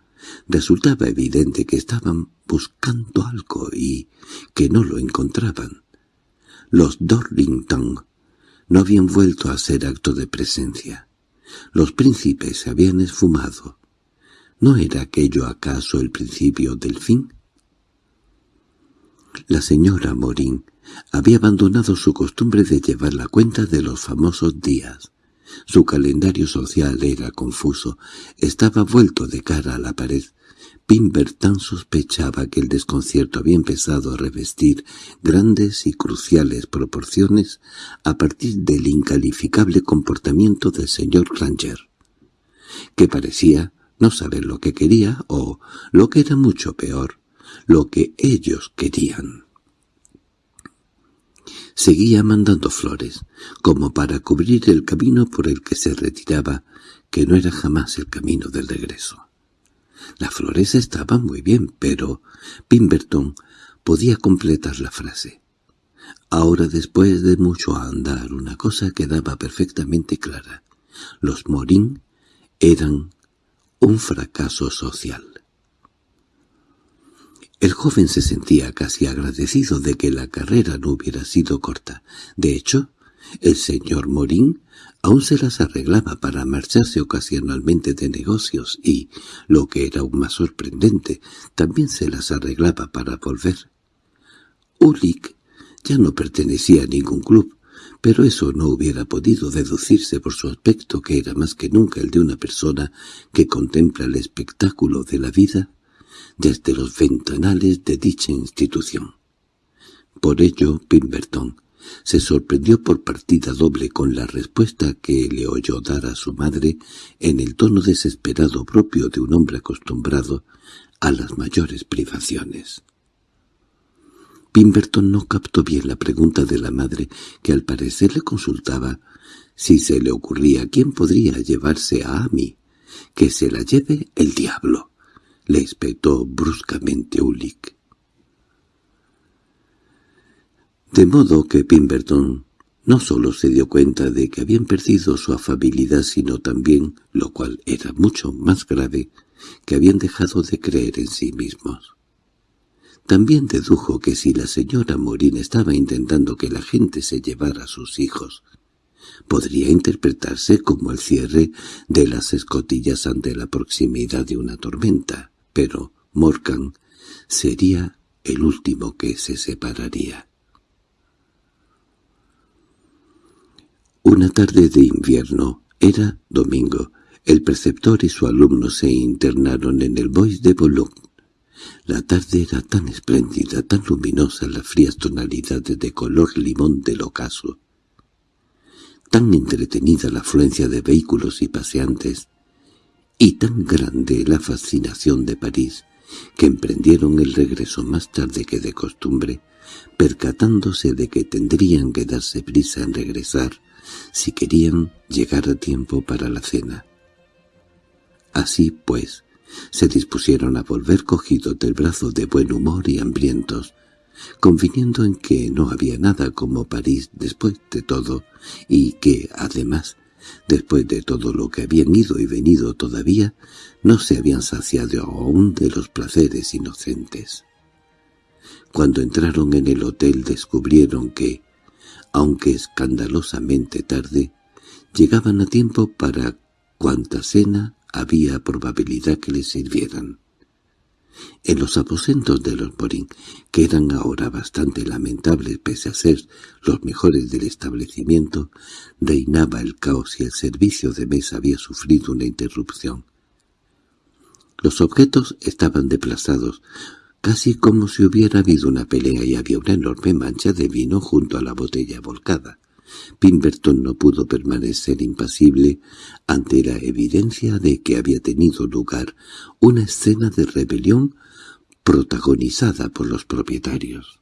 Resultaba evidente que estaban buscando algo y que no lo encontraban. Los Dorrington no habían vuelto a hacer acto de presencia. Los príncipes se habían esfumado. ¿No era aquello acaso el principio del fin? La señora Morín había abandonado su costumbre de llevar la cuenta de los famosos días. Su calendario social era confuso, estaba vuelto de cara a la pared. Pimberton sospechaba que el desconcierto había empezado a revestir grandes y cruciales proporciones a partir del incalificable comportamiento del señor Granger, que parecía no saber lo que quería o, lo que era mucho peor, lo que ellos querían. Seguía mandando flores, como para cubrir el camino por el que se retiraba, que no era jamás el camino del regreso. Las flores estaban muy bien, pero Pimberton podía completar la frase. Ahora, después de mucho andar, una cosa quedaba perfectamente clara. Los Morín eran un fracaso social. El joven se sentía casi agradecido de que la carrera no hubiera sido corta. De hecho, el señor Morín aún se las arreglaba para marcharse ocasionalmente de negocios y, lo que era aún más sorprendente, también se las arreglaba para volver. Ulick ya no pertenecía a ningún club, pero eso no hubiera podido deducirse por su aspecto que era más que nunca el de una persona que contempla el espectáculo de la vida desde los ventanales de dicha institución. Por ello, Pimberton se sorprendió por partida doble con la respuesta que le oyó dar a su madre en el tono desesperado propio de un hombre acostumbrado a las mayores privaciones. Pimberton no captó bien la pregunta de la madre, que al parecer le consultaba si se le ocurría quién podría llevarse a Amy. «Que se la lleve el diablo», le espetó bruscamente Ulick. De modo que Pimberton no solo se dio cuenta de que habían perdido su afabilidad, sino también, lo cual era mucho más grave, que habían dejado de creer en sí mismos. También dedujo que si la señora Morín estaba intentando que la gente se llevara a sus hijos, podría interpretarse como el cierre de las escotillas ante la proximidad de una tormenta pero Morgan sería el último que se separaría. Una tarde de invierno, era domingo, el preceptor y su alumno se internaron en el Bois de Boulogne. La tarde era tan espléndida, tan luminosa las frías tonalidades de color limón del ocaso, tan entretenida la afluencia de vehículos y paseantes, y tan grande la fascinación de París, que emprendieron el regreso más tarde que de costumbre, percatándose de que tendrían que darse prisa en regresar si querían llegar a tiempo para la cena. Así, pues, se dispusieron a volver cogidos del brazo de buen humor y hambrientos, conviniendo en que no había nada como París después de todo, y que, además, Después de todo lo que habían ido y venido todavía, no se habían saciado aún de los placeres inocentes. Cuando entraron en el hotel descubrieron que, aunque escandalosamente tarde, llegaban a tiempo para cuanta cena había probabilidad que les sirvieran. En los aposentos de los Morín, que eran ahora bastante lamentables pese a ser los mejores del establecimiento, reinaba el caos y el servicio de mesa había sufrido una interrupción. Los objetos estaban desplazados, casi como si hubiera habido una pelea y había una enorme mancha de vino junto a la botella volcada. Pimberton no pudo permanecer impasible ante la evidencia de que había tenido lugar una escena de rebelión protagonizada por los propietarios.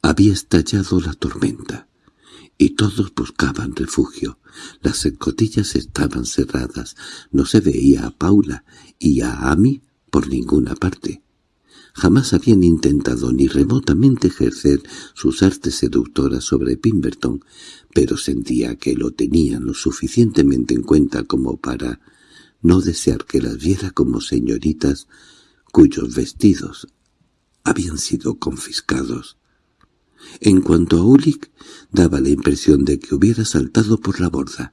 Había estallado la tormenta, y todos buscaban refugio. Las escotillas estaban cerradas, no se veía a Paula y a Amy por ninguna parte. Jamás habían intentado ni remotamente ejercer sus artes seductoras sobre Pimberton, pero sentía que lo tenían lo suficientemente en cuenta como para no desear que las viera como señoritas cuyos vestidos habían sido confiscados. En cuanto a Ulick, daba la impresión de que hubiera saltado por la borda.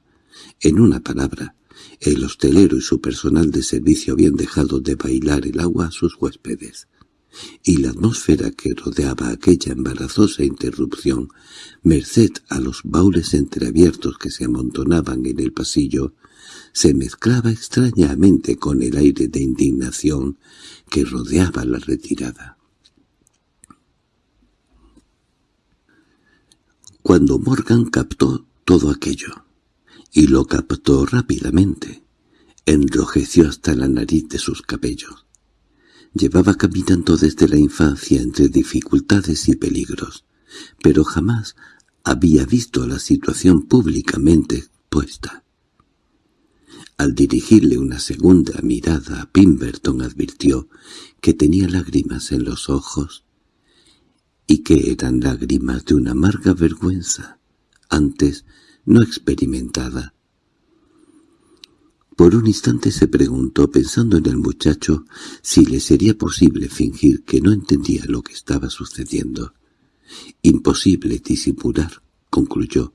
En una palabra, el hostelero y su personal de servicio habían dejado de bailar el agua a sus huéspedes. Y la atmósfera que rodeaba aquella embarazosa interrupción, merced a los baules entreabiertos que se amontonaban en el pasillo, se mezclaba extrañamente con el aire de indignación que rodeaba la retirada. Cuando Morgan captó todo aquello, y lo captó rápidamente, enrojeció hasta la nariz de sus cabellos. Llevaba caminando desde la infancia entre dificultades y peligros, pero jamás había visto la situación públicamente expuesta. Al dirigirle una segunda mirada Pimberton advirtió que tenía lágrimas en los ojos y que eran lágrimas de una amarga vergüenza, antes no experimentada. Por un instante se preguntó, pensando en el muchacho, si le sería posible fingir que no entendía lo que estaba sucediendo. Imposible disimular, concluyó,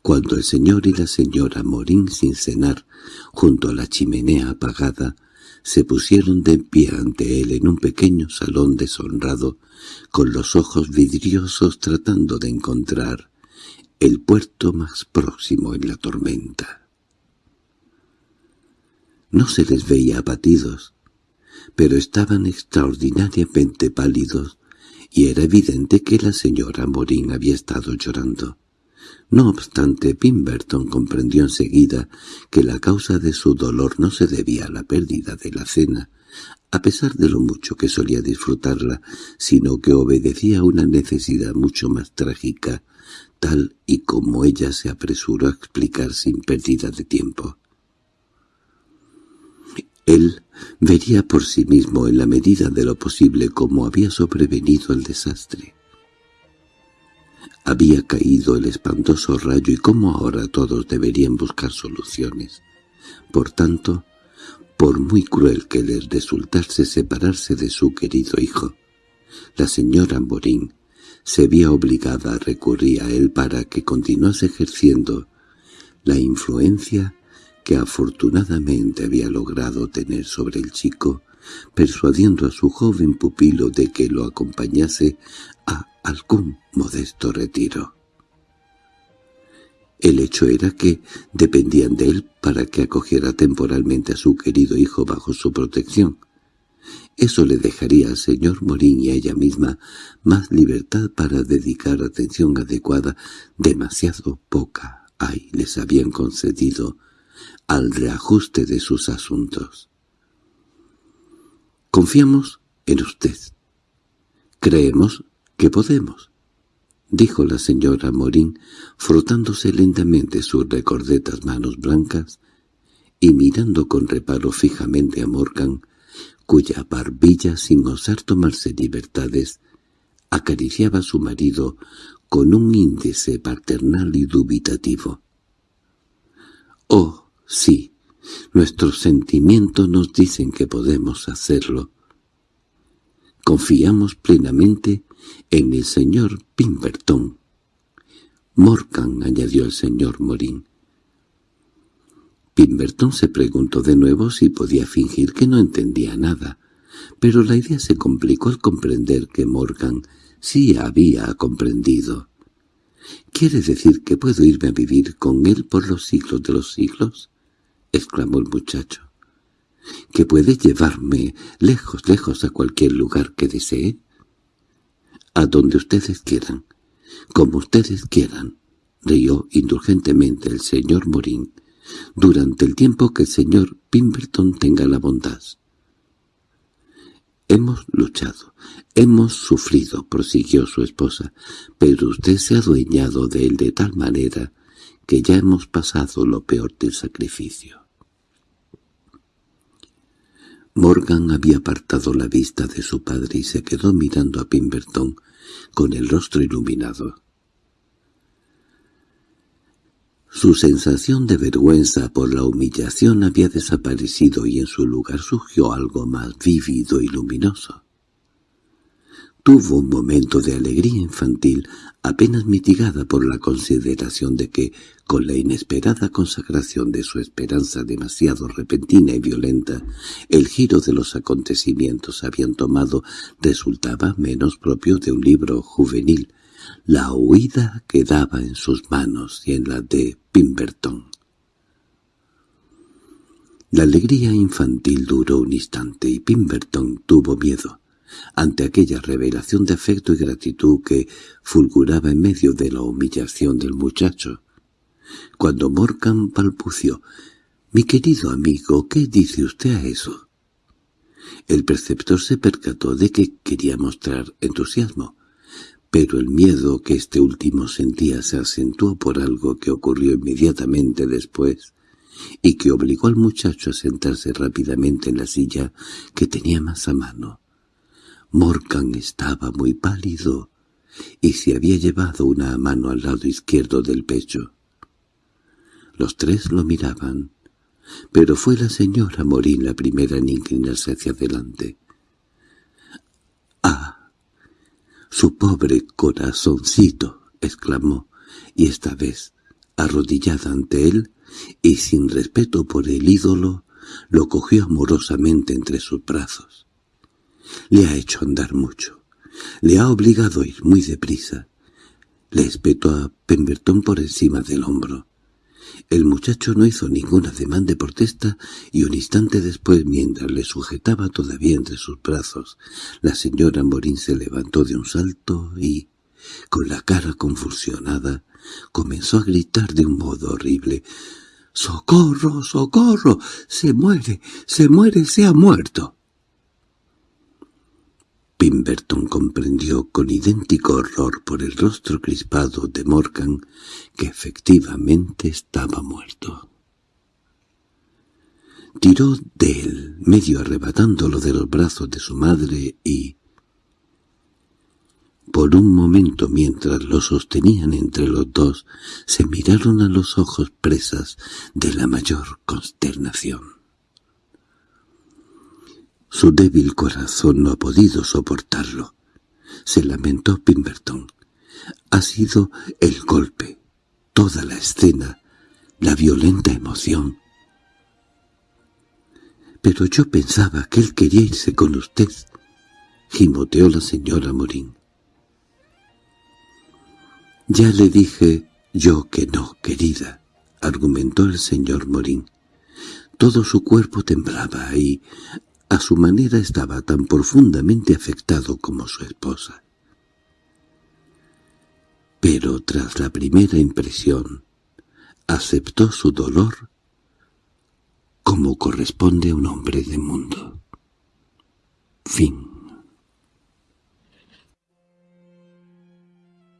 cuando el señor y la señora Morín sin cenar, junto a la chimenea apagada, se pusieron de pie ante él en un pequeño salón deshonrado, con los ojos vidriosos tratando de encontrar el puerto más próximo en la tormenta. No se les veía abatidos, pero estaban extraordinariamente pálidos, y era evidente que la señora Morín había estado llorando. No obstante, Pimberton comprendió enseguida que la causa de su dolor no se debía a la pérdida de la cena, a pesar de lo mucho que solía disfrutarla, sino que obedecía a una necesidad mucho más trágica, tal y como ella se apresuró a explicar sin pérdida de tiempo. Él vería por sí mismo en la medida de lo posible cómo había sobrevenido el desastre. Había caído el espantoso rayo y cómo ahora todos deberían buscar soluciones. Por tanto, por muy cruel que les resultase separarse de su querido hijo, la señora Morín se vio obligada a recurrir a él para que continuase ejerciendo la influencia que afortunadamente había logrado tener sobre el chico, persuadiendo a su joven pupilo de que lo acompañase a algún modesto retiro. El hecho era que dependían de él para que acogiera temporalmente a su querido hijo bajo su protección. Eso le dejaría al señor Morín y a ella misma más libertad para dedicar atención adecuada, demasiado poca, ay, les habían concedido, al reajuste de sus asuntos. Confiamos en usted. Creemos que podemos, dijo la señora Morín, frotándose lentamente sus recordetas manos blancas y mirando con reparo fijamente a Morgan, cuya barbilla, sin osar tomarse libertades, acariciaba a su marido con un índice paternal y dubitativo. «Oh, sí, nuestros sentimientos nos dicen que podemos hacerlo. Confiamos plenamente en el señor Pimberton. Morgan, añadió el señor Morín. Pimberton se preguntó de nuevo si podía fingir que no entendía nada, pero la idea se complicó al comprender que Morgan sí había comprendido. —¿Quiere decir que puedo irme a vivir con él por los siglos de los siglos? —exclamó el muchacho. —¿Que puede llevarme lejos, lejos a cualquier lugar que desee? —A donde ustedes quieran, como ustedes quieran —rió indulgentemente el señor Morín—, durante el tiempo que el señor Pimberton tenga la bondad. Hemos luchado, hemos sufrido, prosiguió su esposa, pero usted se ha adueñado de él de tal manera que ya hemos pasado lo peor del sacrificio. Morgan había apartado la vista de su padre y se quedó mirando a Pimberton con el rostro iluminado. Su sensación de vergüenza por la humillación había desaparecido y en su lugar surgió algo más vívido y luminoso. Tuvo un momento de alegría infantil apenas mitigada por la consideración de que, con la inesperada consagración de su esperanza demasiado repentina y violenta, el giro de los acontecimientos habían tomado resultaba menos propio de un libro juvenil, la huida quedaba en sus manos y en la de Pimberton. La alegría infantil duró un instante y Pimberton tuvo miedo ante aquella revelación de afecto y gratitud que fulguraba en medio de la humillación del muchacho. Cuando Morgan balbució, «Mi querido amigo, ¿qué dice usted a eso?» El preceptor se percató de que quería mostrar entusiasmo, pero el miedo que este último sentía se acentuó por algo que ocurrió inmediatamente después y que obligó al muchacho a sentarse rápidamente en la silla que tenía más a mano. Morgan estaba muy pálido y se había llevado una mano al lado izquierdo del pecho. Los tres lo miraban, pero fue la señora Morín la primera en inclinarse hacia adelante. —¡Ah! ¡Su pobre corazoncito! —exclamó, y esta vez, arrodillada ante él, y sin respeto por el ídolo, lo cogió amorosamente entre sus brazos. Le ha hecho andar mucho. Le ha obligado a ir muy deprisa. Le espetó a Pemberton por encima del hombro. El muchacho no hizo ningún ademán de protesta y un instante después, mientras le sujetaba todavía entre sus brazos, la señora Morín se levantó de un salto y, con la cara convulsionada, comenzó a gritar de un modo horrible. —¡Socorro, socorro! ¡Se muere, se muere, se ha muerto! Pimberton comprendió con idéntico horror por el rostro crispado de Morgan que efectivamente estaba muerto. Tiró de él, medio arrebatándolo de los brazos de su madre y... Por un momento mientras lo sostenían entre los dos, se miraron a los ojos presas de la mayor consternación. Su débil corazón no ha podido soportarlo. Se lamentó Pimberton. Ha sido el golpe, toda la escena, la violenta emoción. —Pero yo pensaba que él quería irse con usted —gimoteó la señora Morín. —Ya le dije yo que no, querida —argumentó el señor Morín. Todo su cuerpo temblaba y, a su manera estaba tan profundamente afectado como su esposa. Pero tras la primera impresión, aceptó su dolor como corresponde a un hombre de mundo. Fin